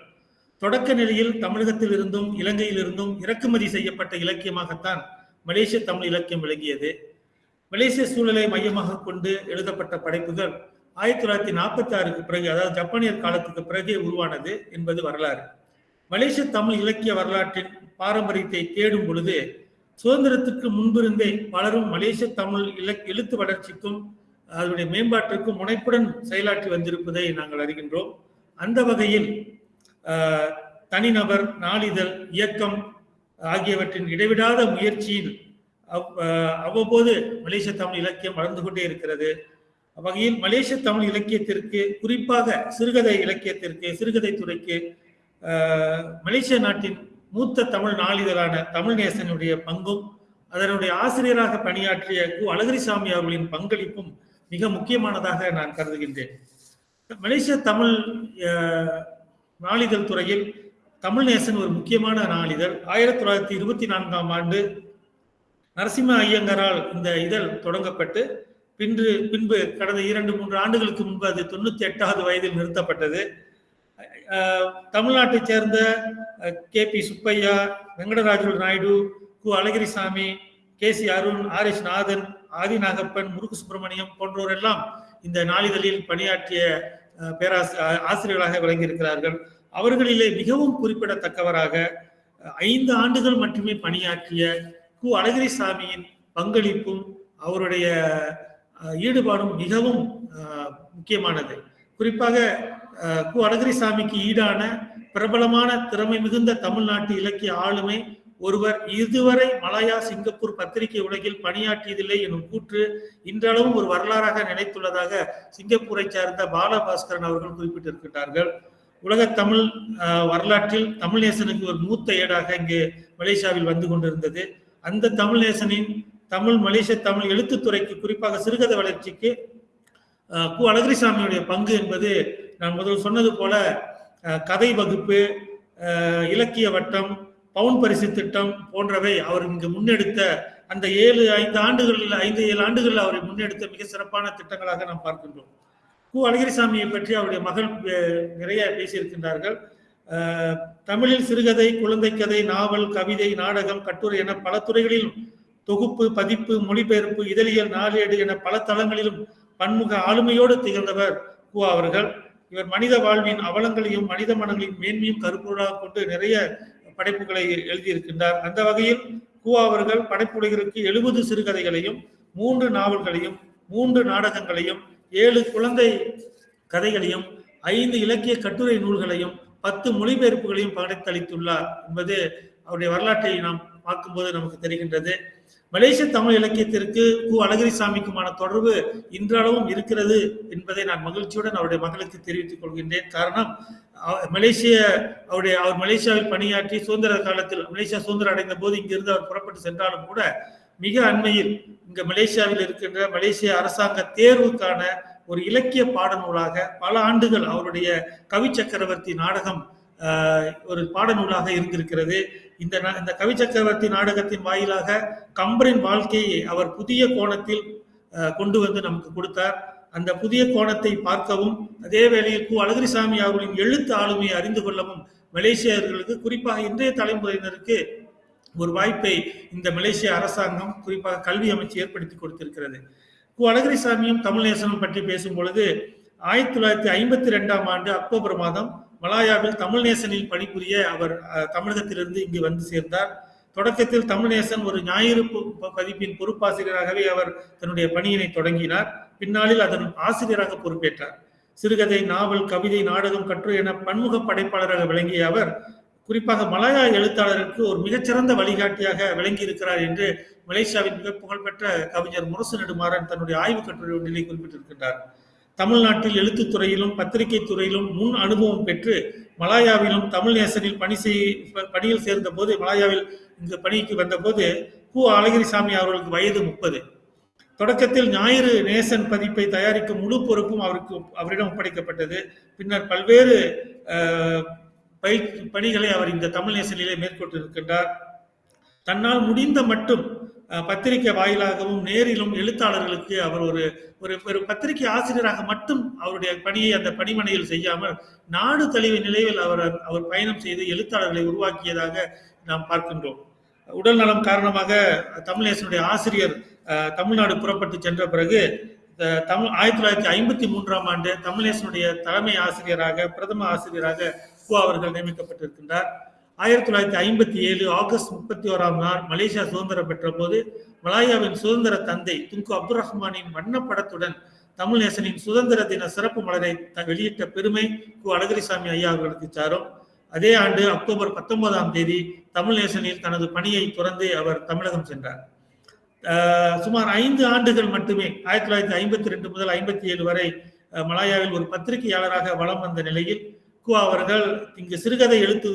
தொடக்க நிலையில் தமிழகத்தில் இருந்தும் இலங்கையில் இருந்தும் இறக்குமதி செய்யப்பட்ட இலக்கியமாகத்தான் மலேசிய தமிழ் இலக்கியம் விளங்கியது. மலேசிய சூழலை மையமாக கொண்டு எழுதப்பட்ட படைப்புகள் ஆயிரத்தி தொள்ளாயிரத்தி நாற்பத்தி ஆறுக்கு பிறகு அதாவது ஜப்பானியர் காலத்துக்கு பிறகே உருவானது என்பது வரலாறு. மலேசிய தமிழ் இலக்கிய வரலாற்றின் பாரம்பரியத்தை தேடும் பொழுது சுதந்திரத்துக்கு முன்பிருந்தே பலரும் மலேசிய தமிழ் இலக் எழுத்து வளர்ச்சிக்கும் அதனுடைய மேம்பாட்டிற்கு முனைப்புடன் செயலாற்றி வந்திருப்பதை நாங்கள் அறிகின்றோம். அந்த வகையில் தனிநபர் நாளிதழ் இயக்கம் ஆகியவற்றின் இடைவிடாத முயற்சியில் அவ்- அவ்வப்போது மலேசிய தமிழ் இலக்கியம் வளர்ந்து கொண்டே இருக்கிறது. வகையில் மலேசிய தமிழ் இலக்கியத்திற்கு குறிப்பாக சிறுகதை இலக்கியத்திற்கு சிறுகதை துறைக்கு மலேசிய நாட்டின் மூத்த தமிழ் நாளிதழான தமிழ் நேசனுடைய பங்கும் அதனுடைய ஆசிரியராக பணியாற்றிய கு. அழகிரிசாமி அவர்களின் பங்களிப்பும் மிக முக்கியமானதாக நான் கருதுகின்றேன். மலேசிய தமிழ் நாளிதழ் துறையில் தமிழ் நேசன் ஒரு முக்கியமான நாளிதழ். ஆயிரத்தி தொள்ளாயிரத்தி இருபத்தி நான்காம் ஆண்டு நரசிம்ம ஐயங்கரால் இந்த இதழ் தொடங்கப்பட்டு பின்பு பின்பு கடந்த இரண்டு மூன்று ஆண்டுகளுக்கு முன்பு அது தொண்ணூத்தி எட்டாவது வயதில் நிறுத்தப்பட்டது. தமிழ்நாட்டைச் சேர்ந்த K P Subbaiah Venkataraju Naidu Ku Azhagirisamy K C Arun R S Nathan Adhi Nagappan Murugu Subramaniam போன்றோர் எல்லாம் இந்த நாளிதழில் பணியாற்றிய அஹ், பேராசி ஆசிரியர்களாக விளங்கியிருக்கிறார்கள். அவர்களிலே மிகவும் குறிப்பிடத்தக்கவராக ஐந்து ஆண்டுகள் மட்டுமே பணியாற்றிய கு. அழகிரிசாமியின் பங்களிப்பும் அவருடைய ஈடுபாடும் மிகவும் முக்கியமானது. குறிப்பாக கு. அழகிரிசாமிக்கு ஈடான பிரபலமான திறமை மிகுந்த தமிழ்நாட்டு இலக்கிய ஆளுமை ஒருவர் இதுவரை மலாயா சிங்கப்பூர் பத்திரிகை உலகில் பணியாற்றியதில்லை எனும் கூற்று இன்றளவும் ஒரு வரலாறாக நினைத்துள்ளதாக சிங்கப்பூரை சேர்ந்த பாலபாஸ்கரன் அவர்கள் குறிப்பிட்டிருக்கிறார்கள் உலக தமிழ் வரலாற்றில் தமிழ் நேசனுக்கு ஒரு மூத்த ஏடாக இங்கு மலேசியாவில் வந்து கொண்டிருந்தது. அந்த தமிழ் நேசனின் தமிழ் மலேசிய தமிழ் எழுத்துத்துறைக்கு குறிப்பாக சிறுகதை வளர்ச்சிக்கு கு அழகிரிசாமியுடைய பங்கு என்பது நான் முதல் சொன்னது போல கதை வகுப்பு இலக்கிய வட்டம் பவுன் பரிசு திட்டம் போன்றவை அவர் இங்கு முன்னெடுத்த அந்த ஏழு ஐந்து ஆண்டுகளில் ஐந்து ஏழு ஆண்டுகளில் அவரை முன்னெடுத்த மிக சிறப்பான திட்டங்களாக நாம் பார்க்கின்றோம். கு. அழகிரிசாமியை பற்றி அவருடைய மகள் நிறைய பேசியிருக்கின்றார்கள். தமிழில் சிறுகதை குழந்தை கதை நாவல் கவிதை நாடகம் கட்டுரை என பல துறைகளிலும் தொகுப்பு பதிப்பு மொழிபெயர்ப்பு இதழியல் நாளேடு என பல தளங்களிலும் பன்முக ஆளுமையோடு திகழ்ந்தவர் கு. அவர்கள். இவர் மனித வாழ்வின் அவலங்களையும் மனித மனங்களின் மேன்மையும் கருப்பொருளாக கொண்டு நிறைய படைப்புகளை எழுதியிருக்கின்றார். அந்த வகையில் கு அவர்கள் படைப்புலகிற்கு எழுபது சிறுகதைகளையும் மூன்று நாவல்களையும் மூன்று நாடகங்களையும் ஏழு குழந்தை கதைகளையும் ஐந்து இலக்கிய கட்டுரை நூல்களையும் பத்து மொழிபெயர்ப்புகளையும் படைத்தளித்துள்ளார் என்பது அவருடைய வரலாற்றை நாம் பார்க்கும்போது நமக்கு தெரிகின்றது. மலேசிய தமிழ் இலக்கியத்திற்கு கு. அழகிரிசாமிக்குமான தொடர்பு இன்றளவும் இருக்கிறது என்பதை நான் மகிழ்ச்சியுடன் அவருடைய மகளுக்கு தெரிவித்துக் கொள்கின்றேன். காரணம் மலேசிய அவருடைய அவர் மலேசியாவில் பணியாற்றி சுதந்திர காலத்தில் மலேசியா சுதந்திரம் அடைந்த போது இங்கிருந்து அவர் புறப்பட்டு சென்றாலும் கூட மிக அண்மையில் இங்க மலேசியாவில் இருக்கின்ற மலேசிய அரசாங்க தேர்வுக்கான ஒரு இலக்கிய பாடநூலாக பல ஆண்டுகள் அவருடைய கவி சக்கரவர்த்தி நாடகம் ஒரு பாடநூலாக இருந்திருக்கிறது. இந்த இந்த கவி சக்கரவர்த்தி நாடகத்தின் வாயிலாக கம்பரின் வாழ்க்கையை அவர் புதிய கோணத்தில் கொண்டு வந்து நமக்கு கொடுத்தார். அந்த புதிய கோணத்தை பார்க்கவும் அதே வேளையில் கு. அழகிரிசாமி அவர்களின் எழுத்து ஆளுமையை அறிந்து கொள்ளவும் மலேசியர்களுக்கு குறிப்பாக இன்றைய தலைமுறையினருக்கு ஒரு வாய்ப்பை இந்த மலேசிய அரசாங்கம் குறிப்பாக கல்வி அமைச்சு ஏற்படுத்தி கொடுத்திருக்கிறது. கு. அழகிரிசாமியும் தமிழ்நேசனும் பற்றி பேசும் பொழுது ஆயிரத்தி தொள்ளாயிரத்தி ஐம்பத்தி ரெண்டாம் ஆண்டு அக்டோபர் மாதம் மலாயாவில் தமிழ்நேசனில் பணிபுரிய அவர் தமிழகத்திலிருந்து இங்கு வந்து சேர்ந்தார். தொடக்கத்தில் தமிழ்நேசன் ஒரு ஞாயிறு பதிப்பின் பொறுப்பாசிரியராகவே அவர் தன்னுடைய பணியினை தொடங்கினார். பின்னாளில் அதன் ஆசிரியராக பொறுப்பேற்றார். சிறுகதை நாவல் கவிதை நாடகம் கற்று என பன்முக படைப்பாளராக விளங்கிய அவர் குறிப்பாக மலாயா எழுத்தாளருக்கு ஒரு மிகச்சிறந்த வழிகாட்டியாக விளங்கி இருக்கிறார் என்று மலேசியாவின் மிக புகழ்பெற்ற கவிஞர் முரசு நெடுமாறன் தன்னுடைய ஆய்வு கட்டுரை ஒன்றிலே குறிப்பிட்டிருக்கின்றார். தமிழ்நாட்டில் எழுத்துத் துறையிலும் பத்திரிகை துறையிலும் முன் அனுபவம் பெற்று மலாயாவிலும் தமிழ் நேசனில் பணி செய் பணியில் சேர்ந்த போது மலாயாவில் இங்கு பணிக்கு வந்தபோது கு. அழகிரிசாமி அவர்களுக்கு வயது முப்பது. தொடக்கத்தில் ஞாயிறு நேசன் பதிப்பை தயாரிக்கும் முழு பொறுப்பும் அவருக்கு அவரிடம் ஒப்படைக்கப்பட்டது. பின்னர் பல்வேறு பயிற்சி பணிகளை அவர் இந்த தமிழ் நேசனிலே மேற்கொண்டிருக்கின்றார். தன்னால் முடிந்த மட்டும் பத்திரிகை வாயிலாகவும் நேரிலும் எழுத்தாளர்களுக்கு அவர் ஒரு ஒரு ஒரு பத்திரிகை ஆசிரியராக மட்டும் அவருடைய பணியை அந்த பணிமனையில் செய்யாமல் நாடு தழுவிய நிலையில் அவர் அவர் பயணம் செய்து எழுத்தாளர்களை உருவாக்கியதாக நாம் பார்க்கின்றோம். உடல் நலம் காரணமாக தமிழேசனுடைய ஆசிரியர் தமிழ்நாடு புறப்பட்டு சென்ற பிறகு தமிழ் ஆயிரத்தி தொள்ளாயிரத்தி ஐம்பத்தி மூன்றாம் ஆண்டு தமிழேசனுடைய தலைமை ஆசிரியராக பிரதம ஆசிரியராக கு அவர்கள் நியமிக்கப்பட்டிருக்கின்றார். ஆயிரத்தி தொள்ளாயிரத்தி ஐம்பத்தி ஏழு ஆகஸ்ட் முப்பத்தி ஓராம் நாள் மலேசியா சுதந்திரம் பெற்ற போது மலாயாவின் சுதந்திர தந்தை துங்கு அப்துல் ரஹ்மானின் வண்ணப்படத்துடன் தமிழ்நேசனின் சுதந்திர தின சிறப்பு மலரை த- வெளியிட்ட பெருமை கு அழகிரிசாமி ஐயா அவர்களுக்கு சாரும். அதே ஆண்டு அக்டோபர் பத்தொன்பதாம் தேதி தமிழ்நேசனில் தனது பணியை துறந்து அவர் தமிழகம் சென்றார். சுமார் ஐந்து ஆண்டுகள் மட்டுமே ஆயிரத்தி தொள்ளாயிரத்தி ஐம்பத்தி ரெண்டு முதல் ஐம்பத்தி ஏழு வரை மலாயாவில் ஒரு பத்திரிகையாளராக வலம் வந்த நிலையில் குவா அவர்கள் இங்கு சிறுகதை எழுத்து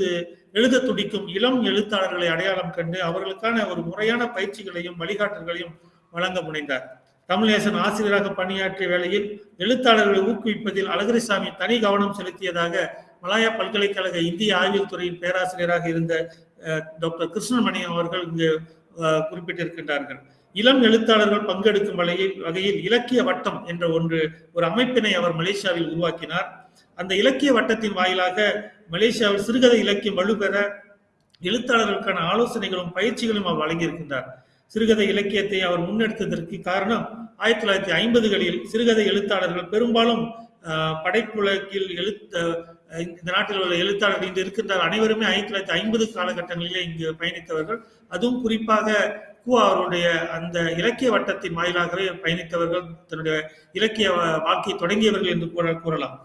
எழுத துடிக்கும் இளம் எழுத்தாளர்களை அடையாளம் கண்டு அவர்களுக்கான ஒரு முறையான பயிற்சிகளையும் வழிகாட்டல்களையும் வழங்க முனைந்தார். தமிழேசன் ஆசிரியராக பணியாற்றிய வேளையில் எழுத்தாளர்களை ஊக்குவிப்பதில் அழகிரிசாமி தனி கவனம் செலுத்தியதாக மலாயா பல்கலைக்கழக இந்திய ஆய்வியல் துறையின் பேராசிரியராக இருந்த டாக்டர் கிருஷ்ணமணி அவர்கள் இங்கு குறிப்பிட்டிருக்கின்றார்கள். இளம் எழுத்தாளர்கள் பங்கெடுக்கும் வகையில் வகையில் இலக்கிய வட்டம் என்ற ஒன்று ஒரு அமைப்பினை அவர் மலேசியாவில் உருவாக்கினார். அந்த இலக்கிய வட்டத்தின் வாயிலாக மலேசியாவில் சிறுகதை இலக்கியம் வலுப்பெற எழுத்தாளர்களுக்கான ஆலோசனைகளும் பயிற்சிகளும் அவர் வழங்கியிருக்கின்றார். சிறுகதை இலக்கியத்தை அவர் முன்னெடுத்ததற்கு காரணம் ஆயிரத்தி தொள்ளாயிரத்தி ஐம்பதுகளில் சிறுகதை எழுத்தாளர்கள் பெரும்பாலும் படைப்புலகில் எழுத்த இந்த நாட்டில் உள்ள எழுத்தாளர்கள் இன்று இருக்கின்றார் அனைவருமே ஆயிரத்தி தொள்ளாயிரத்தி ஐம்பது காலகட்டங்களிலே இங்கு பயணித்தவர்கள். அதுவும் குறிப்பாக குவா அவருடைய அந்த இலக்கிய வட்டத்தின் வாயிலாகவே பயணித்தவர்கள் தன்னுடைய இலக்கிய வாழ்க்கையை தொடங்கியவர்கள் என்று கூற கூறலாம்.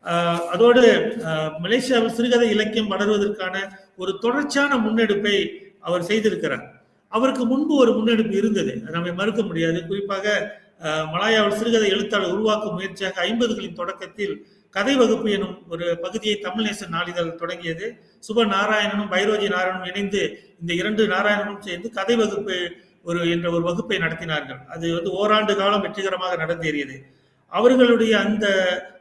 அதோடு ஆஹ் மலேசியாவில் சிறுகதை இலக்கியம் வளர்வதற்கான ஒரு தொடர்ச்சியான முன்னெடுப்பை அவர் செய்திருக்கிறார். அவருக்கு முன்பு ஒரு முன்னெடுப்பு இருந்தது. நம்மை மறுக்க முடியாது. குறிப்பாக மலாயாவில் சிறுகதை எழுத்தாளர் உருவாக்கும் முயற்சியாக ஐம்பதுகளின் தொடக்கத்தில் கதை வகுப்பு எனும் ஒரு பகுதியை தமிழ்நேசன் நாளிதழ் தொடங்கியது. சுப நாராயணனும் பைரோஜி நாராயணனும் இணைந்து இந்த இரண்டு நாராயணனும் சேர்ந்து கதை வகுப்பு ஒரு என்ற ஒரு வகுப்பை நடத்தினார்கள். அது வந்து ஓராண்டு காலம் வெற்றிகரமாக நடந்தேறியது. அவர்களுடைய அந்த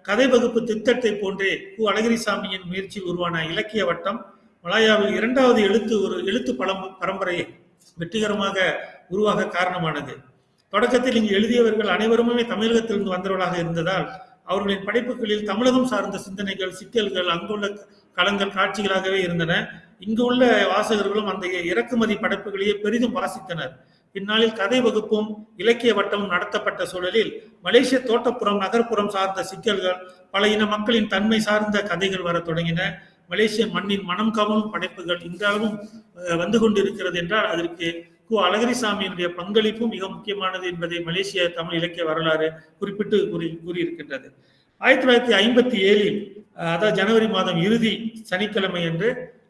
கதை வகுப்பு திட்டத்தை போன்றே கு. அழகிரிசாமியின் முயற்சியில் உருவான இலக்கிய வட்டம் மலாயாவில் இரண்டாவது எழுத்து ஒரு எழுத்து பழம் பரம்பரையை வெற்றிகரமாக உருவாக காரணமானது. தொடக்கத்தில் இங்கு எழுதியவர்கள் அனைவருமே தமிழகத்திலிருந்து வந்தவர்களாக இருந்ததால் அவர்களின் படைப்புகளில் தமிழகம் சார்ந்த சிந்தனைகள் சிக்கல்கள் அங்குள்ள களங்கள் காட்சிகளாகவே இருந்தன. இங்கு உள்ள வாசகர்களும் அந்த இறக்குமதி படைப்புகளையே பெரிதும் வாசித்தனர். பின்னாளில் கதை வகுப்பும் இலக்கிய வட்டமும் நடத்தப்பட்ட சூழலில் மலேசிய தோட்டப்புறம் நகர்ப்புறம் சார்ந்த சிக்கல்கள் பல இன மக்களின் தன்மை சார்ந்த கதைகள் வர தொடங்கின. மலேசிய மண்ணின் மனம் கவரும் படைப்புகள் இன்றளவும் வந்து கொண்டிருக்கிறது என்றால் அதற்கு கு. அழகிரிசாமியினுடைய பங்களிப்பும் மிக முக்கியமானது என்பதை மலேசிய தமிழ் இலக்கிய வரலாறு குறிப்பிட்டு கூறி கூறியிருக்கின்றது. ஆயிரத்தி தொள்ளாயிரத்தி ஐம்பத்தி ஏழில் அதாவது ஜனவரி மாதம் இறுதி சனிக்கிழமை என்று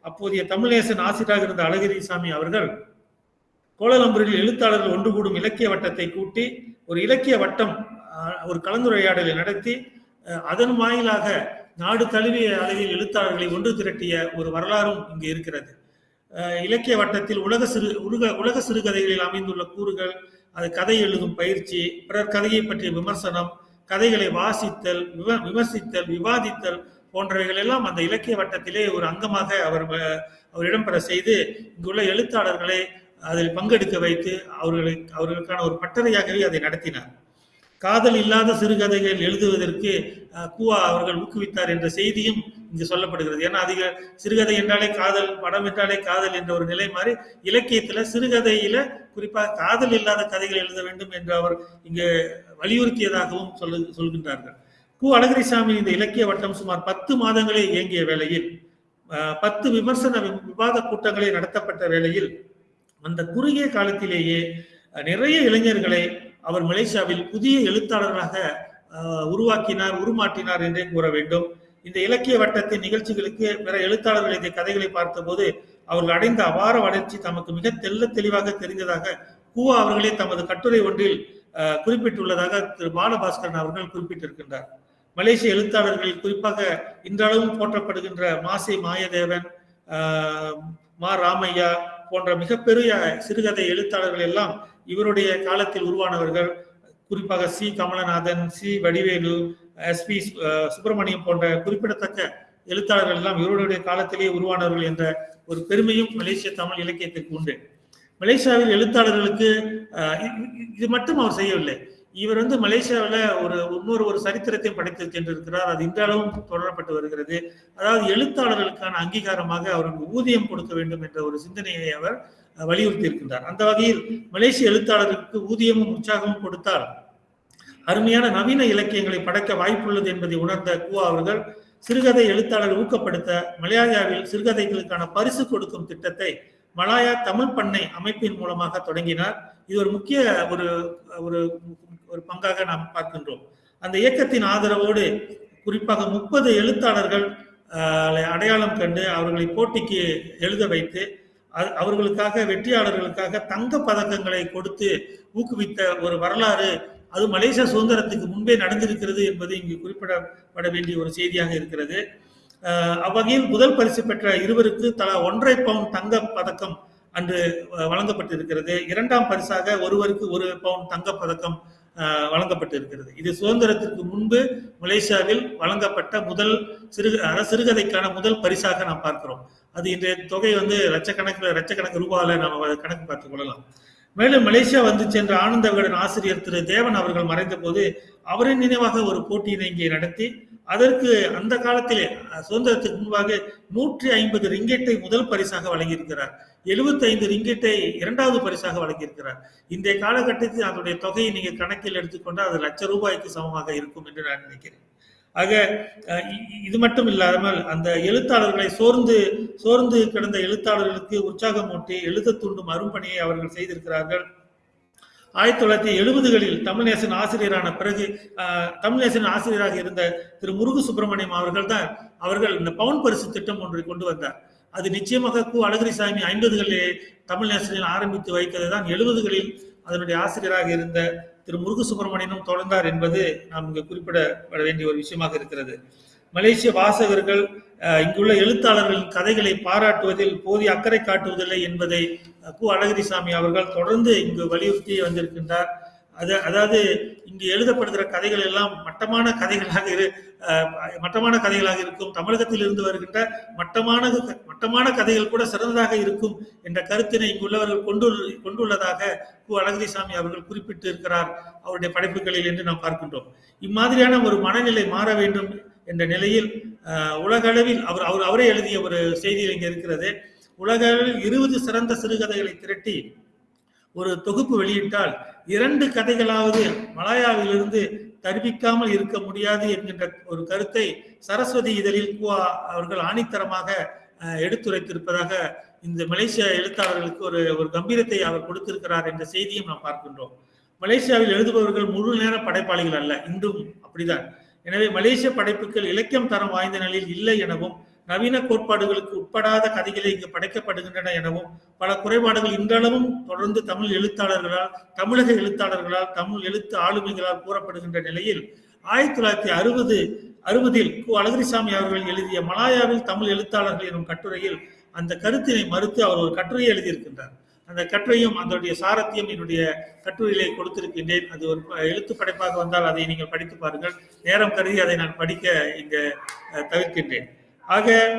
அப்போதைய தமிழேசன் ஆசிரியராக இருந்த அழகிரிசாமி அவர்கள் கோலாலம்பூரில் எழுத்தாளர்கள் ஒன்று கூடும் இலக்கிய வட்டத்தை கூட்டி ஒரு இலக்கிய வட்டம் ஒரு கலந்துரையாடலை நடத்தி அதன் வாயிலாக நாடு தழுவிய அளவில் எழுத்தாளர்களை ஒன்று திரட்டிய ஒரு வரலாறும் இங்கு இருக்கிறது. இலக்கிய வட்டத்தில் உலக சிறு உலக உலக சிறுகதைகளில் அமைந்துள்ள கூறுகள் அது கதை எழுதும் பயிற்சி பிறர் கதையை பற்றிய விமர்சனம் கதைகளை வாசித்தல் விவ- விமர்சித்தல் விவாதித்தல் போன்றவைகள் எல்லாம் அந்த இலக்கிய வட்டத்திலே ஒரு அங்கமாக அவர் அவர் இடம்பெற செய்து இங்குள்ள எழுத்தாளர்களை அதில் பங்கெடுக்க வைத்து அவர்களை அவர்களுக்கான ஒரு பட்டறையாகவே அதை நடத்தினார். காதல் இல்லாத சிறுகதைகள் எழுதுவதற்கு கூவா அவர்கள் ஊக்குவித்தார் என்ற செய்தியும் இங்கு சொல்லப்படுகிறது. ஏன்னா அதிக சிறுகதை என்றாலே காதல் படம் என்றாலே காதல் என்ற ஒரு நிலை மாதிரி இலக்கியத்துல சிறுகதையில குறிப்பாக காதல் இல்லாத கதைகள் எழுத வேண்டும் என்று அவர் இங்கு வலியுறுத்தியதாகவும் சொல்லு சொல்கின்றார்கள். கு. அழகிரிசாமி இந்த இலக்கிய வட்டம் சுமார் பத்து மாதங்களே இயங்கிய வேளையில் பத்து விமர்சன விவாத கூட்டங்களே நடத்தப்பட்ட வேளையில் அந்த குறுகிய காலத்திலேயே நிறைய இளைஞர்களை அவர் மலேசியாவில் புதிய எழுத்தாளர்களாக உருவாக்கினார் உருமாற்றினார் என்றே கூற வேண்டும். இந்த இலக்கிய வட்டத்தின் நிகழ்ச்சிகளுக்கு பிற எழுத்தாளர்கள் இந்த கதைகளை பார்த்தபோது அவர்கள் அடைந்த அபார வளர்ச்சி தமக்கு மிக தெல்ல தெளிவாக தெரிந்ததாக கூவா அவர்களே தமது கட்டுரை ஒன்றில் குறிப்பிட்டுள்ளதாக திரு பாலபாஸ்கரன் அவர்கள் குறிப்பிட்டிருக்கின்றார். மலேசிய எழுத்தாளர்கள் குறிப்பாக இன்றளவும் போற்றப்படுகின்ற மாசை மாயதேவன் மா ராமையா போன்ற மிகப்பெரிய சிறுகதை எழுத்தாளர்கள் எல்லாம் இவருடைய காலத்தில் உருவானவர்கள். குறிப்பாக C. Kamalanathan C. Vadivelu S. P. Subramaniam போன்ற குறிப்பிடத்தக்க எழுத்தாளர்கள் எல்லாம் இவருடைய காலத்திலேயே உருவானவர்கள் என்ற ஒரு பெருமையும் மலேசிய தமிழ் இலக்கியத்திற்கு உண்டு. மலேசியாவில் எழுத்தாளர்களுக்கு இது மட்டும் அவர் செய்யவில்லை. இவர் வந்து மலேசியாவில் ஒரு இன்னொரு ஒரு சரித்திரத்தை படைத்து சென்றிருக்கிறார். அது இன்றளவும் தொடரப்பட்டு வருகிறது. அதாவது எழுத்தாளர்களுக்கான அங்கீகாரமாக அவருக்கு ஊதியம் கொடுக்க வேண்டும் என்ற ஒரு சிந்தனையை அவர் வலியுறுத்தி இருக்கின்றார் அந்த வகையில் மலேசிய எழுத்தாளருக்கு ஊதியமும் உற்சாகமும் கொடுத்தால் அருமையான நவீன இலக்கியங்களை படைக்க வாய்ப்புள்ளது என்பதை உணர்ந்த குவா அவர்கள் சிறுகதை எழுத்தாளர் ஊக்கப்படுத்த மலையாளியாவில் சிறுகதைகளுக்கான பரிசு கொடுக்கும் திட்டத்தை மலாயா தமிழ் பண்ணை அமைப்பின் மூலமாக தொடங்கினார். இது ஒரு முக்கிய ஒரு ஒரு ஒரு பங்காக நாம் பார்க்கின்றோம். அந்த இயக்கத்தின் ஆதரவோடு குறிப்பாக முப்பது எழுத்தாளர்கள் அடையாளம் கண்டு அவர்களை போட்டிக்கு எழுத வைத்து அவர்களுக்காக வெற்றியாளர்களுக்காக தங்க பதக்கங்களை கொடுத்து ஊக்குவித்த ஒரு வரலாறு அது மலேசியா சுதந்திரத்துக்கு முன்பே நடந்திருக்கிறது என்பது இங்கு குறிப்பிடப்பட வேண்டிய ஒரு செய்தியாக இருக்கிறது. அவ்வகையில் முதல் பரிசு பெற்ற இருவருக்கு தலா ஒன்றரை பவுன் தங்க பதக்கம் அன்று வழங்கப்பட்டிருக்கிறது. இரண்டாம் பரிசாக ஒருவருக்கு ஒரு பவுன் தங்க பதக்கம் வழங்கப்பட்டிருக்கிறது. இது சுதந்திரத்திற்கு முன்பு மலேசியாவில் வழங்கப்பட்ட முதல் சிறு அதாவது சிறுகதைக்கான முதல் பரிசாக நாம் பார்க்கிறோம். அது இன்றைய தொகை வந்து லட்சக்கணக்கில் லட்சக்கணக்கு ரூபாயில நாம் கணக்கு பார்த்துக் கொள்ளலாம். மேலும் மலேசியா வந்து சென்ற ஆனந்த விகடன் ஆசிரியர் திரு தேவன் அவர்கள் மறைந்த போது அவரின் நினைவாக ஒரு போட்டியினை இங்கே நடத்தி அதற்கு அந்த காலத்திலே சுதந்திரத்துக்கு முன்பாக நூற்றி ஐம்பது ரிங்கெட்டை முதல் பரிசாக வழங்கியிருக்கிறார். 75 ரிங்கெட்டை இரண்டாவது பரிசாக வழங்கியிருக்கிறார். இந்த காலகட்டத்தில் அதனுடைய தொகையை நீங்கள் கணக்கில் எடுத்துக்கொண்டால் அது லட்ச ரூபாய்க்கு சமமாக இருக்கும் என்று நான் நினைக்கிறேன். ஆக இ- இது மட்டும் இல்லாமல் அந்த எழுத்தாளர்களை சோர்ந்து சோர்ந்து கிடந்த எழுத்தாளர்களுக்கு உற்சாகமூட்டி எழுத தூண்டும் அரும்பணியை அவர்கள் செய்திருக்கிறார்கள். ஆயிரத்தி தொள்ளாயிரத்தி எழுபதுகளில் தமிழ்நேசன் ஆசிரியரான பிறகு தமிழ்நேசன் ஆசிரியராக இருந்த திரு முருகு சுப்பிரமணியம் அவர்கள் தான் அவர்கள் இந்த பவுன் பரிசு திட்டம் ஒன்றை கொண்டு வந்தார். அது நிச்சயமாக கு. அழகிரிசாமி ஐம்பதுகளிலே தமிழ்நேசனில் ஆரம்பித்து வைத்தது தான் எழுபதுகளில் அதனுடைய ஆசிரியராக இருந்த திரு முருகு சுப்பிரமணியனும் தொடர்ந்தார் என்பது நாம் இங்கு குறிப்பிடப்பட வேண்டிய ஒரு விஷயமாக இருக்கிறது. மலேசிய வாசகர்கள் இங்குள்ள எழுத்தாளர்களின் கதைகளை பாராட்டுவதில் போதிய அக்கறை காட்டுவதில்லை என்பதை கு அழகிரிசாமி அவர்கள் தொடர்ந்து இங்கு வலியுறுத்தி வந்திருக்கின்றார். அது அதாவது இங்கு எழுதப்படுகிற கதைகள் எல்லாம் மட்டமான கதைகளாக இரு மட்டமான கதைகளாக இருக்கும். தமிழகத்தில் இருந்து வருகின்ற மட்டமான மட்டமான கதைகள் கூட சிறந்ததாக இருக்கும் என்ற கருத்தினை இங்குள்ளவர்கள் கொண்டு கொண்டுள்ளதாக கு அழகிரிசாமி அவர்கள் குறிப்பிட்டு இருக்கிறார் அவருடைய படைப்புகளில் என்று நாம் பார்க்கின்றோம். இம்மாதிரியான ஒரு மனநிலை மாற வேண்டும் என்ற நிலையில் உலகளவில் அவர் அவர் அவரே எழுதிய ஒரு செய்தியில் இங்கே இருக்கிறது. உலகளவில் இருபது சிறந்த சிறுகதைகளை திரட்டி ஒரு தொகுப்பு வெளியிட்டால் இரண்டு கதைகளாவது மலாயாவிலிருந்து தருவிக்காமல் இருக்க முடியாது என்கின்ற ஒரு கருத்தை சரஸ்வதி இதழில் குவா அவர்கள் ஆணித்தரமாக எடுத்துரைத்திருப்பதாக இந்த மலேசிய எழுத்தாளர்களுக்கு ஒரு ஒரு கம்பீரத்தை அவர் கொடுத்திருக்கிறார் என்ற செய்தியும் நாம் பார்க்கின்றோம். மலேசியாவில் எழுதுபவர்கள் முழு நேர படைப்பாளிகள் அல்ல இன்றும் அப்படிதான் எனவே மலேசிய படைப்புகள் இலக்கியம் தரம் வாய்ந்த நிலையில் இல்லை எனவும் நவீன கோட்பாடுகளுக்கு உட்படாத கதைகளை இங்கு படைக்கப்படுகின்றன எனவும் பல குறைபாடுகள் இன்றளவும் தொடர்ந்து தமிழ் எழுத்தாளர்களால் தமிழக எழுத்தாளர்களால் தமிழ் எழுத்து ஆளுமைகளால் கூறப்படுகின்ற நிலையில் ஆயிரத்தி தொள்ளாயிரத்தி அறுபது அறுபதில் கு. அழகிரிசாமி அவர்கள் எழுதிய மலாயாவில் தமிழ் எழுத்தாளர்கள் எனும் கட்டுரையில் அந்த கருத்தினை மறுத்து அவர் ஒரு கட்டுரையை எழுதியிருக்கின்றார். அந்த கட்டுரையும் அதனுடைய சாரத்தையும் என்னுடைய கட்டுரையிலே கொடுத்திருக்கின்றேன். அது ஒரு ப- எழுத்து படைப்பாக வந்தால் அதை நீங்கள் படித்து பாருங்கள். நேரம் கருதி அதை நான் படிக்க இங்கு தவிர்க்கின்றேன். ஆக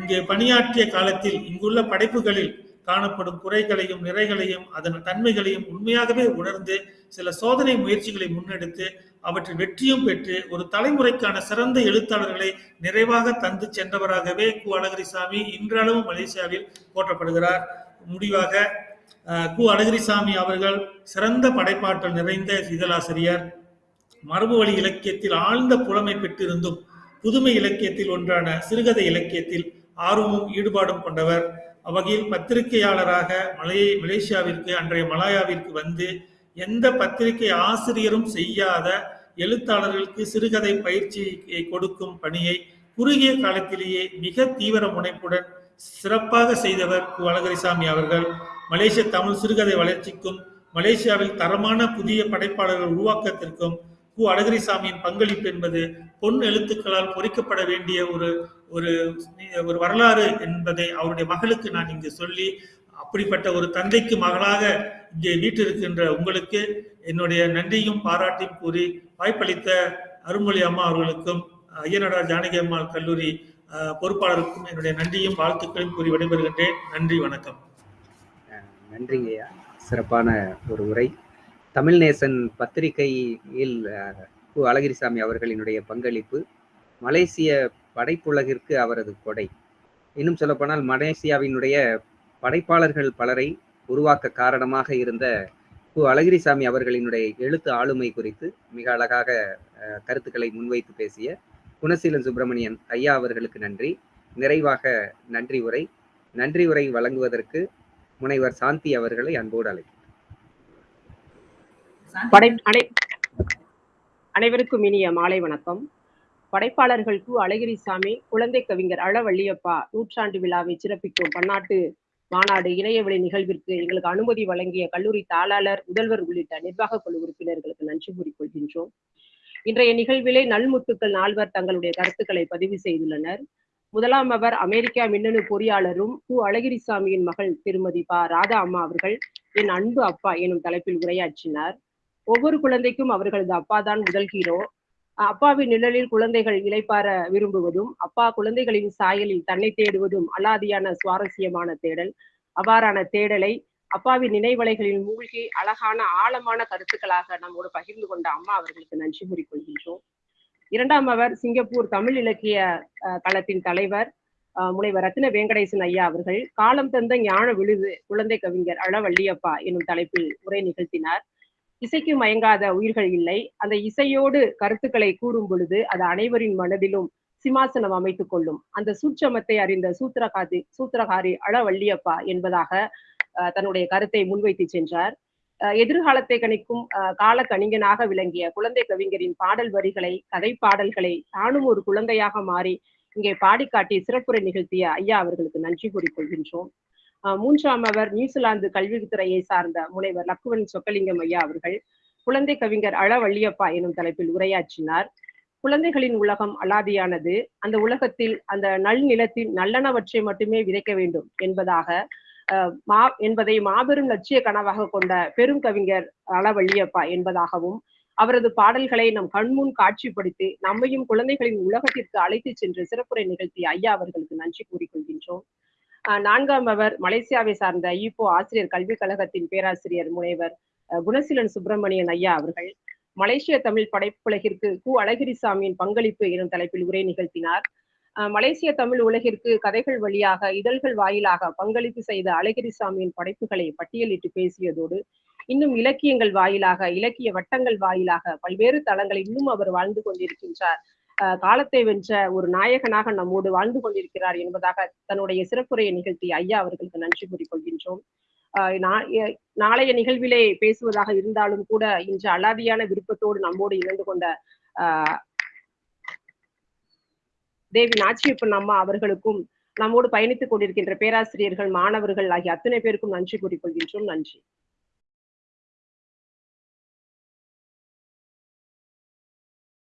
இங்கே பணியாற்றிய காலத்தில் இங்குள்ள படைப்புகளில் காணப்படும் குறைகளையும் நிறைகளையும் அதன் தன்மைகளையும் உண்மையாகவே உணர்ந்து சில சோதனை முயற்சிகளை முன்னெடுத்து அவற்றில் வெற்றியும் பெற்று ஒரு தலைமுறைக்கான சிறந்த எழுத்தாளர்களை நிறைவாக தந்து சென்றவராகவே கு. அழகிரிசாமி இன்றளவும் மலேசியாவில் போற்றப்படுகிறார். முடிவாக கு அழகிரிசாமி அவர்கள் சிறந்த படைப்பாற்றல் நிறைந்த இதழாசிரியர். மரபு வழி இலக்கியத்தில் ஆழ்ந்த புலமை பெற்றிருந்தும் புதுமை இலக்கியத்தில் ஒன்றான சிறுகதை இலக்கியத்தில் ஆர்வமும் ஈடுபாடும் கொண்டவர். அவ்வகையில் பத்திரிகையாளராக மலையை மலேசியாவிற்கு அன்றைய மலாயாவிற்கு வந்து எந்த பத்திரிகை ஆசிரியரும் செய்யாத எழுத்தாளர்களுக்கு சிறுகதை பயிற்சியை கொடுக்கும் பணியை குறுகிய காலத்திலேயே மிக தீவிர முனைப்புடன் சிறப்பாக செய்தவர் கு. அழகரிசாமி அவர்கள். மலேசிய தமிழ் சிறுகதை வளர்ச்சிக்கும் மலேசியாவில் தரமான புதிய படைப்பாளர்கள் உருவாக்கத்திற்கும் கு. அழகிரிசாமியின் பங்களிப்பு என்பது பொன் எழுத்துக்களால் பொறிக்கப்பட வேண்டிய ஒரு ஒரு ஒரு வரலாறு என்பதை அவருடைய மகளுக்கு நான் இங்கு சொல்லி அப்படிப்பட்ட ஒரு தந்தைக்கு மகளாக இங்கே வீட்டிருக்கின்ற உங்களுக்கு என்னுடைய நன்றியும் பாராட்டியும் கூறி வாய்ப்பளித்த அருள்மொழி அம்மா அவர்களுக்கும் ஐயனடா ஜானகி அம்மாள் கல்லூரி பொறுப்பாளருக்கும் என்னுடைய நன்றியும் வாழ்த்துக்களையும் கூறி விடைபெறுகின்றேன். நன்றி வணக்கம். நன்றிங்கய்யா சிறப்பான ஒரு உரை. தமிழ்நேசன் பத்திரிகையில் கு அழகிரிசாமி அவர்களினுடைய பங்களிப்பு மலேசிய படைப்புலகிற்கு அவரது கொடை. இன்னும் சொல்லப்போனால் மலேசியாவினுடைய படைப்பாளர்கள் பலரை உருவாக்க காரணமாக இருந்த கு அழகிரிசாமி அவர்களினுடைய எழுத்து ஆளுமை குறித்து மிக அழகாக கருத்துக்களை முன்வைத்து பேசிய குணசீலன் சுப்பிரமணியன் ஐயா அவர்களுக்கு நன்றி. நிறைவாக நன்றி உரை. நன்றி உரை வழங்குவதற்கு முனைவர் சாந்தி அவர்களை அன்போடு அழைக்கிறேன். அனைவருக்கும் இனிய மாலை வணக்கம். படைப்பாளர்கள் கு. அழகிரிசாமி குழந்தை கவிஞர் அழவள்ளியப்பா நூற்றாண்டு விழாவை சிறப்பிக்கும் பன்னாட்டு மாநாடு இணையவெளி நிகழ்விற்கு எங்களுக்கு அனுமதி வழங்கிய கல்லூரி தாளாளர் முதல்வர் உள்ளிட்ட நிர்வாக குழு உறுப்பினர்களுக்கு நன்றி கூறிக்கொள்கின்றோம். இன்றைய நிகழ்விலே நல்முத்துக்கள் நால்வர் தங்களுடைய கருத்துக்களை பதிவு செய்துள்ளனர். முதலாம் அவர் அமெரிக்கா மின்னணு பொறியாளரும் கு. அழகிரிசாமியின் மகள் திருமதி பா. ராதா அம்மா அவர்கள் என் அன்பு அப்பா எனும் தலைப்பில் உரையாற்றினார். ஒவ்வொரு குழந்தைக்கும் அவர்களது அப்பா தான் முதல் ஹீரோ. அப்பாவின் நிழலில் குழந்தைகள் இளைப்பார விரும்புவதும் அப்பா குழந்தைகளின் சாயலில் தன்னை தேடுவதும் அலாதியான சுவாரஸ்யமான தேடல். அவ்வாறான தேடலை அப்பாவின் நினைவலைகளில் மூழ்கி அழகான ஆழமான கருத்துக்களாக நம்மோடு பகிர்ந்து கொண்ட அம்மா அவர்களுக்கு நன்றி கூறிக்கொள்கின்றோம். இரண்டாம் அவர் சிங்கப்பூர் தமிழ் இலக்கிய அஹ், களத்தின் தலைவர் முனைவர் ரத்ன வெங்கடேசன் ஐயா அவர்கள் காலம் தந்த ஞான விழுது குழந்தை கவிஞர் அளவள்ளியப்பா எனும் தலைப்பில் உரை நிகழ்த்தினார். இசைக்கு மயங்காத உயிர்கள் இல்லை. அந்த இசையோடு கருத்துக்களை கூறும் பொழுது அது அனைவரின் மனதிலும் சிம்மாசனம் அமைத்துக் கொள்ளும். அந்த சூட்சமத்தை அறிந்த சூத்திரகாதி சூத்திரகாரி அளவள்ளியப்பா என்பதாக தன்னுடைய கருத்தை முன்வைத்து சென்றார். அஹ், எதிர்காலத்தை கணிக்கும் அஹ், கால கணிகனாக விளங்கிய குழந்தை கவிஞரின் பாடல் வரிகளை கதை பாடல்களை தானும் ஒரு குழந்தையாக மாறி இங்கே பாடிக்காட்டி சிறப்புரை நிகழ்த்திய ஐயா அவர்களுக்கு நன்றி கூறிக்கொள்கின்றோம். அஹ், மூன்றாம் அவர் நியூசிலாந்து கல்வித்துறையை சார்ந்த முனைவர் லக்குவன் சொக்கலிங்கம் ஐயா அவர்கள் குழந்தை கவிஞர் அளவள்ளியப்பா எனும் தலைப்பில் உரையாற்றினார். குழந்தைகளின் உலகம் அலாதியானது அந்த உலகத்தில் அந்த நல் நிலத்தில் நல்லனவற்றை மட்டுமே விதைக்க வேண்டும் என்பதாக மா என்பதை மாபெரும் லட்சிய கனவாக கொண்ட பெரும் கவிஞர் அளவள்ளியப்பா என்பதாகவும் அவரது பாடல்களை நம் கண்முன் காட்சிப்படுத்தி நம்மையும் குழந்தைகளின் உலகத்திற்கு அழைத்து சென்று சிறப்புரை நிகழ்த்திய ஐயா அவர்களுக்கு நன்றி கூறிக்கொள்கின்றோம். நான்காம் அவர் மலேசியாவை சார்ந்த ஈப்போ ஆசிரியர் கல்விக் கழகத்தின் பேராசிரியர் முனைவர் அஹ், குணசீலன் சுப்பிரமணியன் ஐயா அவர்கள் மலேசிய தமிழ் படைப்புலகிற்கு கு. அழகிரிசாமியின் பங்களிப்பு எனும் தலைப்பில் உரை நிகழ்த்தினார். மலேசிய தமிழ் உலகிற்கு கதைகள் வழியாக இதழ்கள் வாயிலாக பங்களிப்பு செய்த அழகிரிசாமியின் படைப்புகளை பட்டியலிட்டு பேசியதோடு இன்னும் இலக்கியங்கள் வாயிலாக இலக்கிய வட்டங்கள் வாயிலாக பல்வேறு தளங்களில் இன்னும் அவர் வாழ்ந்து கொண்டிருக்கின்றார். அஹ், காலத்தை வென்ற ஒரு நாயகனாக நம்மோடு வாழ்ந்து கொண்டிருக்கிறார் என்பதாக தன்னுடைய சிறப்புரையை நிகழ்த்தி ஐயா அவர்களுக்கு நன்றி கூறிக்கொள்கின்றோம். அஹ், நா- நாளைய நிகழ்விலே பேசுவதாக இருந்தாலும் கூட இன்று அலாதியான விருப்பத்தோடு நம்மோடு இணைந்து கொண்ட ஆஹ் தேவி நாச்சியப்பன் அம்மா அவர்களுக்கும் நம்மோடு பயணித்துக் கொண்டிருக்கின்ற பேராசிரியர்கள் மாணவர்கள் ஆகிய அத்தனை பேருக்கும் நன்றி கூறிக்கொள்கின்றோம். நன்றி.